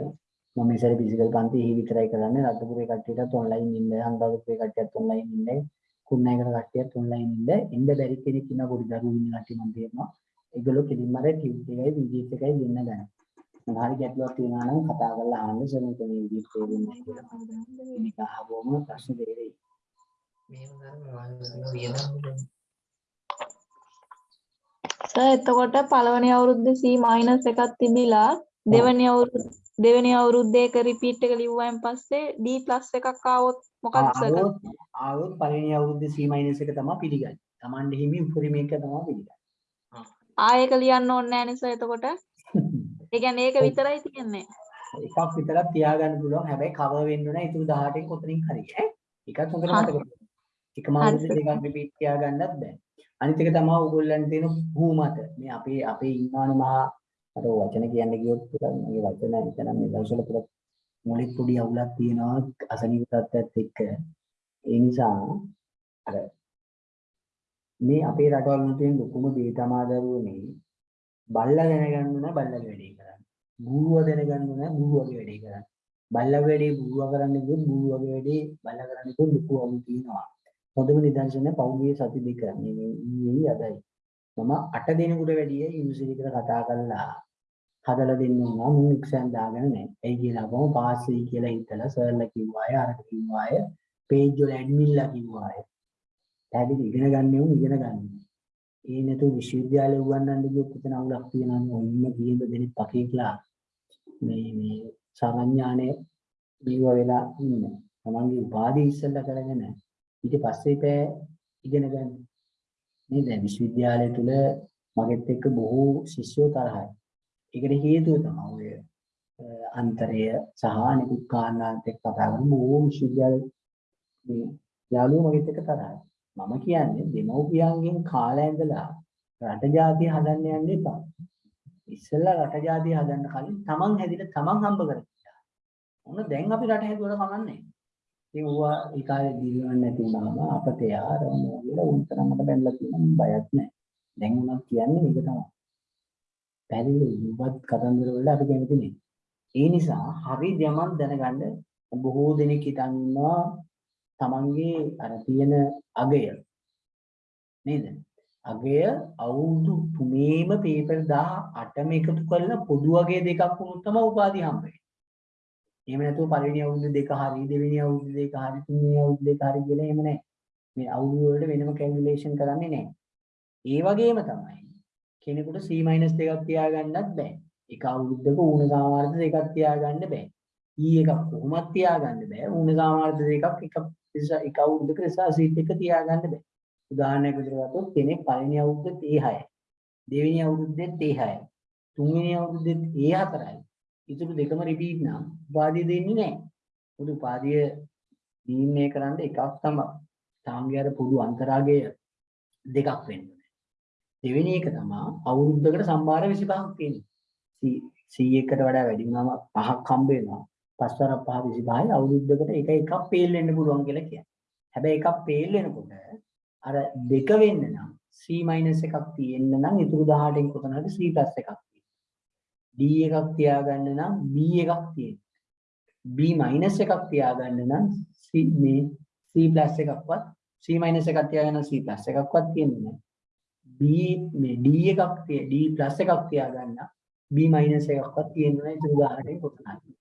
මම ඉස්සර ෆිසිකල් පන්ති එහි විතරයි කරන්නේ. රත්නපුරේ කට්ටියටත් ඔන්ලයින් ඉන්න අනුරාධපුරේ කට්ටියත් ඔන්ලයින් ඉන්න කුණායකට කට්ටියත් ඔන්ලයින් ඉන්න. එන්න බැරි කෙනෙක් ඉන්න පොඩි දරුවෝ ඉන්න කට්ටිය මම තේරෙනවා. ඒගොල්ලෝ කෙලින්ම අර ටියුට් එකයි විජිත් එකයි දෙන්න ගන්න මොන හරි ගැටලුවක් තියෙනවා නම් කතා කරලා අහන්න. සර් මෙතන විජිත් තේරෙන්නේ නැහැ කියලා. මේක අහවම ප්‍රශ්න දෙරෙයි. සර් එතකොට පළවෙනි අවුරුද්දේ C එකක් තිබිලා දෙවෙනි අවුරුද්ද දෙවෙනි අවුරුද්දේ එක රිපීට් එක ලිව්වයින් පස්සේ D එකක් ආවොත් මොකක්ද? සර් ආවොත් පළවෙනි අවුරුද්දේ C minus එක තමයි පිළිගන්නේ. Tamande හිමි උපරිමයක තමයි පිළිගන්නේ. ආයෙක ලියන්න ඕනේ නැහැ නේ සර් එතකොට ඒ කියන්නේ ඒක විතරයි තියෙන්නේ එකක් විතරක් තියාගන්න පුළුවන්. හැබැයි cover වෙන්න ඕන ඉතුරු 18න් කොතනින් හරි ඈ. එකක් හොඳට. මතක තියාගන්න. එකම අවුරුද්දේ දෙකක් රිපීට් තියාගන්නත් බෑ. අනිත් එක තමයි ඕගොල්ලන්ට තියෙන භූමත. මේ අපේ අපේ ඉන්නවනේ මහා අර වචන කියන්න ගියොත් පුතා මේ වචන හිතනම් මේ දවස්වල පුතා මොලේ පොඩි අවුලක් තියෙනවා අසනීප තත්ත්වයක් එක්ක. ඒ නිසා අර මේ අපේ රටවල් වල තියෙන ලොකුම දේ තමයි දරුවනේ බල්ලා දැනගන්න ඕන බල්ලගේ වැඩේ කරන්න. බූරුව දැනගන්න ඕන බූරුවගේ වැඩේ කරන්න. බල්ලගේ වැඩේ බූරුව කරන්න ගියොත් බූරුවගේ වැඩේ බල්ලා කරන්න ගියොත් ලොකු අවුල් තියෙනවා. හොඳම නිදර්ශනය පෞද්ගලික සති දෙක මේ මේ ඊයේ අදයි. මම අට දිනකට වැඩිය යුනිවර්සිටි එකට කතා කරලා හදලා දෙන්න උනා මුන් එක්සෑම් දාගෙන නැහැ. එයි කියලා කොහොම පාස් වෙයි කියලා හිතලා සර්ලා කිව්වාය අරක කිව්වාය පේජ් වල ඇඩ්මින්ලා කිව්වාය. පැහැදිලි ඉගෙන ගන්න උන් ඉගෙන ගන්න. ඒ නැතු විශ්වවිද්‍යාලේ උගන්වන්න ගියොත් එතන අවුලක් තියෙනවා ඔන්න කීයද දෙනෙක් පකේట్లా මේ මේ සාමාන්‍යානේ බීව වෙලා ඉන්න. තමන්ගේ උපාධි ඉස්සෙල්ලා කරගෙන ඊට පස්සේ පෑ ඉගෙන ගන්න. මේ දැන් විශ්වවිද්‍යාලය තුල මගෙත් එක්ක බොහෝ ශිෂ්‍යෝ තරහයි. ඒකට හේතුව තමයි ඔය අ, අන්තරය සහ අනිකුත් කාරණාත් එක්ක කතා කරන බොහෝ විශ්වවිද්‍යාල මේ යාළුවෝ මගෙත් එක්ක තරහයි. මම කියන්නේ දෙමව්පියන්ගෙන් කාලය ඉඳලා රට ජාතිය හදන්න යන්න එපා. ඉස්සෙල්ලා රට ජාතිය හදන්න කලින් තමන් හැදිලා තමන් හම්බ කරගන්න. මොන දැන් අපි රට හැදුවට කමන්නේ. ඉතින් ඌවා ඒ කාලේ දිනවන්නේ නැති වුණාම අපතේ ආරම කියලා උන්තරම මට බැලලා තියෙනවා බයක් නැහැ. දැන් උනත් කියන්නේ ඒක තමයි. පැහැදිලි උඹත් කතන්දර වල අපි කැමති නේ. ඒ නිසා හරි යමක් දැනගන්න බොහෝ දෙනෙක් හිතන් ඉන්නවා තමන්ගේ අර තියෙන අගය නේද? අගය අවුරුදු තුනේම පේපර් 18ම එකතු කරලා පොදු අගය දෙකක් වුණොත් තමයි උපාධිය හම්බෙන්නේ. එහෙම නැතුව පළවෙනි අවුරුදු දෙක හරි දෙවෙනි අවුරුදු දෙක හරි තුන්වෙනි අවුරුදු දෙක හරි කියලා එහෙම නැහැ. මේ අවුරුදු වලට වෙනම කැල්කියුලේෂන් කරන්නේ නැහැ. ඒ වගේම තමයි කෙනෙකුට C- දෙකක් තියාගන්නත් බෑ. එක අවුරුද්දක ඌණ සාමාර්ථ දෙකක් තියාගන්න බෑ. ඊ එකක් කොහොමත් තියාගන්න බෑ. ඌණ සාමාර්ථ දෙකක් එක රිස- එක අවුරුද්දක රිසර්ච් සීට් එක තියාගන්න බෑ. උදාහරණයක් විදිහට ගත්තොත් කෙනෙක් පළවෙනි අවුරුද්දේ A6යි. දෙවෙනි අවුරුද්දේ A6යි. තුන්වෙනි අවුරුද්දේ A4යි. ඉතුරු දෙකම රිපීට් නම් උපාධිය දෙන්නේ නැහැ. පොදු උපාධිය දීන්නේ කරන්න එකක් තමයි. තාංගය අර පොදු අන්තරාගය දෙකක් වෙන්න ඕනේ. දෙවෙනි එක තමයි අවුරුද්දකට සම්භාර 25ක් තියෙනවා. C එකට වඩා වැඩි වුණාම පහක් හම්බ වෙනවා. පස්වර පහ 25යි අවුරුද්දකට එක එකක් පේල් වෙන්න පුළුවන් කියලා කියන්නේ. හැබැයි එකක් පේල් වෙනකොට අර දෙක වෙන්න නම් C- එකක් තියෙන්න නම් ඉතුරු 18න් කොතන හරි C+ එකක් තියෙනවා. D එකක් තියාගන්න නම් B එකක් තියෙන්න. B- එකක් තියාගන්න නම් C මේ C+ එකක්වත් C- එකක් තියාගන්න C+ එකක්වත් තියෙන්නේ නැහැ. B මේ D එකක් තිය D+ එකක් තියාගන්න B- එකක්වත් තියෙන්නේ නැහැ ඉතුරු 18න් කොතන හරි.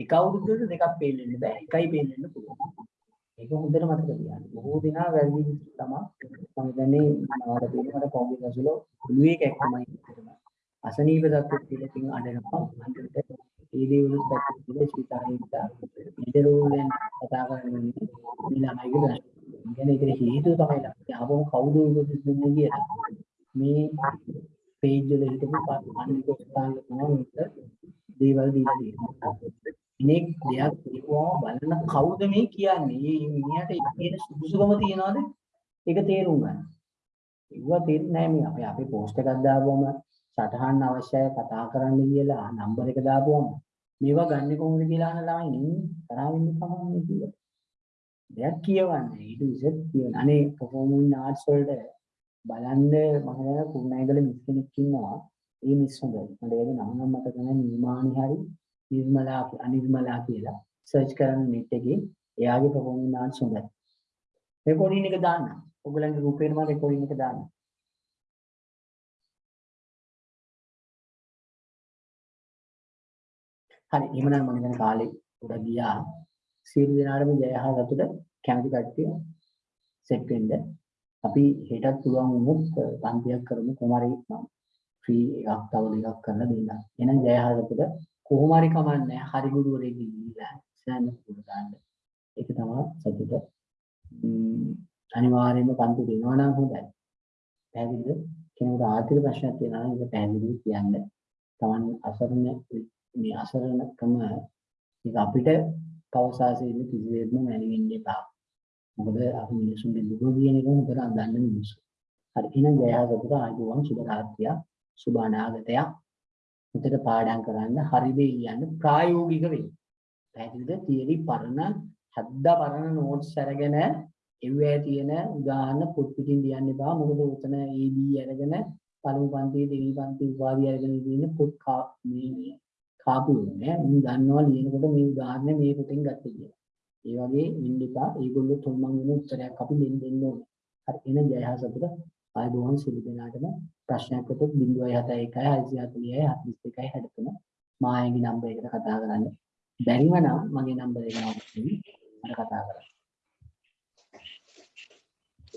එක අවුරුද්දකට දෙකක් පේල් වෙන්න බෑ. එකයි පේල් වෙන්න පුළුවන්. ඒක හොඳට මතක තියාගන්න. බොහෝ දෙනා වැරදි විදිහට තමයි මම හිතන්නේ මට තියෙන මට කොම්බි ඇසුල ඔළුවේ කැක්කමයි විතරම. අසනීප තත්ත්වෙත් කියලා තින් අඬනවා. අන්තිමට ඒ දේවලුත් පැත්තට කියලා ස්පීකරේ ඉඳලා ඉදරෝලෙන් කතා කරන්නේ මේ ළමයිගේ ප්‍රශ්න. කියන්නේ ඒකට හේතුව තමයි ළමයි ආවම කවුද උපදෙස් දුන්නේ කියලා. මේ පේජ් වල හිටපු අනිත් ස්ථාන තමයි මේක දේවල් දීලා තියෙනවා. කෙනෙක් දෙයක් කියපුවම බලන කවුද මේ කියන්නේ? මේ මිනිහට කියන සුදුසුකම තියනවාද? ඒක තේරුම් ගන්න. ඒවා තේරෙන්නේ නැහැ මේ අපි අපේ පෝස්ට් එකක් දාපුවම සටහන් අවශ්‍යයි කතා කරන්න කියලා නම්බර එක දාපුවම මේවා ගන්න කොහොමද කියලා අහන ළමයි ඉන්නේ තරහ වෙන්න කමන්නේ කියලා. දෙයක් කියවන්නේ ඊට ඉස්සෙත් කියන අනේ performing arts වලට බලන්න මම හිතනවා කුරුණෑගල මිස් කෙනෙක් ඉන්නවා. ඒ මිස් හොඳයි. මට ඒකේ නම නම් මතක නැහැ නිර්මාණි හරි නිර්මලා අනිර්මලා කියලා. සර්ච් කරන්න net එකේ එයාගේ performing arts හොඳයි. රෙකෝඩින් එක දාන්න. ඔයගලන්ගේ රූපේට මම රෙකෝඩින් එක දාන්න. හරි එහෙමනම් මම හිතන කාලේ උඩ ගියා. සියලු දෙනාටම ජය හා සතුට කැමති කට්ටිය සෙට් වෙන්න. අපි හෙටත් පුළුවන් වුණොත් පන්තියක් කරමු කොහොම හරි ෆ්‍රී එකක් තව දෙකක් කරලා දෙන්න. එහෙනම් ජය හා සතුට කොහොම හරි කමන්නේ හරි ගුරුවරයෙක් ගිහිල්ලා සෑහෙන පුරුදු ගන්න. ඒක තමයි සතුට. ම්ම්, අනිවාර්යයෙන්ම පන්ති දෙනවා නම් හොඳයි. පැහැදිලිද? කෙනෙකුට ආර්ථික ප්‍රශ්නයක් තියෙනවා නම් ඒක පැහැදිලිව කියන්න. Taman අසරණ මේ අසරණකම ඒක අපිට පවසාසේ ඉන්න කිසිවෙත්ම මැනෙන්න එපා. මොකද අපි මිනිසුන්ගේ දුක කියන එක හොඳට අඳන්න මිනිස්සු. හරි එහෙනම් ජය හා සතුට ආයුබෝවන් සුබ රාත්‍රියක් සුබ අනාගතයක්. උතට පාඩම් කරන්න හරි දේ කියන්න ප්‍රායෝගික වෙන්න. පැහැදිලිද? තියරි පරණ හද්දා පරණ නෝට්ස් අරගෙන එව්වේ තියෙන උදාහරණ පොත් පිටින් ලියන්න එපා. මොකද උතන AB අරගෙන පළමු පන්තියේ දෙවි පන්ති උපාධිය අරගෙන ඉන්න පොත් කා මේ මේ කාපු නෑ. මම දන්නවා ලියනකොට මේ උදාහරණ මේ පොතෙන් ගත්තේ කියලා. ඒ වගේ වෙන්න එපා. ඒගොල්ලෝ තොල්මන් වෙන උත්තරයක් අපි දෙන්න දෙන්න ඕනේ. හරි එහෙනම් ජය හා සතුට ආයුබෝවන් සියලු දෙනාටම ප්‍රශ්නයක් වුණොත් 071 641 42 63 මායගේ නම්බර් එකට කතා කරන්න. බැරිම නම් මගේ නම්බර් එක නෝට් කරගන්න. මට කතා කරන්න.